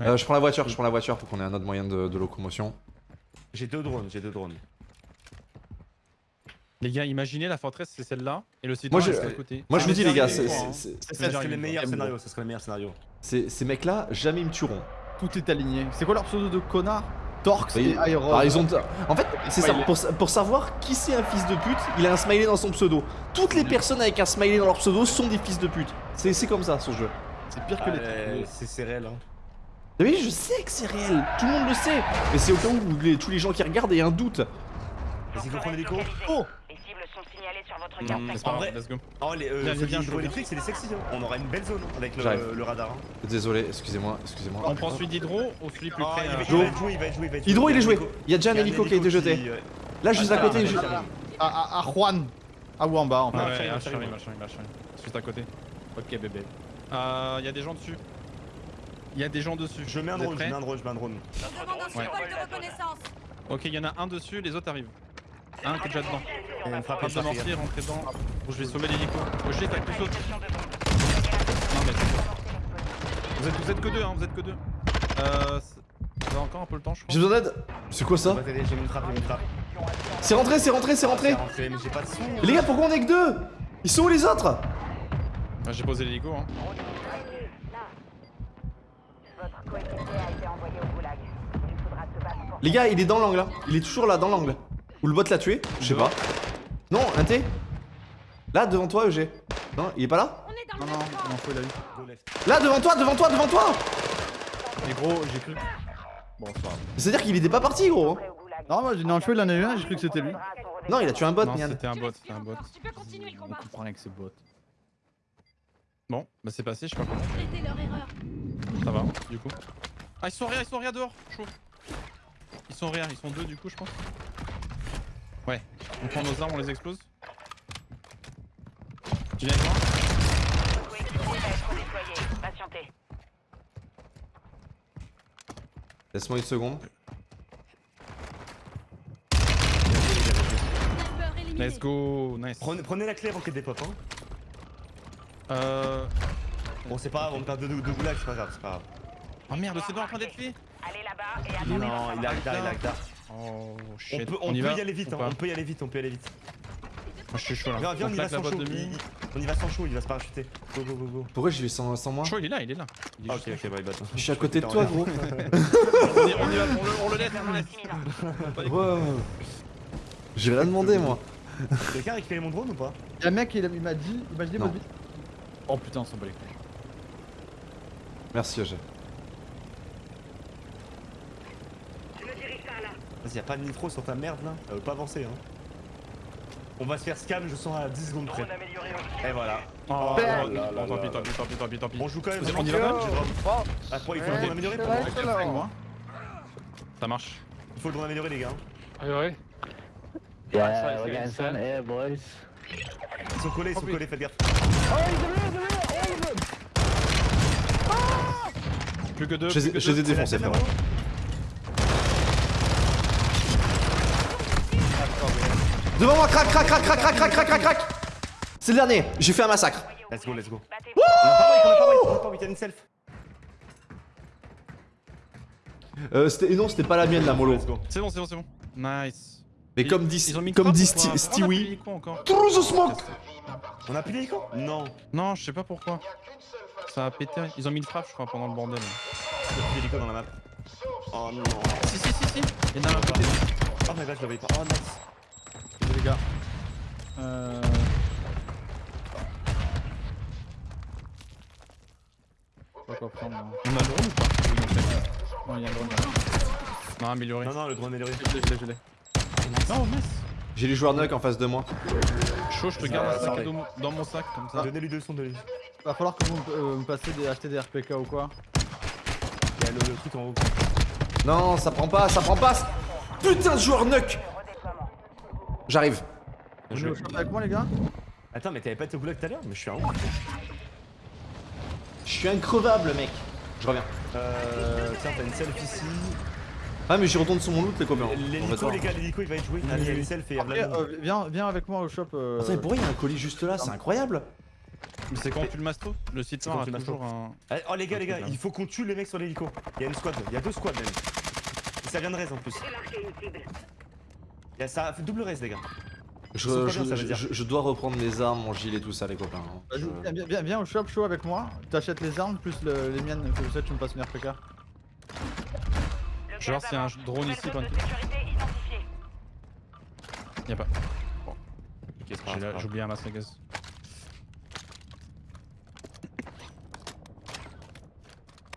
Euh, je prends la voiture, je prends la voiture pour qu'on ait un autre moyen de, de locomotion. J'ai deux drones, j'ai deux drones. Les gars, imaginez la forteresse, c'est celle-là. Et le site Moi, je- à côté. Moi je Ah, vous dis mais les gars, ça, c'est- c'est- j'arrive, le meilleur scénario, ça serait le meilleur scénario. c'est- ces mecs-là, jamais ils me tueront. Tout est aligné. C'est quoi leur pseudo de connard? Torx Oui, et Iron. Alors, ils ont... En fait, c'est ça, pour, sa- pour savoir qui c'est un fils de pute, il a un smiley dans son pseudo. Toutes les personnes avec un smiley dans leur pseudo sont des fils de pute. C'est c'est comme ça ce jeu. C'est pire que Ah, les euh, trucs. c'est c'est réel hein. Oui, je sais que c'est réel, tout le monde le sait. Mais c'est au cas où les- tous les gens qui regardent aient un doute. Vas-y, go prendre l'hélico. Oh Les signalées sur votre Non, carte pas En vrai- let's go. Oh, les euh, viens. électrique, c'est des sexy. Hein. On aura une belle zone avec le, le radar. Hein. Désolé, excusez-moi, excusez-moi. On prend celui d'Hydro ou celui plus Oh, près il à- va, il va être joué, il va être joué. Hydro, il est joué. Il y a déjà un hélico qui a été jeté. Là, juste à Ah, côté. ah, ah, ah, À, à, à Juan. Ah, ou en bas en fait. Ouais, Ah, ouais, ah, j'arrive, j'arrive, j'arrive. Juste à côté. Ok, bébé. Euh, Il y a des gens dessus. Il y a des gens dessus. Je mets un drone, je mets un drone, je mets un drone. Je demande un Ouais. symbole de reconnaissance. Ok, il y en a un dessus, les autres arrivent. Un qui est déjà dedans. Et une frappe, de mortier, rentrez dedans. Bon, je vais sauver l'hélico. Oh, saute. Position de bombe. Non, mais c'est. Vous êtes, vous êtes que deux, hein, vous êtes que deux. Euh. Vous avez encore un peu le temps, je crois. J'ai besoin d'aide. C'est quoi On ça j'ai une frappe, j'ai une frappe. C'est rentré, c'est rentré, c'est rentré. C'est rentré, mais j'ai pas de son. Et les gars, pourquoi on est que deux Ils sont où les autres Ah, J'ai posé l'hélico, hein. Votre coéquipier a été envoyé au goulag. Il faudra se battre pour Les gars, il est dans l'angle là. Il est toujours là, dans l'angle. Ou le bot l'a tué Je sais pas. Non, un T Là, devant toi, EG. Non, il est pas là On est dans Non, le non, m'en faut, il a eu. Là, devant toi, devant toi, devant toi Mais gros, j'ai cru. Bon, c'est pas grave. C'est-à-dire qu'il était pas parti, gros. goulag. Non, moi j'ai non, il en a eu un, j'ai cru que c'était lui. Non, il a tué un bot, Non, c'était un Tu bot, c'était un bot. encore, Tu peux continuer le On combat. comprend rien que c'est bot. Bon, bah c'est passé, je sais pas comment. Ça va, du coup. Ah, ils sont rien, ils sont rien dehors, chaud. Ils sont rien, ils sont deux du coup, je pense. Ouais, on prend nos armes, on les explose. Tu viens déployé. Patientez. Laisse-moi une seconde. Let's go, nice. Prenez, prenez la clé avant qu'elle dépop. Hein. Euh. Bon, c'est pas grave, on perd deux, deux, deux goulag, c'est pas grave, c'est pas grave. Oh merde, c'est pas en train d'être fait Allez là-bas et attendez. Non, il a Agdar, il a Oh On shit. peut, on y peut va y aller vite, hein, on peut y aller vite, on peut y aller vite. Moi, je suis chaud là. Viens, viens, on y va sans chaud. il- On y va sans chaud, il va se parachuter. Go, go, go, go. Pourquoi j'y vais sans, sans moi Chaud, il est là, il est là. Il est Ah, ok, ok, bah. Je suis à côté de toi, gros. On y, on y va, on le, on le laisse, on le laisse. Ouais. J'ai rien demandé, moi. Quelqu'un a récupéré mon drone ou pas? Y'a un mec, il, m'a dit. Oh putain, on s'en bat les couilles. Merci, EG. Vas-y, y'a pas de nitro sur ta merde là Elle veut pas avancer hein. On va se faire scam, je sens à 10 secondes près. Et voilà. Oh, non, tant pis, tant pis, tant pis, tant pis, tant pis. On joue quand même. Hein. On dit la même Ah, quoi, il faut le améliorer pour Ça marche. Il faut le améliorer les gars. Améliorer Yeah, we got some air, boys. Oh, ils sont collés, ils sont collés, faites gaffe. Oh, ils sont Oh, Plus que deux. Je les ai défoncés, frérot. Devant moi, crac, crac, crac, crac, crac, crac, crac, crac, crac C'est le dernier, j'ai fait un massacre. Let's go, let's go. On a pas wait, on a pas wait, on a pas wait, il y a une self. Euh, c'était, non, c'était pas la mienne, la mollo. C'est bon, c'est bon, c'est bon. Nice. Mais Ils- comme dit, ils ont mis une comme dit quoi Sti- Stewie, quoi Through the smoke On a plus l'hélico Non. Non, je sais pas pourquoi. Ça a pété. Ils ont mis une frappe, je crois, pendant le bordel. Il a dans la map. Oh non. Si, si, si, si. Il y en a un à côté. Oh my god, je l'avais pas. Oh nice. Les gars. Euh. Je sais pas quoi prendre. là. On a le drone ou pas Oui, Bon, il y a un drone là. Non, amélioré. Non, non, le drone amélioré. Je l'ai, je l'ai, je l'ai. Non. J'ai les joueurs nuck en face de moi. Chaud, je te Ça garde un ça sac dans mon sac comme ça. Donnez-lui deux sons de lui. Va falloir que vous euh, me passiez des, acheter des RPK ou quoi. Il y a le, le truc en haut. Non, ça prend pas, ça prend pas Putain de joueur nuck J'arrive. Shop avec moi, les gars Attends, mais t'avais pas été au goulag tout à l'heure Mais je suis un ouf. Je suis increvable, mec. Je reviens. Euh. Tiens, t'as une self ici. Ah, mais j'y retourne sur mon loot, les copains. On L'hélico, les gars, l'hélico il va être joué. Il y a une self et Après, euh, viens, viens avec moi au shop. Euh... Attends, mais pourquoi il y a un colis juste là C'est incroyable. Mais c'est quand tu le masto Le site quand a toujours un. Ah, Oh les gars, les gars, il faut qu'on tue les mecs sur l'hélico. Il y a une squad, il y a deux squads même. Et ça vient de raise en plus. Il a ça fait double raise les gars. Je, pas bien, ça dois reprendre mes armes, mon gilet, tout ça, les copains. hein. Viens, viens, viens, viens au shop chaud avec moi. T'achètes les armes plus le- les miennes. Comme ça, tu me passes une RPK. Le Je vais voir gaz s'il y a un drone ici, identifiée. Y'a pas. C'est pas J'ai oublié un masque à gaz.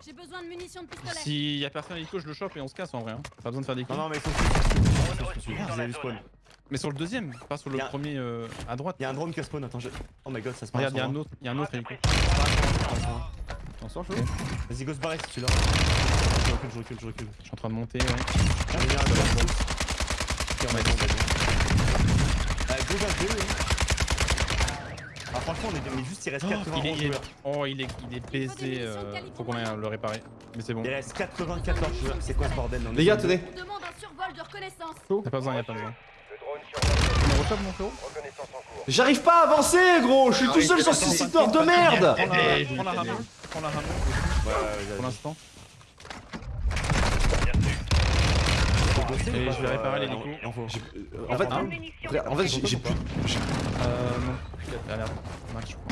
J'ai besoin de munitions de pistolet. S'il y a personne à l'hélico, je le chope et on se casse en vrai. hein. Pas besoin de faire des Non, kills. non, mais ils sont. Mais sur le deuxième, pas sur le Y a- premier euh, à droite. Il y a un drone qui a spawn, attends, je... Oh my god, ça se passe. Regarde, y'a un autre, y a un autre hélico. T'en sors chaud Vas-y, go se barrer si tu l'as. Je recule, je recule, je recule. Je suis en train de monter, ouais. Ah, y un. Ok, on va bon, bah, go vers deux. Ah, franchement, on est mais juste il reste Oh, 91 il est, oh, il est, il est baisé. euh, faut qu'on aille le réparer. Mais c'est bon. Il reste 94 joueurs. C'est quoi ce bordel Les gars, tenez. On demande un survol de reconnaissance. Y'a pas besoin, y'a pas besoin. On reshop mon frérot J'arrive pas à avancer, gros. Je suis tout seul sur ce site de merde. Prends la, rameur. Prends la rameur Ouais, ouais, ouais, pour l'instant. Et ou pas, je vais réparer euh, en faut. J'ai- euh, fait, Hein en fait, j'ai plus. Euh, non. Ah merde, Max, je crois.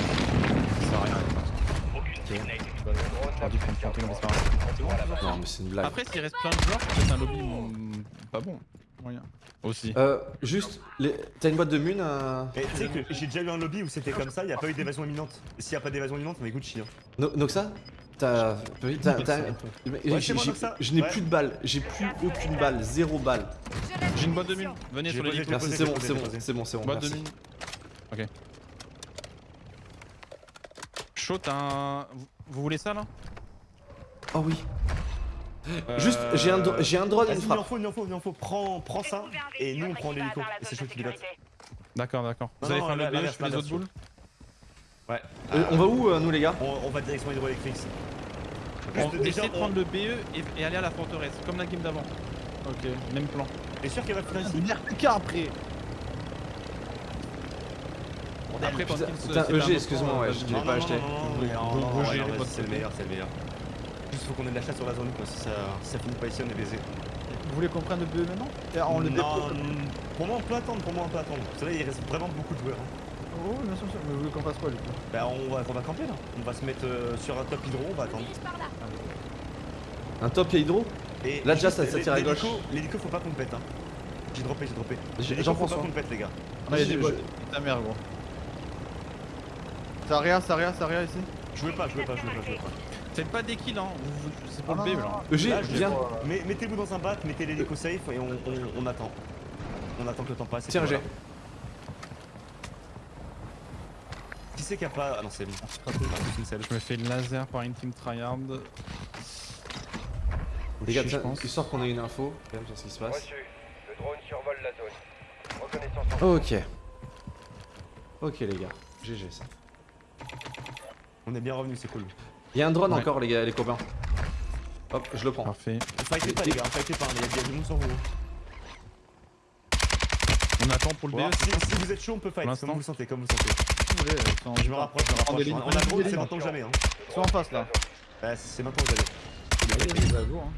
Ça sert à rien. Non, mais c'est une blague. Après, s'il reste plein de joueurs, c'est un lobby mm, pas bon. Moyen. Aussi. Euh, juste, les- t'as une boîte de mun euh... Et tu sais que j'ai déjà eu un lobby où c'était comme ça, il n'y a pas eu d'évasion imminente. S'il n'y a pas d'évasion imminente, on est Gucci. Hein. No- Noxa? T'as. Je n'ai Ouais. plus de balles, j'ai plus aucune balle, zéro balle. J'ai une boîte de mine. Venez sur j'ai Merci, c'est bon, c'est bon, c'est bon, c'est bon. Boîte de mine. Ok. Chaud, t'as un. Vous, voulez ça là? Oh oui. Euh, Juste, j'ai un, un drone et une il en frappe. faut, il en faut, il en faut. Prends, prends ça et nous on prend l'hélico. Et c'est chaud qui pilote. D'accord, d'accord. Vous allez faire le BE, je fais les autres boules? Ouais. Euh, on va où, euh, nous, les gars? On, on va direction hydroélectrique. On déjà, de on- prendre le BE et, et aller à la forteresse, comme la game d'avant. Ok. Même plan. T'es sûr qu'il va finir ici? Une RPK après Après, putain, Pumpkin, putain, c'est EG, autre excuse-moi, ouais, je l'ai pas acheté. non, non, non, Vous- non, vous- non, vous ouais, gérez non, votre C'est le meilleur, c'est le meilleur. Juste faut qu'on ait de la chasse sur la zone quoi, si ça, si ça finit pas ici on est baisé. Vous voulez qu'on prenne le BE maintenant? On le non, dépose? pour moi on peut attendre, pour moi on peut attendre. Parce que là il reste vraiment beaucoup de joueurs. hein. Oh, bien sûr, mais vous voulez qu'on fasse quoi du coup Bah on va, on va camper là. On va se mettre euh, sur un top hydro, on va attendre. Un top hydro Et Là, déjà, ça- ça tire à gauche. L'hélico faut pas qu'on le pète hein. J'ai droppé, j'ai droppé. J'ai- j'en faut prends pas qu'on le pète les gars. Ah, il y a des bots. Ta mère, gros. Saria, Saria, Saria ici Je veux pas, je veux pas, je veux pas, je veux pas. Faites pas des kills, hein. C'est pour Ah, le B là. EG, viens. Mais mettez-vous dans un bac, mettez l'hélico safe et on, on- on attend. On attend que le temps passe. Tiens, puis EG. voilà. Qui c'est qui a pas. Ah non, c'est bon. Je me fais le laser par une team tryhard. Les gars, pense. histoire qu'on ait une info quand même sur ce qui se passe. Reçu. Le drone survole la zone. Reconnaissance en Ok. Ok les gars, GG ça. On est bien revenu, c'est cool. Il y a un drone Ouais. encore les gars, les copains. Hop, je le prends. Parfait. Fightez pas, les gars, fightez pas, il y a- il y a du monde sur vous. On attend pour le B. Bon, si, si vous êtes chaud, on peut fight, l'instant. comme vous le sentez, comme vous le sentez. Ils sont- Je me rapproche, je me rapproche. des On a des c'est maintenant que jamais. Hein. Ils sont en face là. Ouais, c'est maintenant allez. Allez, vas-y, go, hein.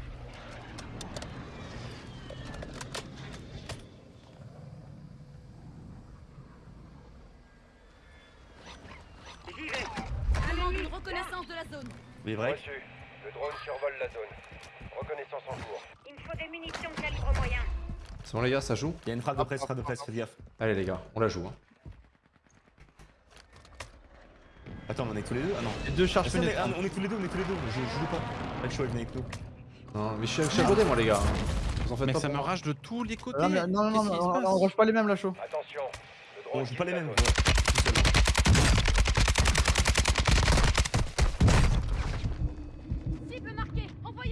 Demande une reconnaissance de la zone. Oui, vrai. Reçu. Le drone survole la zone. Reconnaissance en cours. Il me faut des munitions calibre moyen. C'est bon les gars, ça joue? Il y a une frappe de presse, frappe de presse, faites gaffe. Allez les gars, on la joue. Hein. Attends, on est tous les deux? Ah non. Les deux charges ah, pénétrantes. on est tous les deux, on est tous les deux. Je, je joue pas. Choix, venez avec nous. Non, mais je suis je à côté moi les gars. Vous en faites Mais pas ça me rage de tous les côtés. Non, mais- non, non, non, se on- rush pas les mêmes là, chaud. Attention. On joue pas les mêmes.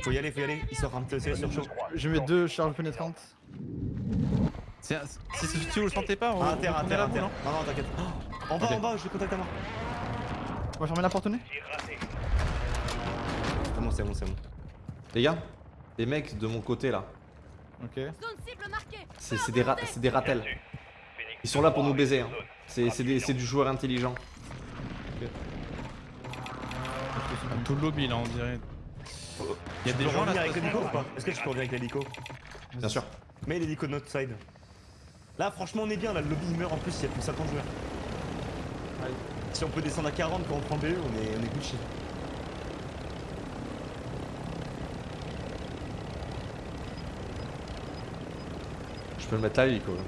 Faut y aller, faut y aller. Il sort un petit c'est sur chaud. Je mets deux charges pénétrantes. C'est- Si si- si vous le sentez pas, on Ah, à terre, à terre, à terre. non Non, non, t'inquiète. Oh, En bas, en bas, je contacte à moi. On va fermer la porte au nez C'est bon, c'est bon, c'est bon. Les gars, les mecs de mon côté là, Ok. C'est des, ra- c'est des ratels. Ils sont là pour nous baiser. Hein. C'est du joueur intelligent. Tout le lobby là, on dirait. Il y a Tu des gens là. avec l'hélico ou pas? Est-ce que tu peux revenir avec l'hélico? Bien sûr. Mets l'hélico de notre side. Là, franchement, on est bien. Là, le lobby il meurt en plus, il y a plus de 50 joueurs. Si on peut descendre à 40 quand on prend BE, on est, on est Gucci. Je peux le mettre là l'hélico. là.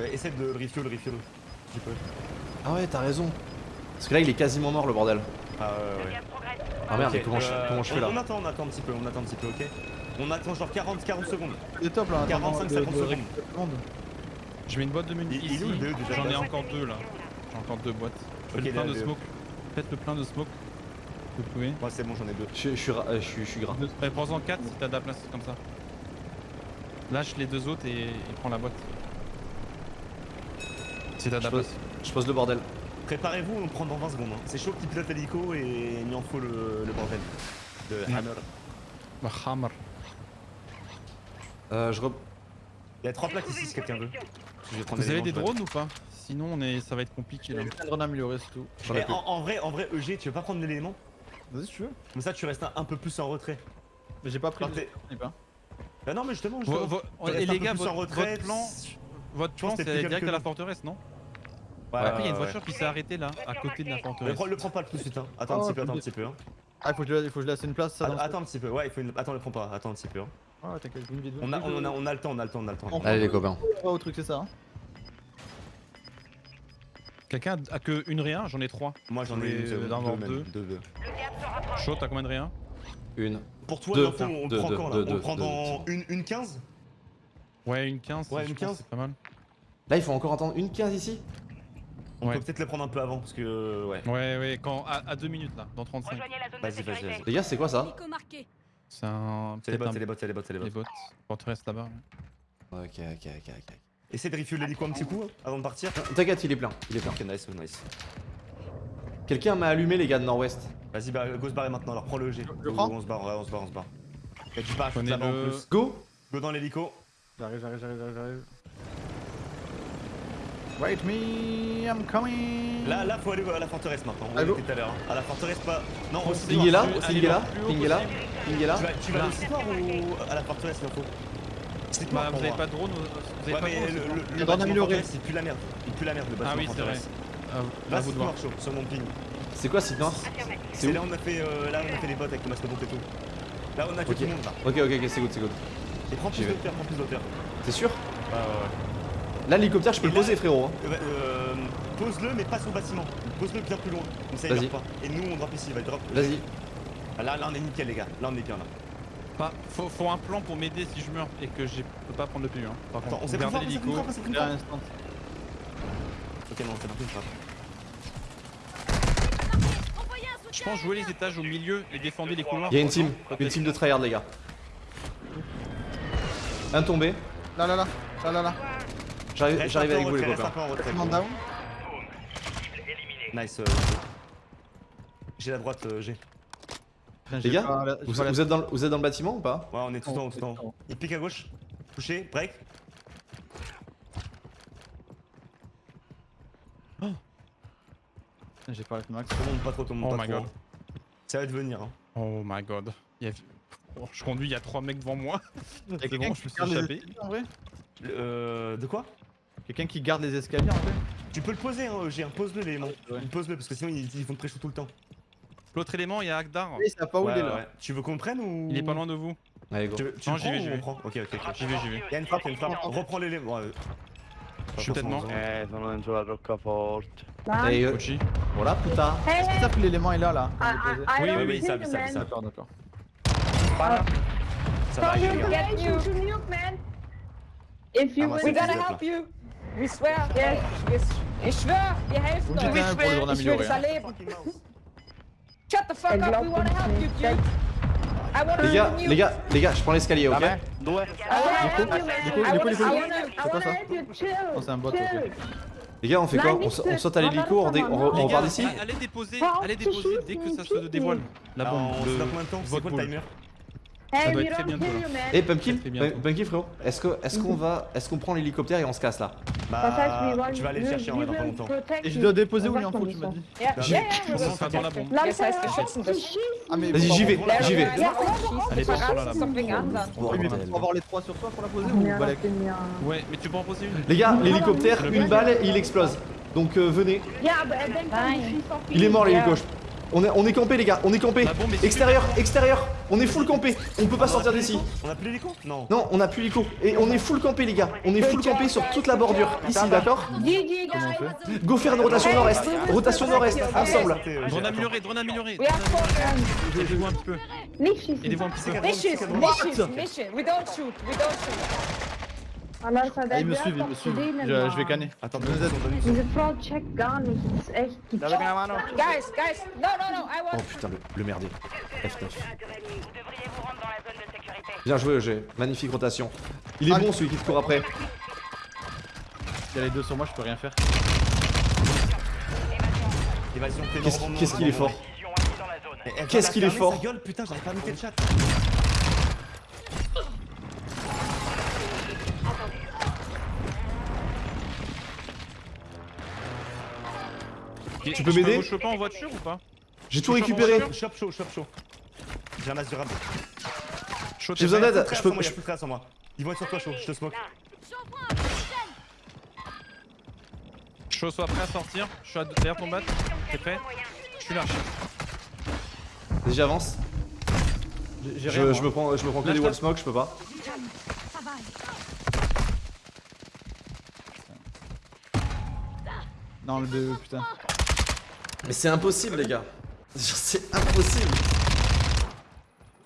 Euh, essaie de le refuel, refuel. Si tu peux. Ah ouais, t'as raison. Parce que là il est quasiment mort le bordel. Ah ouais, ouais. Ah merde, Ok, comment, je, euh, comment je fais on, là on attend, on attend un petit peu, on attend un petit peu, ok On attend genre 40, 40 secondes. Les top là. 45, 50 secondes. secondes. Je mets une boîte de munitions Il- il est où, ici. le BE, déjà J'en ai Là. encore deux là. J'ai encore deux boîtes. Ok, le plein de le- smoke. Faites le plein de smoke. Vous pouvez. Moi, c'est bon, j'en ai deux. je, je suis, euh, je, suis, je suis gras. Prends-en 4 si t'as de la place comme ça. Lâche les deux autres et, et prends la boîte. Si t'as de Je la pose, je pose le bordel. Préparez-vous, on prend dans 20 secondes. hein. C'est chaud qu'il pilote l'hélico et il en faut le, le bordel. De. Hammer. Bah, hammer. Euh, je re... Il y a 3 plaques ici si quelqu'un veut. Vous avez des drones ou pas? Sinon on est... ça va être compliqué là. Amélioré, c'est tout. Plus. en, en vrai, en vrai, EG, tu veux pas prendre l'élément? Vas-y, si tu veux. Comme ça, tu restes un, un peu plus en retrait. Mais j'ai pas pris. Le- pas. Bah non, mais justement, Vo- justement. vo- restes et les gars, plus votre, en retrait. votre plan, votre plan c'est direct que à la forteresse, non? Ouais, Après il y a une voiture ouais. qui s'est arrêtée là, à côté de la Mais forteresse. prends- le prends pas tout de suite, hein. Attends Oh, un petit peu, attends un petit peu. Hein. Ah, il faut que je, il faut que je laisse une place. Ça, Attends, attends un petit peu, ouais, il faut une... Attends, le prends pas, attends un petit peu. Hein. Ah, t'inquiète, une vidéo. On, a, on, a, on a le temps, on a le temps, on a le temps. On- Allez les copains. On va au truc, c'est ça. Hein. Quelqu'un a que une réa J'en ai trois. Moi j'en ai une, d'en deux, deux. Chaud, t'as combien de réa Une. Pour toi, Deux, l'info, on deux, prend deux, quand là deux, On le prend deux, dans deux. une, une 15 Ouais, une 15. Ouais, une pense, 15. C'est pas mal. Là il faut encore entendre une 15 ici On Ouais. peut peut-être le prendre un peu avant parce que. euh, Ouais. Ouais, ouais, quand, à, à deux minutes là, dans 35. Rejoignez la zone de Vas-y, vas-y. Les gars, c'est quoi ça. C'est un. C'est les bots, c'est les bots, c'est les bots, c'est les Les bots. Forteresse là-bas. Ok, ok, ok, ok. Essaye de refuel l'hélico un petit coup hein, avant de partir. T'inquiète, il est plein. Il est plein. Ok, nice, nice. Quelqu'un m'a allumé les gars de Nord-Ouest. Vas-y, bah, go se barrer maintenant, alors prends le G. Je Go, prends go, on se barre, ouais, on se barre, on se barre. Y'a du parachute là-bas en le- plus. Go Go dans l'hélico. J'arrive, j'arrive, j'arrive, j'arrive, j'arrive. Wait me, I'm coming. Là, là, faut aller à la forteresse maintenant. On était tout à l'heure. hein. À la forteresse, pas. Non, au Ping est là Ping est là le Ping est là. Ping est là Tu vas, tu vas citoire ou à la forteresse bientôt Bah, vous avez pas de drone Vous avez Ouais, pas mais de drone le, le Le amélioré. il pue la merde. Il pue la merde le bâtiment Ah oui, c'est vrai. à Là, vous c'est de voir. noir chaud, sur mon ping. C'est quoi Site Noir Affirmatif. C'est C'est là où on a fait, euh, là, on a fait les bots avec le mastodonte et tout. Là, on a que tout le monde là. Ok, ok, ok, c'est good, c'est good. Et prends plus d'auteur, prends plus d'auteur. T'es sûr Ouais, ouais, ouais. Là, l'hélicoptère, je peux le poser, frérot. hein. Euh, bah, euh, Pose-le, mais pas sur le bâtiment. Pose-le bien plus loin. Comme ça, il pas. Et nous, on drop ici, il va drop. Vas-y. Ah, Là, là, on est nickel, les gars. Là, on est bien là. Pas, faut, faut un plan pour m'aider si je meurs et que je peux pas prendre le PU. Hein. Par Attends, contre, fort, on s'est pris l'hélico. Ok, non, c'est pas pris Je pense jouer les étages au milieu et défendre les couloirs. Il y a une team, une team de tryhard les gars. Un tombé. Là, là, là. Là, là, là. J'arrive avec vous les copains. Nice. euh, J'ai la droite, euh, j'ai. Les gars, pas la- j'ai vous, êtes dans, le- vous êtes dans le bâtiment ou pas? Ouais, on est tout en haut, tout en haut. Il pique à gauche. Touché, break. Putain, J'ai pas la max. Tout le monde pas trop, tout le monde Oh pas my trop. god. Ça va devenir. Hein. Oh my god. Il y a- Oh, je conduis, il y a trois mecs devant moi. Quelqu'un bon, qui je me suis garde les échappé. escaliers en vrai? Euh. De quoi? Quelqu'un qui garde les escaliers en vrai Tu peux le poser, hein, j'ai un pose-le l'élément. Ouais. Pose-le parce que sinon ils, ils vont te pré-shoot tout le temps. L'autre élément, il y a Agdar. Oui, ça pas où il est là. Tu veux qu'on prenne ou? Il est pas loin de vous. Allez go. Tu, tu Non, j'y vais, j'y vais. Ok, ok, ok. J'y vais, j'y vais. Il y a une frappe, il y a une frappe. Reprends l'élément. ouais. Je suis peut-être mort. Eh, sono dentro la roccaforte. Et euh, Kochi. voilà putain. Est-ce qu'ils savent que l'élément est là là? On est posé Oui, oui, oui, ça, ça, ça. D'accord, d'accord. Ça va, les gars. If you Ah, c'est gonna help you. We swear. Yes. Ich schwör, wir helfen euch. les drone Ich will hein. erleben. Les gars, help you. les gars, les gars, je prends l'escalier, ok? Nico, wanna, Nico, I Nico. wanna, I C'est quoi ça? Oh, c'est un bot, ok. Les gars, on fait quoi? On, sa- on saute à l'hélico, on, repart d'ici? Allez déposer, allez déposer dès que ça se dévoile. La Ah, bombe. on se combien de temps C'est quoi le timer? Ça Hey, doit être très bientôt. Eh Pumpkin. Pum- Pumpkin frérot, est-ce que est-ce qu'on va est-ce qu'on prend l'hélicoptère et on se casse là Bah. Tu vas aller le chercher en vrai dans pas longtemps. Et je dois déposer où l'info, tu m'as dit Bah, On sera dans la bombe. Ah, Vas-y, j'y vais, j'y vais. Allez, passe sur là, là. Bordel. faut avoir les trois sur toi pour la poser ou Balek Ouais, mais tu peux en poser une. Les gars, l'hélicoptère, une balle et il explose. Donc euh, venez. Er. Il est mort l'hélico. On est, on est campé les gars, on est campé. Est Extérieur, extérieur. On est full campé. On peut pas sortir d'ici. On a plus l'hélico? Non. Non, on a plus l'hélico. Et on est full campé les gars. On est full campé sur toute la bordure. Ici, d'accord? Go faire une rotation nord-est. Rotation nord-est, ensemble. Drone amélioré, drone amélioré. Aidez-vous un petit peu. Aidez-vous un petit peu. Nicht schießen, nicht schießen, nicht schießen. We don't shoot, we don't shoot. Ah, ils me suivent, ils me suivent. Je, je vais canner. Attends, êtes- une seconde, donne une seconde. Gar nicht. Das ist echt. Die? Guys, guys, no, no, no, I Oh want. putain, le, le merdier. F9. Vous devriez vous rendre dans la zone de sécurité. Bien joué, EG. Magnifique rotation. Il est bon celui qui te court après. Il y a les deux sur moi, je peux rien faire. Qu'est-ce qu'il est fort. Qu'est-ce qu'il est fort. putain, j'arrive pas à le chat. Tu peux m'aider vous choper en voiture ou pas J'ai tout Je récupéré. voiture. Chop chaud, chop chaud. J'ai un as du rab. J'ai besoin d'aide. Je peux. je- traces en moi. Ils vont être sur toi chaud, je te smoke. Chaud, sois prêt à sortir. Je suis à- derrière ton bat. T'es prêt Je suis là. Vas-y, j'avance. Je, rien. je me prends, je me prends que des wall smoke, je peux pas. Non, le BE, putain. Mais c'est impossible, les gars. C'est impossible.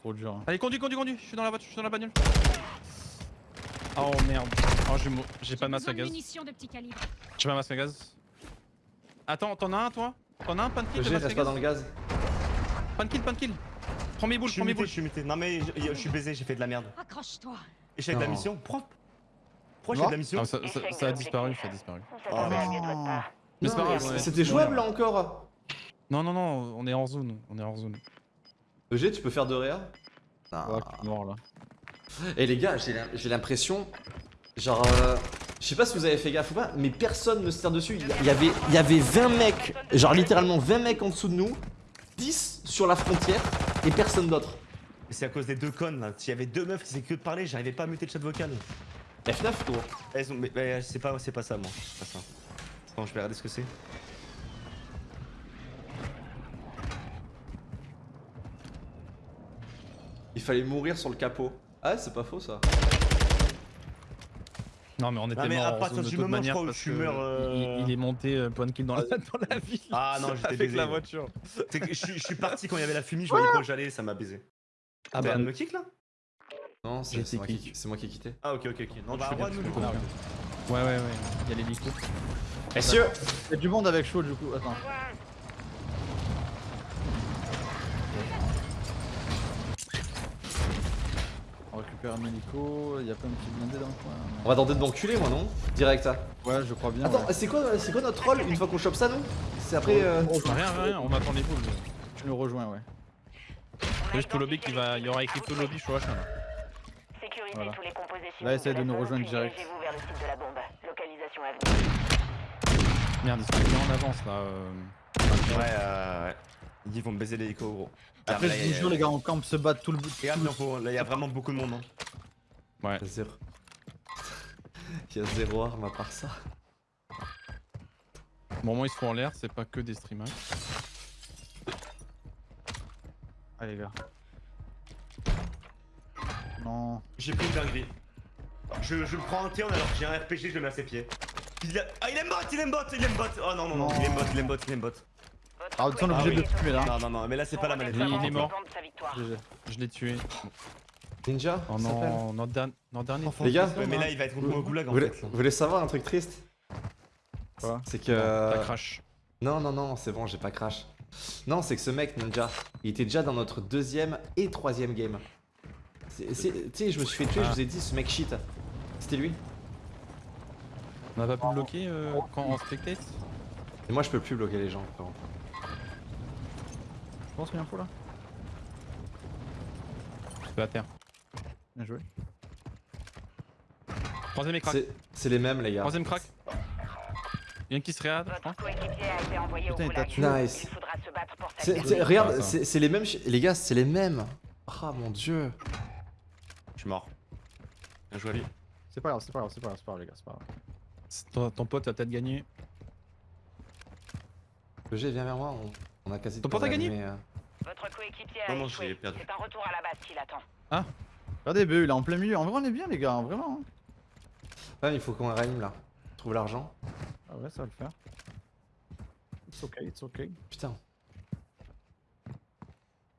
Trop dur. hein. Allez, conduis, conduis, conduis. Je suis dans la voiture, je suis dans la bagnole. Oh merde. Oh, j'ai j'ai pas de masque à gaz. munitions de petit calibre. J'ai pas de masque à gaz. Attends, t'en as un toi? T'en as un masque à reste pas dans le gaz. Pancake, pancake. Prends mes boules, prends mes boules. je suis muté. Non mais je, je suis baisé, j'ai fait de la merde. Accroche-toi. Échec de la mission Pourquoi? Pourquoi j'ai de la mission? Ça, ça- ça a disparu, ça a disparu. Part. Mais c'est pas grave. C'était jouable là encore. Non, non, non, on est hors zone. On est hors zone. EG, tu peux faire de réa? Ouais, Non. je suis mort là. Et les gars, j'ai l'im- j'ai l'impression. Genre. euh, je sais pas si vous avez fait gaffe ou pas, mais personne ne se tire dessus. Il y- avait, il y avait 20 mecs, genre littéralement 20 mecs en dessous de nous, 10 sur la frontière et personne d'autre. Et C'est à cause des deux connes là. S'il y avait deux meufs qui faisaient que de parler, j'arrivais pas à muter le chat vocal. F9 gros. Elles ont... Mais, mais c'est pas, c'est pas ça moi. C'est pas ça. Attends, je vais regarder ce que c'est. Il fallait mourir sur le capot. Ah, c'est pas faux ça. Non, mais on était Ah, mais mort à en zone de toute manière parce tu que meurs, euh, il, il est monté euh, point de kill dans la, dans la ville. Ah non, j'étais avec baisé. la voiture. Que je, suis- je suis parti quand il y avait la fumée, je voyais pas où j'allais, ça m'a baisé. Ah T'as bah, un me kick là? Non, c'est moi, qui- kick. c'est moi qui ai quitté. Ah ok ok ok. Non, je bah bien, nous du coup. bien. ouais, ouais, ouais. Il y a l'hélico. Messieurs Il y a du monde avec chaud du coup. Attends. Récupère un hélico. Il y a pas un petit blindé dans le coin. non On va tenter de m'enculer, moi, non Direct. hein. Ouais, je crois bien. Attends, ouais. c'est quoi, c'est quoi notre rôle une fois qu'on chope ça, nous C'est après. euh, Rien, rien, on attend les boules. Tu nous rejoins, ouais. Juste tout lobby qui va. Il y aura écrit tout lobby, je crois. Sécurisez Voilà. tous les composés Là, essaye de nous rejoindre direct. Merde, ils sont bien en avance là. euh. Ouais, euh, ouais. Ils vont me baiser l'hélico gros. Après, je vous jure, les gars, on campe se battre tout le bout. Regarde, là il y a vraiment beaucoup de monde. Hein. Ouais. Zéro. Il y a zéro arme à part ça. Au moment où ils se font en l'air, c'est pas que des streamers. Allez, les gars. Non. J'ai pris une dinguerie. Je, je prends un turn alors que j'ai un RPG, je le mets à ses pieds. Il a... Ah il aime bot, il aime bot, il aime bot Oh non non non, Non. il aime bot, il aime bot, il aime bot. Ah, on est obligé oui. de le tuer là. Non non non, mais là c'est pas la manette. Il- il est mort. Je l'ai tué. Ninja Oh non, notre dernier. Les gars, Ouais, mais là il va être au goulag en vous voulez, fait. vous voulez savoir un truc triste Quoi C'est que. Ça crash. Non, non, non, c'est bon, j'ai pas crash. Non, c'est que ce mec, Ninja, il était déjà dans notre deuxième et troisième game. Tu sais, je me suis fait tuer, je Ah. vous ai dit, ce mec shit. C'était lui. On a pas pu bloquer euh, quand on spectate? Et moi, je peux plus bloquer les gens, frérot. Je pense qu'il y a un faux là. Je peux à terre. Bien joué. Troisième écran. C'est- C'est les mêmes, les gars. Troisième crack. Il y en a qui se réad, je crois. Putain, il t'a goulag. tué. Nice. Il faudra se battre pour sa C'est- liberté. c'est- regarde, c'est les mêmes. Les gars, c'est les mêmes. Ah mon dieu. Je suis mort. Bien joué à lui. C'est pas grave, c'est pas grave, c'est pas grave, c'est pas grave, les gars, c'est pas grave. Ton, ton pote a peut-être gagné. EG, viens vers moi, on, on a quasi Ton pote a gagné mais, euh, Votre coéquipier a Non, non, échoué. j'ai perdu. C'est un retour à la base qui l'attend. Regardez, BE, il est en plein milieu. En vrai, on est bien, les gars, hein, vraiment. hein. Ouais, mais il faut qu'on réanime là. Trouve l'argent. Ah ouais, ça va le faire. It's ok, it's ok. Putain.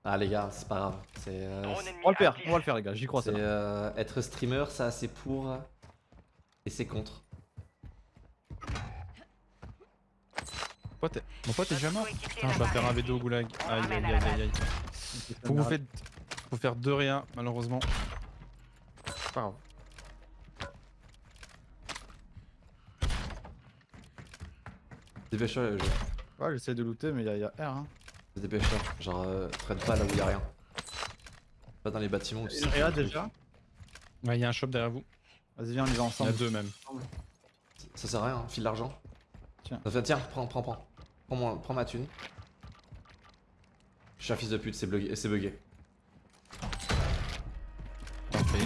Ah les gars, c'est pas grave. C'est euh, On va le faire, on va le faire, les gars, j'y crois, c'est euh, être streamer, ça c'est pour et c'est contre. Pote est- Mon pote est déjà mort? Putain, je vais faire un V2 au goulag. Aïe aïe aïe aïe aïe. Faut que vous faites. Faut faire 2 rien, malheureusement. C'est pas grave. Dépêche-toi, jeu. Ouais, j'essaie de looter, mais il y, a- R. Hein. Dépêche-toi. Genre, euh, traîne pas là où y a rien. Pas dans les bâtiments où tu sais Et qu'il y a là, un truc. déjà? Ouais, il y a un shop derrière vous. Vas-y, viens, on y va Il y en a ensemble. deux même. Ça sert à rien, hein, file l'argent. Tiens. Enfin, tiens, prends, prends, prends. Prends, moi- prends ma thune. Je suis un fils de pute, c'est bugué. C'est bugué. Parfait.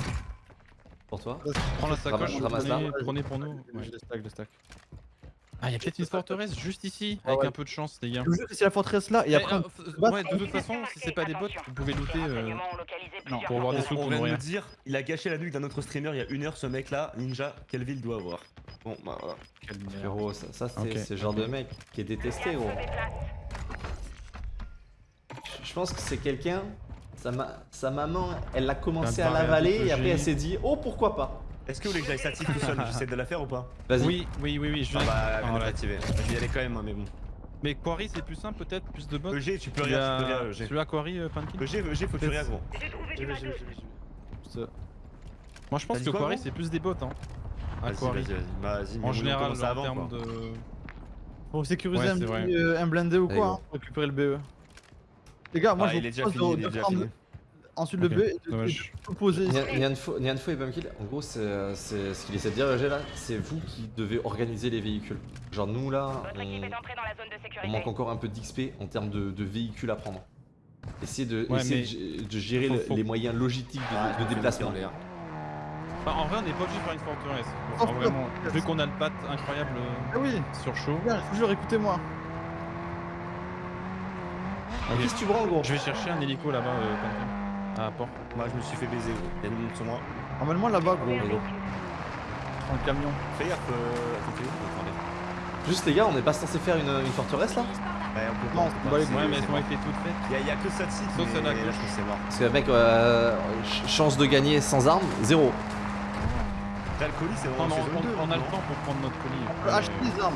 Pour toi Prends la sacoche, prenez, prenez pour nous. Je Ouais. les stack, je les stack. Ah, il y a peut-être une forteresse juste ici, Ah avec ouais. un peu de chance, les gars. Je vous jure que c'est la forteresse là, et Eh, après. euh, f- battre. ouais, de toute façon, si c'est pas des bots, vous pouvez looter. Euh, plusieurs pour avoir des sous On pour vient de nourrir. nous dire, il a gâché la nuque d'un autre streamer il y a une heure ce mec là, Ninja, quelle ville doit avoir? Bon bah voilà. Frérot, ça, ça, c'est le genre de mec qui est détesté, gros. Je- pense que c'est quelqu'un. Sa, ma- sa maman, elle a commencé à l'avaler et après elle s'est dit Oh pourquoi pas? Est-ce que vous voulez que j'aille statique tout seul J'essaie de la faire ou pas Vas-y. Oui, oui, oui, oui, je Ah bah, Ah, elle vient de voilà. l'activer. Je vais y aller quand même, hein, mais bon. Mais Quarry, c'est plus simple, peut-être, plus de bots. EG, tu peux rien, tu peux rien, EG. as Quarry, euh, Pumpkin EG, EG, faut que tu rien, gros. J'ai trouvé du matos. Juste, Moi, je pense que Quarry, c'est plus des bots. Hein. À Vas-y, Quarry. vas-y, vas-y. Bah, En général, en termes de. Pour sécuriser Ouais, un, c'est petit, vrai. euh, un blindé ou quoi, hein, pour récupérer le BE. Les gars, moi Ah, je il est vous déjà propose fini, de- il est de déjà prendre fini. Ensuite le et de tout poser Nianfo et Pumpkin, en gros, c'est euh, c'est ce qu'il essaie de dire, EG, là, c'est vous qui devez organiser les véhicules. Genre, nous là, on, est entrée dans la zone de on sécurité. manque encore un peu d'XP en termes de, de véhicules à prendre. Essayez de, Ouais, essayez mais- de gé- de gérer Faut- le- faut- les moyens logistiques de, Ah, déplacement. faire en l'air. Enfin, en vrai, on n'est pas obligé de faire une forteresse. Oh, vraiment, vu qu'on a le pat incroyable Ah oui, sur chaud. jure, écoutez-moi. Qu'est-ce que tu branles, gros? Je vais chercher un hélico là-bas, euh, Pumpkin. À port. Moi, je me suis fait baiser, gros. Il y a une monde sur moi. Emmène-moi là-bas, gros. Bon, gros. Dans le camion. Fais gaffe, euh, à côté. Attendez. Juste les gars, on n'est pas censé faire une, une forteresse là Ouais, on peut Non, pas, on va les Ouais, mais elles ont été toutes faites. Il y, a- que ça de site, Sauf celle à gauche. c'est mort. Parce que mec, euh, ch- chance de gagner sans armes, zéro. Après, le colis, c'est vraiment non, on, 2. on a le temps pour prendre notre colis. On peut acheter des armes.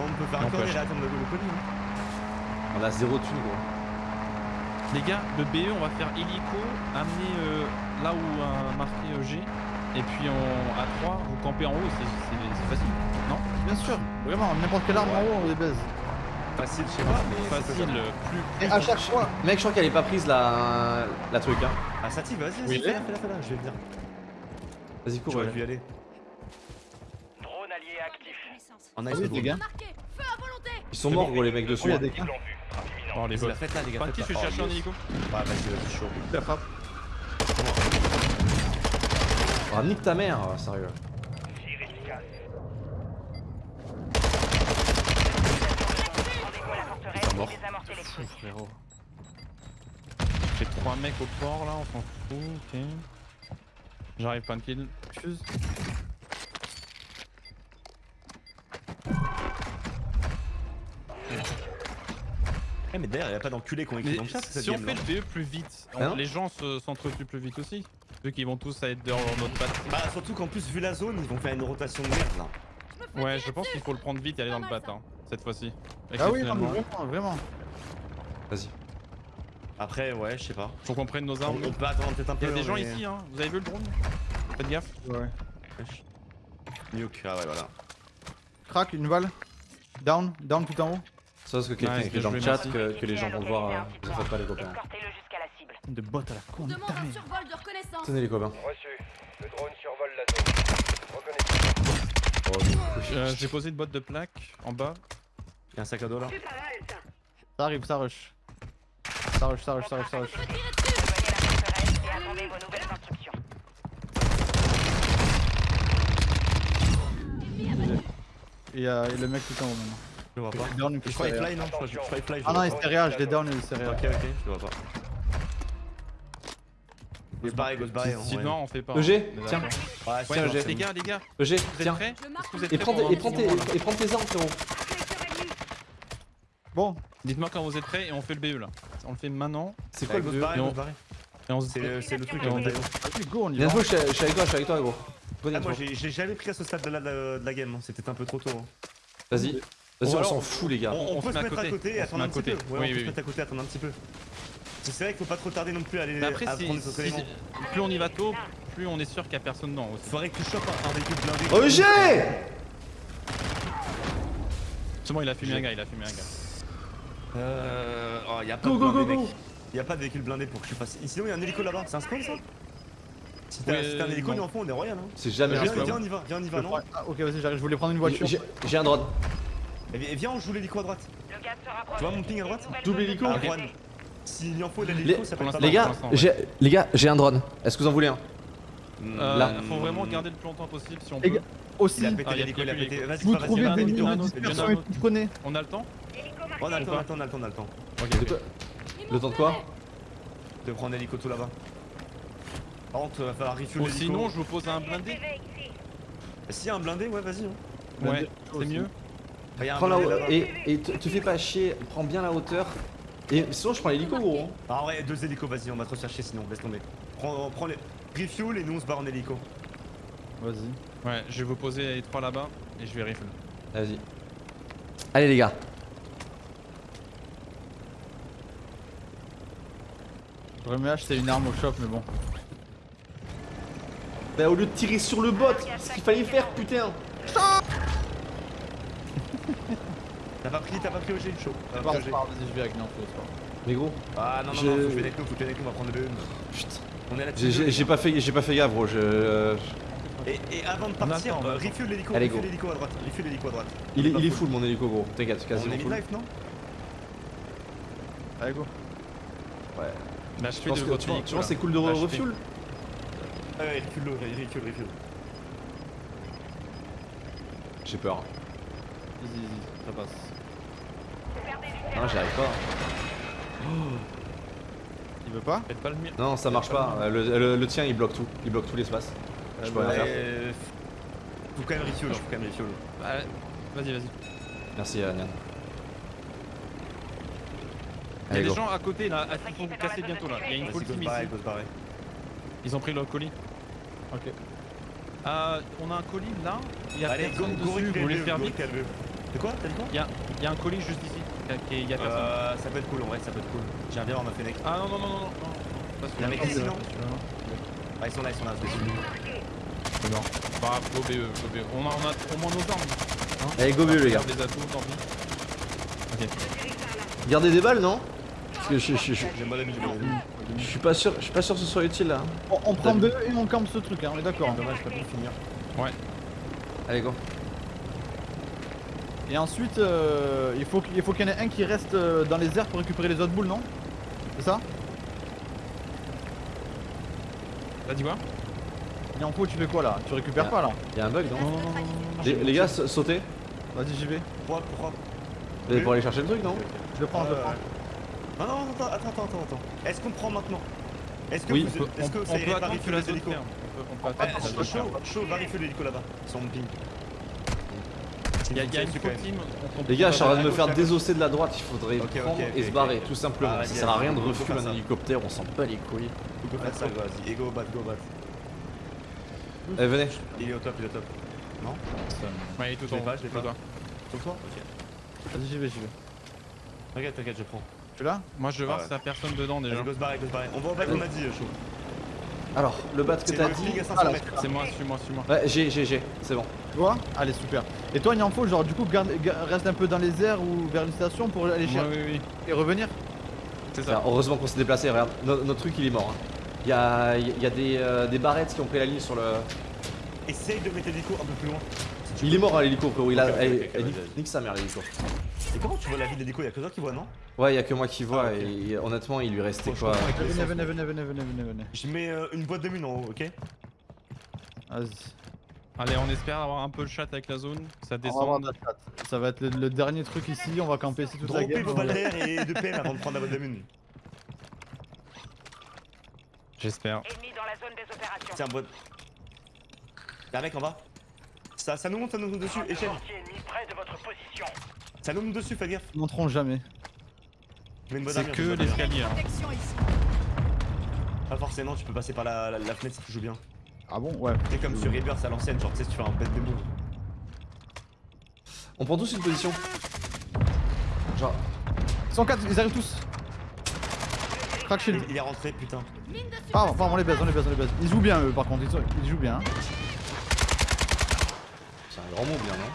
On peut faire On un peut corner et acheter. attendre le le colis. hein. On a zéro thune gros. Les gars, le BE, on va faire hélico, amener euh, là où a marqué euh, G, et puis on, à 3, vous campez en haut, c'est facile, non? Bien sûr. Vraiment, n'importe quelle arme en haut, on les baise. Facile, je sais pas, mais. Facile, faisable. plus. Et à chaque fois. Mec, je crois qu'elle est pas prise la, la truc hein. Ah, Satif, vas-y, Oui, vas-y, fais-la, fais-la, fais-la, je vais venir. Vas-y, cours. Ouais. pu y aller. Drone allié actif. En ice, Oui, gros. les gars. Ils sont morts gros les mecs dessus. il y a des gars. Oh, les faites là, gars. Je Oh, un yes. hélico. Ouais, vas-y, vas-y, chaud. La frappe. Ah, nique ta mère, sérieux. Pour désamorcer l'explosif. Frérot. J'ai 3 mecs au port là, on s'en fout, ok. J'arrive pas de kill. Fuse. Eh, mais d'ailleurs, y'a pas d'enculés qui ont écrit dans le chat si on fait le BE plus vite, non les gens se- s'entretuent plus vite aussi. Vu qu'ils vont tous être dans notre patte. Bah, surtout qu'en plus, vu la zone, ils vont faire une rotation de merde là. Ouais, je pense qu'il faut le prendre vite et aller dans le bat, hein, cette fois-ci. Ah oui, non, vraiment, vraiment. Vas-y. Après, ouais, je sais pas. Faut qu'on prenne nos armes. on peut attendre peut-être un Il y a des gens ici, hein. Vous avez vu le drone? Faites gaffe. Ouais. Nuke, ah ouais, voilà. Crack, une balle. Down, down tout en haut. Ça parce que quelqu'un écrit dans le chat que, que les gens vont le voir. euh, Vous en faites pas les copains. De botte à la con, Demande un survol de reconnaissance Tenez les copains. Reçu. Le drone survole la zone. Reconnaissance. Oh, du coup, Euh, J'ai posé une boîte de plaques en bas. Y'a un sac à dos là. Ça arrive, ça rush. Ça rush, ça rush, ça rush, ça rush. Et euh, et le mec tout en haut maintenant. Je le vois pas. Down, Je crois il fly, non Je crois je fly. Ah non, il vois s'est réa, je l'ai down et il s'est réa. pas. Ok, ok, je le vois pas. Go se barrer, go se barrer. Si ouais. non, on fait pas. EG, tiens. Ouais, tiens, j'ai- les gars, les gars, EG, vous êtes tiens. Et prends, tes, et, un prends petit tes, moment, là et prends tes armes frérot. Bon, Dites-moi quand vous êtes prêts et on fait le BE là. On le fait maintenant. C'est quoi le barrer, Et on- se C'est le truc Et on go, on y va. Je suis je suis avec toi, je suis avec toi gros. Ah, moi j'ai jamais pris à ce stade de la, de la game, hein. c'était un peu trop tôt. hein. Vas-y. Vas-y, on s'en fout les gars. On, on on peut se mettre à côté. et attendre un petit peu. Ouais, Oui, on peut oui, se mettre à côté, attendre un petit peu. C'est vrai qu'il faut pas trop tarder non plus à aller Mais après, à si, prendre si- éléments. plus on y va tôt, plus on est sûr qu'il y a personne dedans aussi. Faudrait que tu chopes un, véhicule blindé. EG C'est bon, il a fumé un gars, il a fumé un gars. Euh. Oh, y'a pas Go de go blindé, go go mec. Y'a pas de véhicule blindé pour que je fasse. Sinon, y'a un hélico là-bas, c'est un spawn ça? Si t'as si un hélico, non. nous en fond, on est royal. Hein. C'est jamais un Viens, spawn. viens, on y va, viens, on y va, non Ah, ok, vas-y, j'arrive, je voulais prendre une voiture. J'ai j'ai un drone. Et et viens, on joue l'hélico à droite. Tu vois mon ping à droite Double de hélico droite. S'il y en faut l'hélico, Les- ça peut être pas Les gars, ouais. les gars, j'ai un drone. Est-ce que vous en voulez un Là. Faut vraiment garder le plus longtemps possible si on peut. Aussi, Il a pété Ah, l'hélico, il a pété. l'hélico. Vas-y, vous trouvez des lignes de connais. On a le temps On a le temps, on a le temps, on a le temps. Ok. De quoi Le temps de quoi De prendre l'hélico tout là-bas. Par contre, va falloir refuel l'hélico. sinon, je vous pose un blindé. A un blindé, ouais, vas-y. hein. Ouais, c'est mieux. Prends la hauteur. Et, et te, te fais pas chier, prends bien la hauteur. Et sinon, je prends l'hélico gros. hein. Ah ouais, deux hélicos, vas-y, on va te rechercher sinon, laisse tomber. Prends, prends les. Refuel et nous on se barre en hélico. Vas-y. Ouais, je vais vous poser les trois là-bas et je vais rifle. Vas-y. Allez les gars. J'aurais mieux acheter une arme au shop, mais bon. Bah au lieu de tirer sur le bot, c'est ce qu'il fallait faire putain. T'as pas pris, t'as pas pris OG, chaud. T'as C'est pas pas pris OG. grave, vas-y, je vais avec l'info, c'est pas grave. Mais gros, Ah non, non, Je- non, faut que je vienne avec nous, faut que je vienne avec nous, on va prendre le BE. putain. On est là J'ai- pas fait, j'ai pas fait gaffe gros. Je, euh, Et, et avant de partir, on refuel l'hélico, refuel à droite, refuel l'hélico à droite. il, est, pas il est full. mon hélico gros. T'inquiète, c'est On quasiment est full. mid-life, non? Allez, go. Ouais. Je Tu de que là. c'est cool de refuel? Ah ouais, refuel refuel, refuel. J'ai peur. Easy, easy, ça passe. Non, j'y arrive pas. Il veut pas Faites pas le mien. Non, ça marche pas. Euh, Le, le- le tien il bloque tout. Il bloque tout l'espace. Je peux rien faire. Euh, Faut quand même refuel, faut quand même refuel. Bah, Vas-y, vas-y. Merci, euh, Nian. Il y a des go. gens à côté là, à- qui vont vous casser bientôt là. Il y a une full go se team barrer, ici. go. Ils ont pris leur colis. Ok. Euh, on a un colis là. Il y a Allez, go, go dessus. Vous voulez le faire go vite. De quoi? T'as dit quoi? Il y a, il y a un colis juste ici. Y a personne. Euh, ça peut être cool en vrai, ça peut être cool. J'ai un vireur en ma fenêtre. Ah non, non, non, non, non. non. Pas Il y a un mec ici, non celui-là. Ah, ils sont là, ils sont là, c'est. C'est grave, go BE, go BE. On a, on a au moins nos armes. Hein Allez, go BE, les gars. Des atouts, tant pis. Ok. Gardez des balles, non? Parce que je, je, je, je suis pas sûr, je suis pas sûr que ce soit utile là. On, on prend deux et on campe ce truc, hein, on est d'accord. Dommage, j'ai pas pu le finir. Allez, go. Et ensuite, euh, il faut qu'il il faut qu'il y en ait un qui reste euh, dans les airs pour récupérer les autres boules, non? C'est ça? T'as dit quoi Et en faut, tu fais quoi là? Tu récupères Ah. pas là? Y'a un bug, non? Non, non, non, les, les gars, sa- sautez. Vas-y, j'y vais. Pourquoi Pourquoi Vous allez pour aller chercher le truc, non? Je le prends, je le prends. Non, non, attends, attends, attends, attends, attends. Est-ce qu'on prend maintenant? Est-ce que, Oui, vous- On peut, est-ce que on- ça on peut pas attendre que refueler la les zone hélicos? ferme. On peut, on peut Ah, attendre chaud, chaud, va l'hélico là-bas. Ils sont en ping. Il y a, il y a une team. Les gars, je suis en train de me faire désosser de la droite, il faudrait Ok, ok, prendre et se barrer, tout simplement. Ah, ça sert à rien de faut un hélicoptère, on s'en bat les couilles. On peut faire ça, vas-y. Go bat, go bat. Eh, venez. Il est au top, il est au top. Non Ouais, il est tout Je l'ai en pas, haut, je l'ai pas. Sur toi Ok. Vas-y, j'y vais, j'y vais. T'inquiète, t'inquiète, je prends. Tu es là Moi je vais voir si a personne dedans déjà. Vas-y, go se barrer, go se barrer. On va au bat, on a dit, chaud. Alors, le bat que C'est t'as dit. ping à 500 Ah, là, mètres. C'est moi, suis-moi, suis-moi. Ouais, j'ai, j'ai, j'ai, c'est bon. Tu vois? Allez, super. Et toi, il en faut, genre, du coup, garde, reste un peu dans les airs ou vers une station pour aller Ouais, chercher oui, oui. et revenir? C'est Enfin, ça. heureusement qu'on s'est déplacé, regarde. No- notre truc il est mort. hein. Il y a, il y a des, euh, des barrettes qui ont pris la ligne sur le. Essaye de mettre l'hélico un peu plus loin. Si Il est mort à l'hélico, frérot. Il a. Nique sa mère l'hélico. Et comment tu vois la vie de l'hélico Y'a que toi qui vois, non? Ouais, il y a que moi qui vois Ah, et honnêtement, il lui restait quoi? Venez, venez, venez, venez, venez, venez, venez. Je mets euh, une boîte de mine en haut, ok? Vas-y. Allez, on espère avoir un peu le chat avec la zone. Ça On va avoir descend. la. Ça va être le, le dernier truc ici, on va camper ici toute la Droppez game. vos balles d'air et de PM avant de prendre la boîte de mine. J'espère. La. Tiens, boîte. Y'a un mec en bas. Ça, ça nous monte, ça nous monte dessus. Échelle. Près de votre position. Ça nous dessus, fais gaffe. Ils monteront jamais. C'est que l'escalier. hein. Pas forcément, tu peux passer par la, la, la fenêtre si tu joues bien. Ah bon Ouais. C'est comme sur Rebirth à l'ancienne, genre tu sais, si tu fais un bête de move. On prend tous une position. Genre, 104, ils arrivent tous. Crack shield. Il, il est rentré, putain. Ah, enfin, on les baise, on les baise, on les baise. Ils jouent bien eux par contre, ils jouent bien. hein. c'est un grand mot bien, non?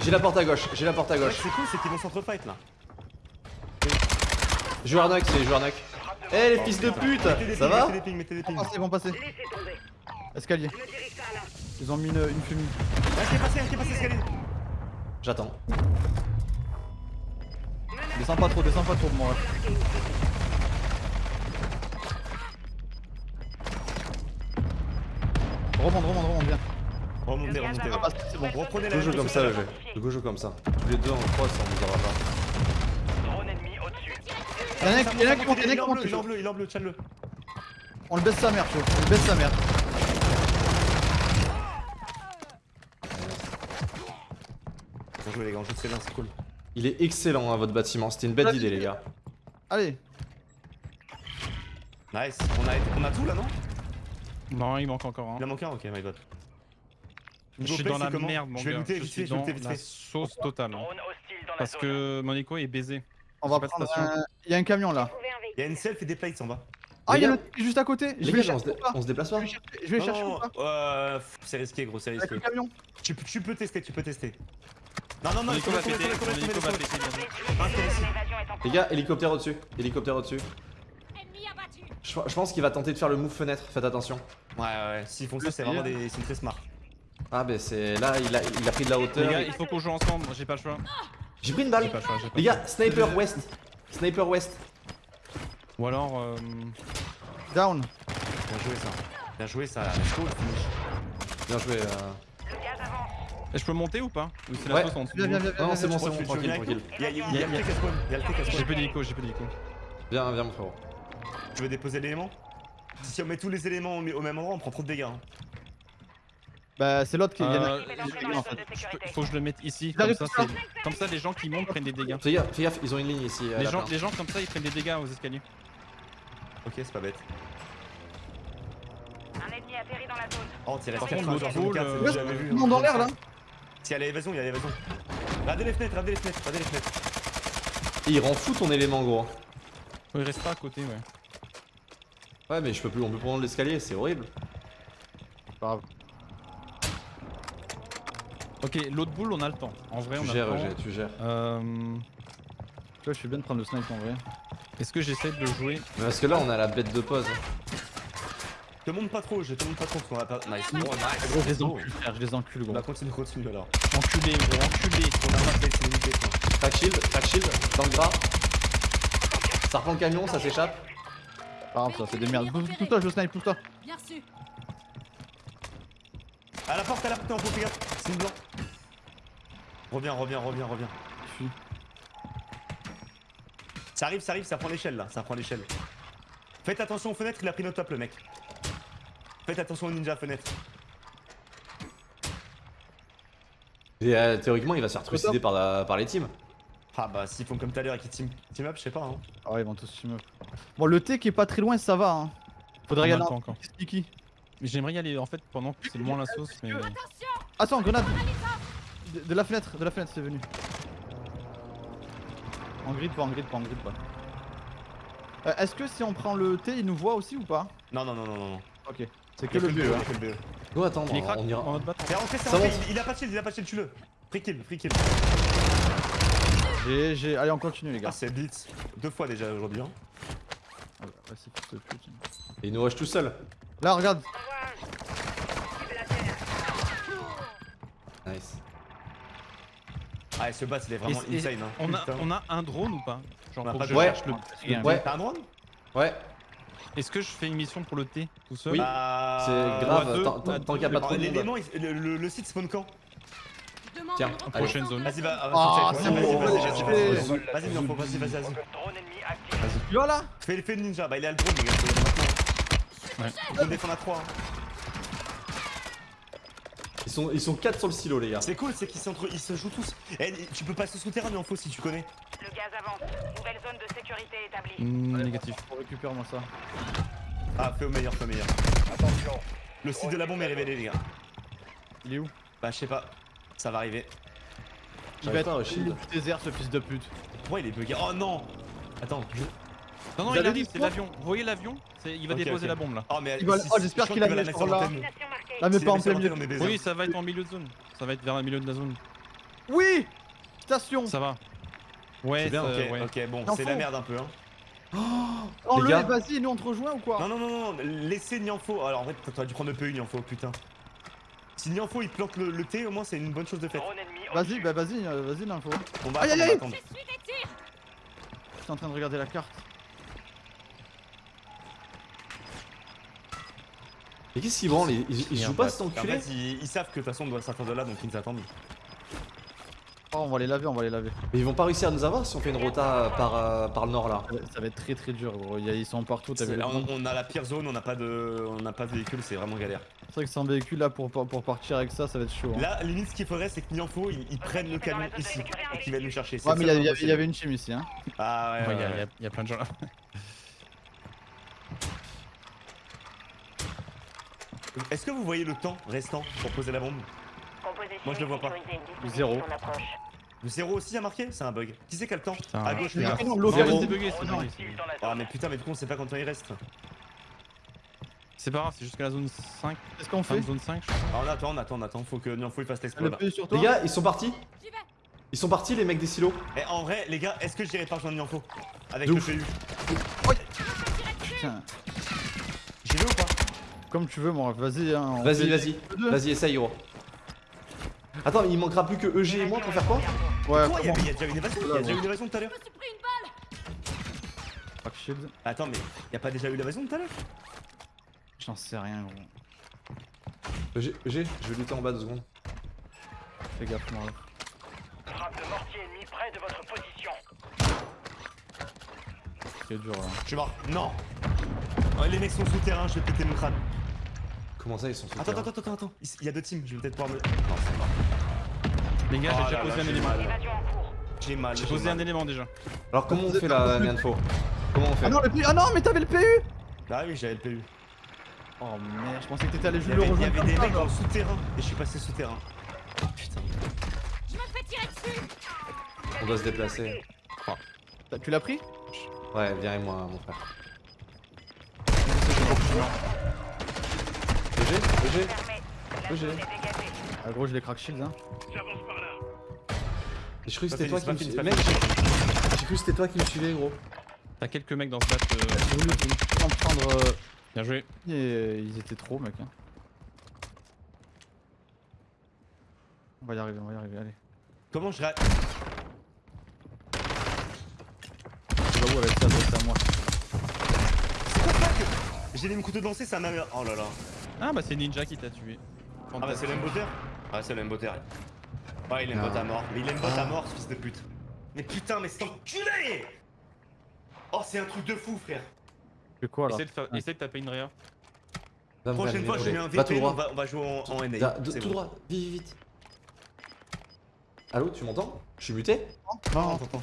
J'ai la porte à gauche, j'ai la porte à gauche. c'est cool, c'est qu'ils vont s'entrefight là. Joueur c'est joueur Eh les fils de pute Ça pings, va Mettez des pings, mettez des Ils vont pings. passer, ils vont passer. Laissez tomber. Escalier. Je. Ils ont mis une, une fumée. Ah, qui est passé, qui est passé, escalier. J'attends. Descends pas trop, descends pas trop, moi. Remonte, remonte, remonte bien. Remontez, remontez. Ah, bah, c'est bon. Reprenez la Go joue même comme ça, le à jeu. joue comme ça. Tous les deux en cross, on vous aura pas. Drone ennemi au-dessus. Y'en a un qui- monte, y'en a Il qui en monte. bleu, il est en bleu, il est en bleu, tiens-le. On le baisse sa mère, chaud. On le baisse sa mère. Bien joué les gars, on joue très bien, c'est cool. Il est excellent, hein, votre bâtiment. C'était une belle idée, les gars. Allez, Nice. On a, on a tout là, non? Non, il manque encore Il un. en manque un, ok, my bad. Je suis dans la merde, mon Je vais gars. looter Je vite suis dans looter vite la fait. sauce totale. Parce que Monico est baisé. on va prendre. Il y a un camion là. Il y a une self et des plates en bas. Ah, il y a le truc juste à côté. Je Les vais gars, le on se, chercher dé- ou pas on se déplace pas Je vais chercher- euh, c'est risqué gros, c'est risqué. camion Tu, peux- tu peux tester, tu peux tester. Non, non, non, va péter. péter en Les gars, hélicoptère au-dessus. Hélicoptère au-dessus. Ennemi abattu. Je, pense qu'il va tenter de faire le move fenêtre, faites attention. Ouais, ouais, ouais, s'ils font ça, c'est vraiment des. Ils sont très smart. Ah, bah c'est. Là, il a, il a pris de la Les hauteur. gars, il faut qu'on joue ensemble. J'ai pas le choix. J'ai pris une balle. pas le choix. j'ai pas Les le gars, sniper west. Sniper west. Ou alors. euh, Down. Bien joué ça. Bien joué ça. Let's go, le finish. Bien joué. euh. Je peux monter ou pas? Ou c'est la Ouais. sauce en dessous Viens, viens, viens, viens. Non, c'est bon, c'est bon, tranquille, tranquille. Il y a, le TK spawn. Il y a le TK J'ai spawn. plus d'hélico, j'ai plus d'hélico. Viens, viens, mon frérot. Tu veux déposer l'élément? Si on met tous les éléments au au même endroit, on prend trop de dégâts. Bah, c'est l'autre qui. il y en a- Euh, faut que je le mette ici. Il Comme ça, comme ça, les gens qui montent prennent des dégâts. Fais gaffe, ils ont une ligne ici. à Les gens, les gens comme ça, ils prennent des dégâts aux escaliers. Ok, c'est pas bête. Un ennemi atterri dans la zone. Oh, restes Par 4 contre, l'autre euh, jamais vu. Monde en l'air là Si, il y a l'évasion, il y a l'évasion. Regardez les fenêtres, regardez les fenêtres, regardez les fenêtres. Et il rend fou ton élément, gros. Il reste pas à côté, ouais. Ouais, mais je peux plus, on peut prendre l'escalier, c'est horrible. Pas grave. Ok, l'autre boule, on a le temps. En vrai, Tu on a gères, le temps. Eugé, tu gères. Euh, Tu vois, je suis bien de prendre le snipe en vrai. Est-ce que j'essaie de le jouer parce que là, on a la bête de pause. Te monte pas trop, je te monte pas trop qu'on va pas. Nice. Oh, nice. Gros, je les encule, frère, je les encule, gros. Bah, continue, continue alors. Enculé, gros, enculé. On a pas fait, c'est limité. quoi. Crack shield, crack shield, dans le gras. Ça reprend le camion, ça s'échappe. Pas grave, ça, c'est des merdes. Pousse- Pousse-toi, je le snipe, pousse-toi. Bien reçu. À la porte, à la porte, t'es en fais gaffe. C'est une blanc. Reviens, reviens, reviens, reviens. Fuis. Ça arrive, ça arrive, ça prend l'échelle là, ça prend l'échelle. Faites attention aux fenêtres, il a pris notre top le mec. Faites attention aux ninja fenêtres. Et euh, théoriquement, il va se faire trucider par, la- par les teams. Ah bah s'ils font comme tout à l'heure et qu'ils team, team up, je sais pas hein. Ah ouais, ils vont tous team up. Bon, le T qui est pas très loin, ça va. Hein. Faudrait regarder j'aimerais y aller en fait pendant que c'est moins la sauce, mais. Attends, grenade de, de la fenêtre, de la fenêtre, c'est venu. En grid, pas en grid, pas en grid, pas. Euh, Est-ce que si on prend le T, il nous voit aussi ou pas? Non non non non non non. Ok. C'est que le que B. le hein. que le BE. Go, attends, Il est crack on ira. en mode bâton. C'est rentré, c'est rentré, il, il a pas de shield, il a pas de shield, tue-le. Free kill, free kill. J'ai, j'ai. Allez, on continue, les Ah gars. c'est blitz. Deux fois déjà aujourd'hui hein. Ah ouais, c'est pute. Et il nous rush tout seul. Là, regarde. Nice. Ah et ce boss il est vraiment Et- et- insane hein. On a, on un drone ou pas? Genre On a pour pas que de je Ouais. cherche le. Rien. Ouais, T'as un drone? Ouais. Est-ce que je fais une mission pour le T tout seul? Oui. Bah... C'est à grave, deux, tant- qu'il y a pas trop de monde. Le, le, le site spawn quand? Tiens. Prochaine zone. Vas-y va, Ah, vas-y, c'est vas-y, bon, vas-y, vas-y, vas-y, vas-y, vas-y, Nianfo, vas-y, vas-y, vas-y. Drone ennemi actif. Tu vois là Fais, le ninja, bah il est à le drone les gars. Ouais. Défendre à 3 Ils sont, ils sont 4 sur le silo, les gars. C'est cool, c'est qu'ils ils se jouent tous. Eh, tu peux passer souterrain Nianfo si tu connais. Le gaz avance. Nouvelle zone de sécurité établie. Hmm, Allez, Négatif. On récupère moi ça. Ah, fais au meilleur, fais au meilleur. Attention. Le site de la bombe est révélé les gars. Il est où? Bah je sais pas, ça va arriver. Il va être du désert ce fils de pute. Pourquoi il est bugué? Oh non Attends, je... Non, non, il arrive, c'est l'avion. Vous voyez l'avion? Il va déposer la bombe là. Oh mais Il va- si- oh, j'espère qu'il a va mis la mettre sur. Là, mais S'il pas en plein milieu. on. Oui, ça va être en milieu de zone. Ça va être vers le milieu de la zone. Oui Station Ça va. Ouais, C'est bien, ça- ok, ouais. ok, bon, c'est la merde un peu hein. Oh le gars. vas-y, nous on te rejoint ou quoi? Non, non, non, non, laissez Nianfo. Alors en fait, t'aurais dû prendre le PU Nianfo, putain. Si Nianfo il plante le, le T, au moins c'est une bonne chose de faite. Vas-y, bah vas-y, euh, vas-y. On va attendre, aïe, on va aïe. attendre. Tirs. Je suis en train de regarder la carte. Mais qu'est-ce qu'ils branlent Ils, ils- ils jouent pas cet En enculé fait, ils, ils savent que de toute façon on doit sortir de là donc ils nous attendent. Oh, on va les laver, on va les laver. Mais ils vont pas réussir à nous avoir si on fait une rota par, euh, par le nord là. Ça va, être très très dur, gros. A- Ils sont partout, t'as C'est- vu le on, a la pire zone, on n'a pas de, on n'a pas de véhicule, c'est vraiment galère. C'est vrai que sans véhicule là pour, pour partir avec ça, ça va être chaud. hein. Là, limite, ce qu'il faudrait, c'est que Nianfo ils, ils prennent le camion ici, qui va nous chercher. Ouais, mais il y, a- avait- y une team ici, hein. Ah ouais, Ouais, ouais, il y a- ouais. il y a- il y a plein de gens là. Est-ce que vous voyez le temps restant pour poser la bombe? Moi, je le vois pas. Dispositif Zéro. Le zéro aussi a marqué? C'est un bug. Qui c'est qui a le temps? Putain. À gauche, les Ah, gars. l'autre, bugué, c'est bugué. Ah mais putain, mais du coup on sait pas combien il reste. C'est pas grave, c'est jusqu'à la zone 5. Qu'est-ce qu'on fait? zone 5, je crois. Ah, on attend, on attend, on attend. Faut que Nianfo il fasse Le l'exploit. là. Les gars, ils sont partis. Ils sont partis les mecs des silos Eh, en vrai, les gars, est-ce que je dirais pas rejoindre Nianfo? Avec le. PU J'y vais ou pas? Comme tu veux, moi, vas-y. Hein, Vas-y, vas-y. Vas-y, essaye gros. Attends, il manquera plus que EG et moi pour faire quoi Ouais, Quoi Il y, a déjà une évasion? Il y a déjà eu une évasion tout à l'heure Je me suis pris une balle. Fuck shield. Attends, mais y a pas déjà eu l'évasion tout à l'heure? J'en sais rien, gros. EG, EG, je vais lutter en bas deux secondes. Fais gaffe, moi. Frappe de mortier ennemi près de votre position. C'est dur là. Je suis mort. Non Ouais, Les mecs sont souterrains, je vais péter mon crâne. Comment ça, ils sont sous Attends, attends, attends, attends. Il y a deux teams, je vais peut-être pouvoir me. Non, c'est mort. Les gars, Oh j'ai là déjà là, posé un élément. en. J'ai mal. J'ai posé un élément déjà. Alors comment on fait la Mianfo Comment on fait? Ah non, le PU Ah non, mais t'avais le PU Ah oui, j'avais le PU. Oh merde, je pensais que t'étais allé juste le il y avait des mecs dans le genre. souterrain et je suis passé souterrain. Putain. Je me fais tirer dessus On doit se déplacer. T'as- Tu l'as pris? Ouais, viens avec moi, mon frère. EG EG dégagée. Ah gros, je l'ai crack shield hein. J'ai cru que c'était toi qui me suivais. Mec, j'ai cru que c'était toi qui me suivais, gros. T'as quelques mecs dans ce bat. euh, J'ai voulu en prendre. euh, Bien joué. et, euh, ils étaient trop, mec. Hein. On va y arriver, on va y arriver, allez. Comment je rate Tu vas où avec ça, c'est à moi. J'ai des couteaux de lancer, ça m'a. Oh là là. Ah bah c'est Ninja qui t'a tué. Ah bah c'est l'emboter Ah c'est l'emboter. Ouais il embote Ah. à mort. Mais il embote à mort ce fils de pute. Mais putain mais c'est enculé Oh c'est un truc de fou frère. C'est quoi là? Essaye de, faire- essaye de taper une réa. Prochaine fois je mets un VPN, on va, on va jouer en, en NA. Tout bon. droit, vite, vite, vite. Allô, tu m'entends? Je suis muté? Non, t'entends.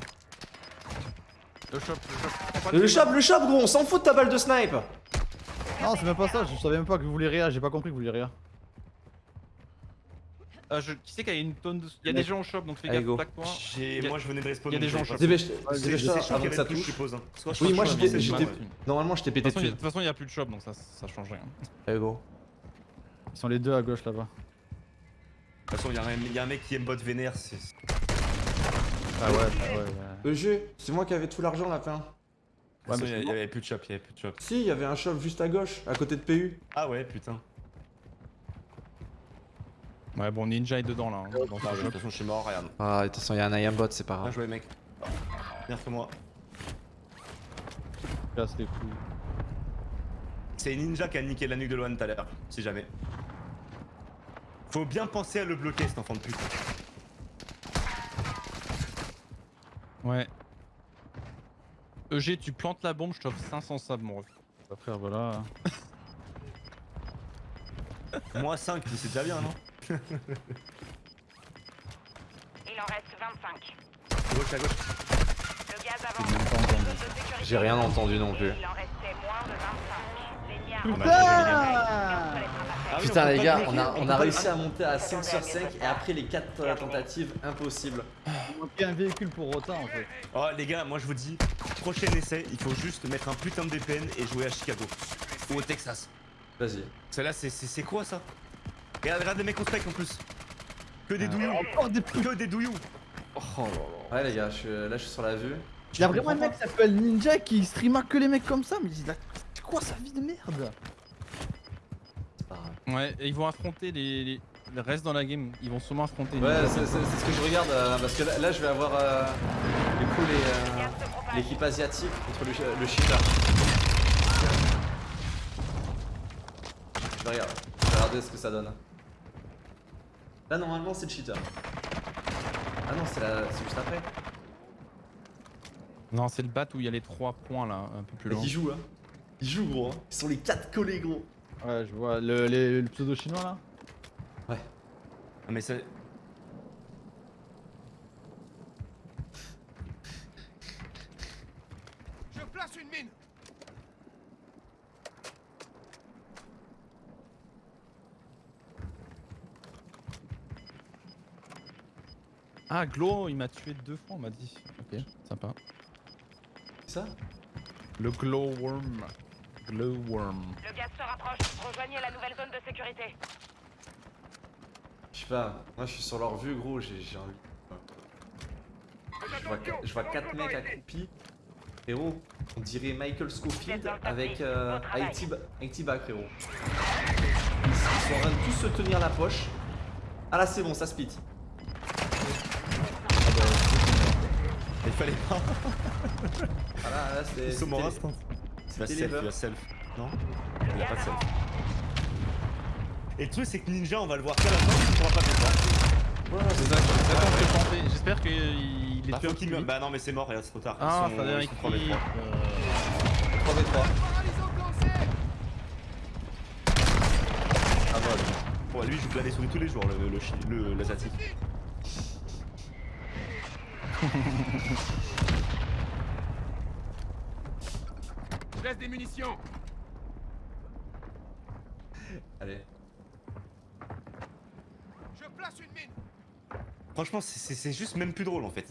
Le shop, le shop. Le shop, le shop, gros, on s'en fout de ta balle de snipe Non, c'est même pas ça, je savais même pas que vous vouliez réa, j'ai pas compris que vous vouliez réa. Ah, je... Qui c'est qu'il y a une tonne de. Il y a des gens au shop donc fais gaffe, y a- Moi je venais de respawn. il y a des gens j'avais chauds. pas- Dépêche, C'est dépêche c'est toi sûr avant que ça touche. suppose. hein. Soit je Oui, suis moi j'étais. Normalement, je t'ai De pété dessus. de toute façon, il y a plus de shop donc ça, ça change rien. Allez, go. Ils sont les deux à gauche là-bas. De toute façon, il y, a un- il y a un mec qui aime bot vénère. Ah ouais, ah ouais, ouais. EG, c'est moi qui avais tout l'argent la fin. Ouais, mais il y avait plus de shop, il y avait plus de shop. Si, il y avait un shop juste à gauche, à côté de PU. Ah ouais, putain. Ouais, bon, Ninja est dedans là. hein, dans Ah de toute façon, je suis mort, regarde. Ah, de toute façon, il y a un IAM bot, c'est pas Bien grave. joué, mec. Bien que moi. Casse les couilles. C'est Ninja qui a niqué la nuque de Loan tout à l'heure, si jamais. Faut bien penser à le bloquer, cet enfant de pute. Ouais. EG, tu plantes la bombe, je t'offre 500 sables, mon ref. Bah, frère, voilà. Moi 5, c'est déjà bien, non Il en reste 25. À gauche, à gauche. Le gaz avance. J'ai rien entendu non plus. Il en restait moins de 25. Les liards Putain Ah oui, les pas gars, on a, on a réussi à monter à 5 sur 5 et après les 4 tentatives, impossible. Un véhicule pour Rota en fait. Oh les gars, moi je vous dis, prochain essai, il faut juste mettre un putain de VPN et jouer à Chicago. Ou au Texas. Vas-y. Celle-là, c'est- c'est c'est quoi ça? Regarde, regarde les mecs au spec en plus. Que des douillous. Encore des putes. Que des douillous. Oh là là. Ouais, les gars, je suis, là, je suis sur la vue. Il y a vraiment un mec qui s'appelle Ninja qui streama que les mecs comme ça, mais il a. C'est quoi sa vie de merde? C'est pas grave. Ouais, et ils vont affronter les, les... reste dans la game. Ils vont sûrement affronter. Ouais, c'est ce que je regarde euh, parce que là, là, je vais avoir euh, du coup les, euh, l'équipe asiatique contre le, le cheater. Je vais regarder, je vais regarder ce que ça donne. Là, normalement, c'est le cheater. Ah non, c'est la- c'est juste après. Non, c'est le bat où il y a les 3 points là, un peu plus Mais loin. qui joue, hein Ils jouent, gros. Hein. Ils sont les 4 collés, gros. Ouais, je vois. Le, les- le pseudo chinois là? Ah, mais c'est. Je place une mine Ah, Glow, il m'a tué deux fois, on m'a dit. Ok, sympa. C'est ça? Le Glowworm. Glowworm. Le gaz se rapproche. Rejoignez la nouvelle zone de sécurité. Je sais pas. Moi, je suis sur leur vue, gros. J'ai envie. Je vois, je vois 4 mecs accroupis. Frérot, on dirait Michael Scofield avec euh, Haïti ba- Haïti bas, frérot. Ils, ils sont en train de tous se tenir la poche. Ah là, c'est bon, ça split. Il fallait pas. Ah là, là, c'est. Ils sont morts. Il self, il va self. Non Il a pas de self. Et le truc, c'est que Ninja, on va le voir qu'à la fin, il pourra pas faire ça. C'est. J'espère qu'il est Bah, tué qu'il vite. Bah non, mais c'est mort, regarde, c'est trop tard. Ah, ça veut ils dire sont qu'il... 3v3. Euh... 3v3. Paralysant lancé Ouais, lui, il joue souris tous les jours, le, le, le, l'asiatique. Je laisse des munitions Allez. Je place une mine Franchement, c'est- juste même plus drôle en fait.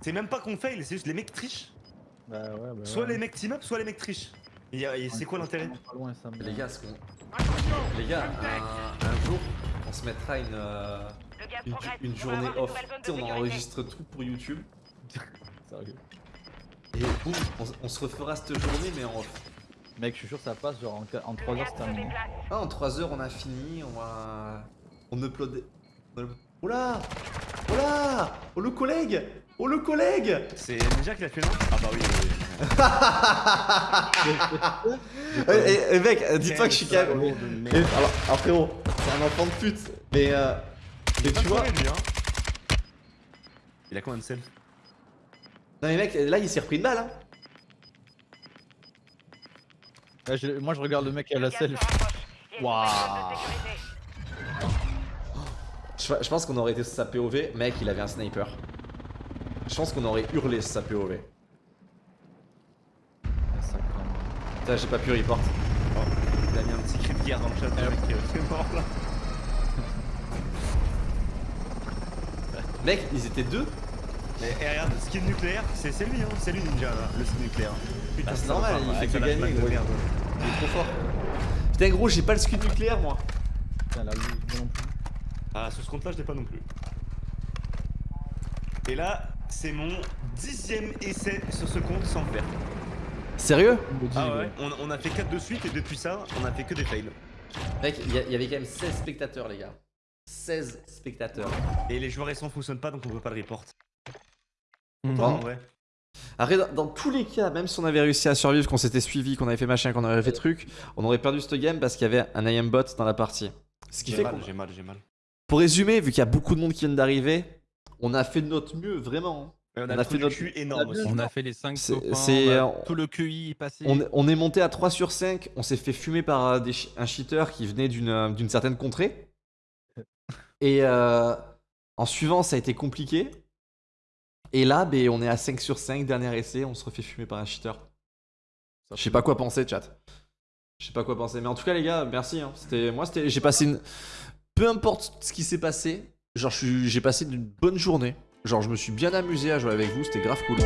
C'est même pas qu'on fail, c'est juste les mecs trichent. Bah ouais, bah Soit ouais. les mecs team up, soit les mecs trichent. Et, c'est quoi l'intérêt Les gars, ce qu'on- Attention les gars, un, un jour, on se mettra une, euh, une, journée off. Tu on enregistre tout pour YouTube. Sérieux. Et boum, on, on se refera cette journée, mais en off. Mec, je suis sûr que ça passe, genre en, en 3 Le heures c'est terminé. Ah, en 3 heures, on a fini, on va. On upload. Oh là Oh là Oh le collègue Oh le collègue C'est Ninja qui l'a fait non? Ah bah oui, oui, oui. Eh, eh, eh, mec, dis-toi que je suis quand même. de merde. alors, alors, frérot, c'est un enfant de pute. Mais euh. Mais tu vois. Lui, hein. Il a combien de scènes Non mais mec, là il s'est repris une balle. Hein. Je- moi je regarde le mec à la selle. Waouh. Je, je pense qu'on aurait été sur sa POV. Mec, il avait un sniper. Je pense qu'on aurait hurlé sur sa POV. Putain, j'ai pas pu report. Il a mis un petit cri de guerre dans le chat, mec qui est mort là. Mec, ils étaient deux. Mais eh, regarde, skin nucléaire, c'est lui, hein. c'est lui Ninja là, le skin nucléaire. Putain, Bah, c'est normal, il fait que gagner, gros. Il est trop fort. Putain, gros, j'ai pas le scud nucléaire moi. Putain, non plus. Ah, sur ce compte là, je l'ai pas non plus. Et là, c'est mon dixième essai sur ce compte sans le faire. Sérieux? Ah ouais. ouais on, on a fait 4 de suite et depuis ça, on a fait que des fails. Mec, il y, avait quand même 16 spectateurs, les gars. 16 spectateurs. Et les joueurs récents fonctionnent pas donc on peut pas le report. Mhm. Bon. En vrai. Après, dans, dans tous les cas, même si on avait réussi à survivre, qu'on s'était suivi, qu'on avait fait machin, qu'on avait fait truc, on aurait perdu cette game parce qu'il y avait un IM bot dans la partie. Ce qui J'ai fait mal, j'ai mal, j'ai mal. Pour résumer, vu qu'il y a beaucoup de monde qui vient d'arriver, on a fait de notre mieux, vraiment. Ouais, on, On a, a fait notre- cul énorme aussi. On a fait les 5 C'est- copains, a- tout le QI est passé. On, est- on est monté à 3 sur 5, on s'est fait fumer par euh, des un cheater qui venait d'une euh, d'une certaine contrée. Et euh, en suivant, ça a été compliqué. Et là, ben, on est à 5 sur 5, dernier essai, on se refait fumer par un cheater. Je sais pas quoi penser, chat. Je sais pas quoi penser. Mais en tout cas, les gars, merci. hein. C'était, moi, c'était, j'ai passé une. Peu importe ce qui s'est passé, genre, j'ai passé une bonne journée. Genre, je me suis bien amusé à jouer avec vous, c'était grave cool.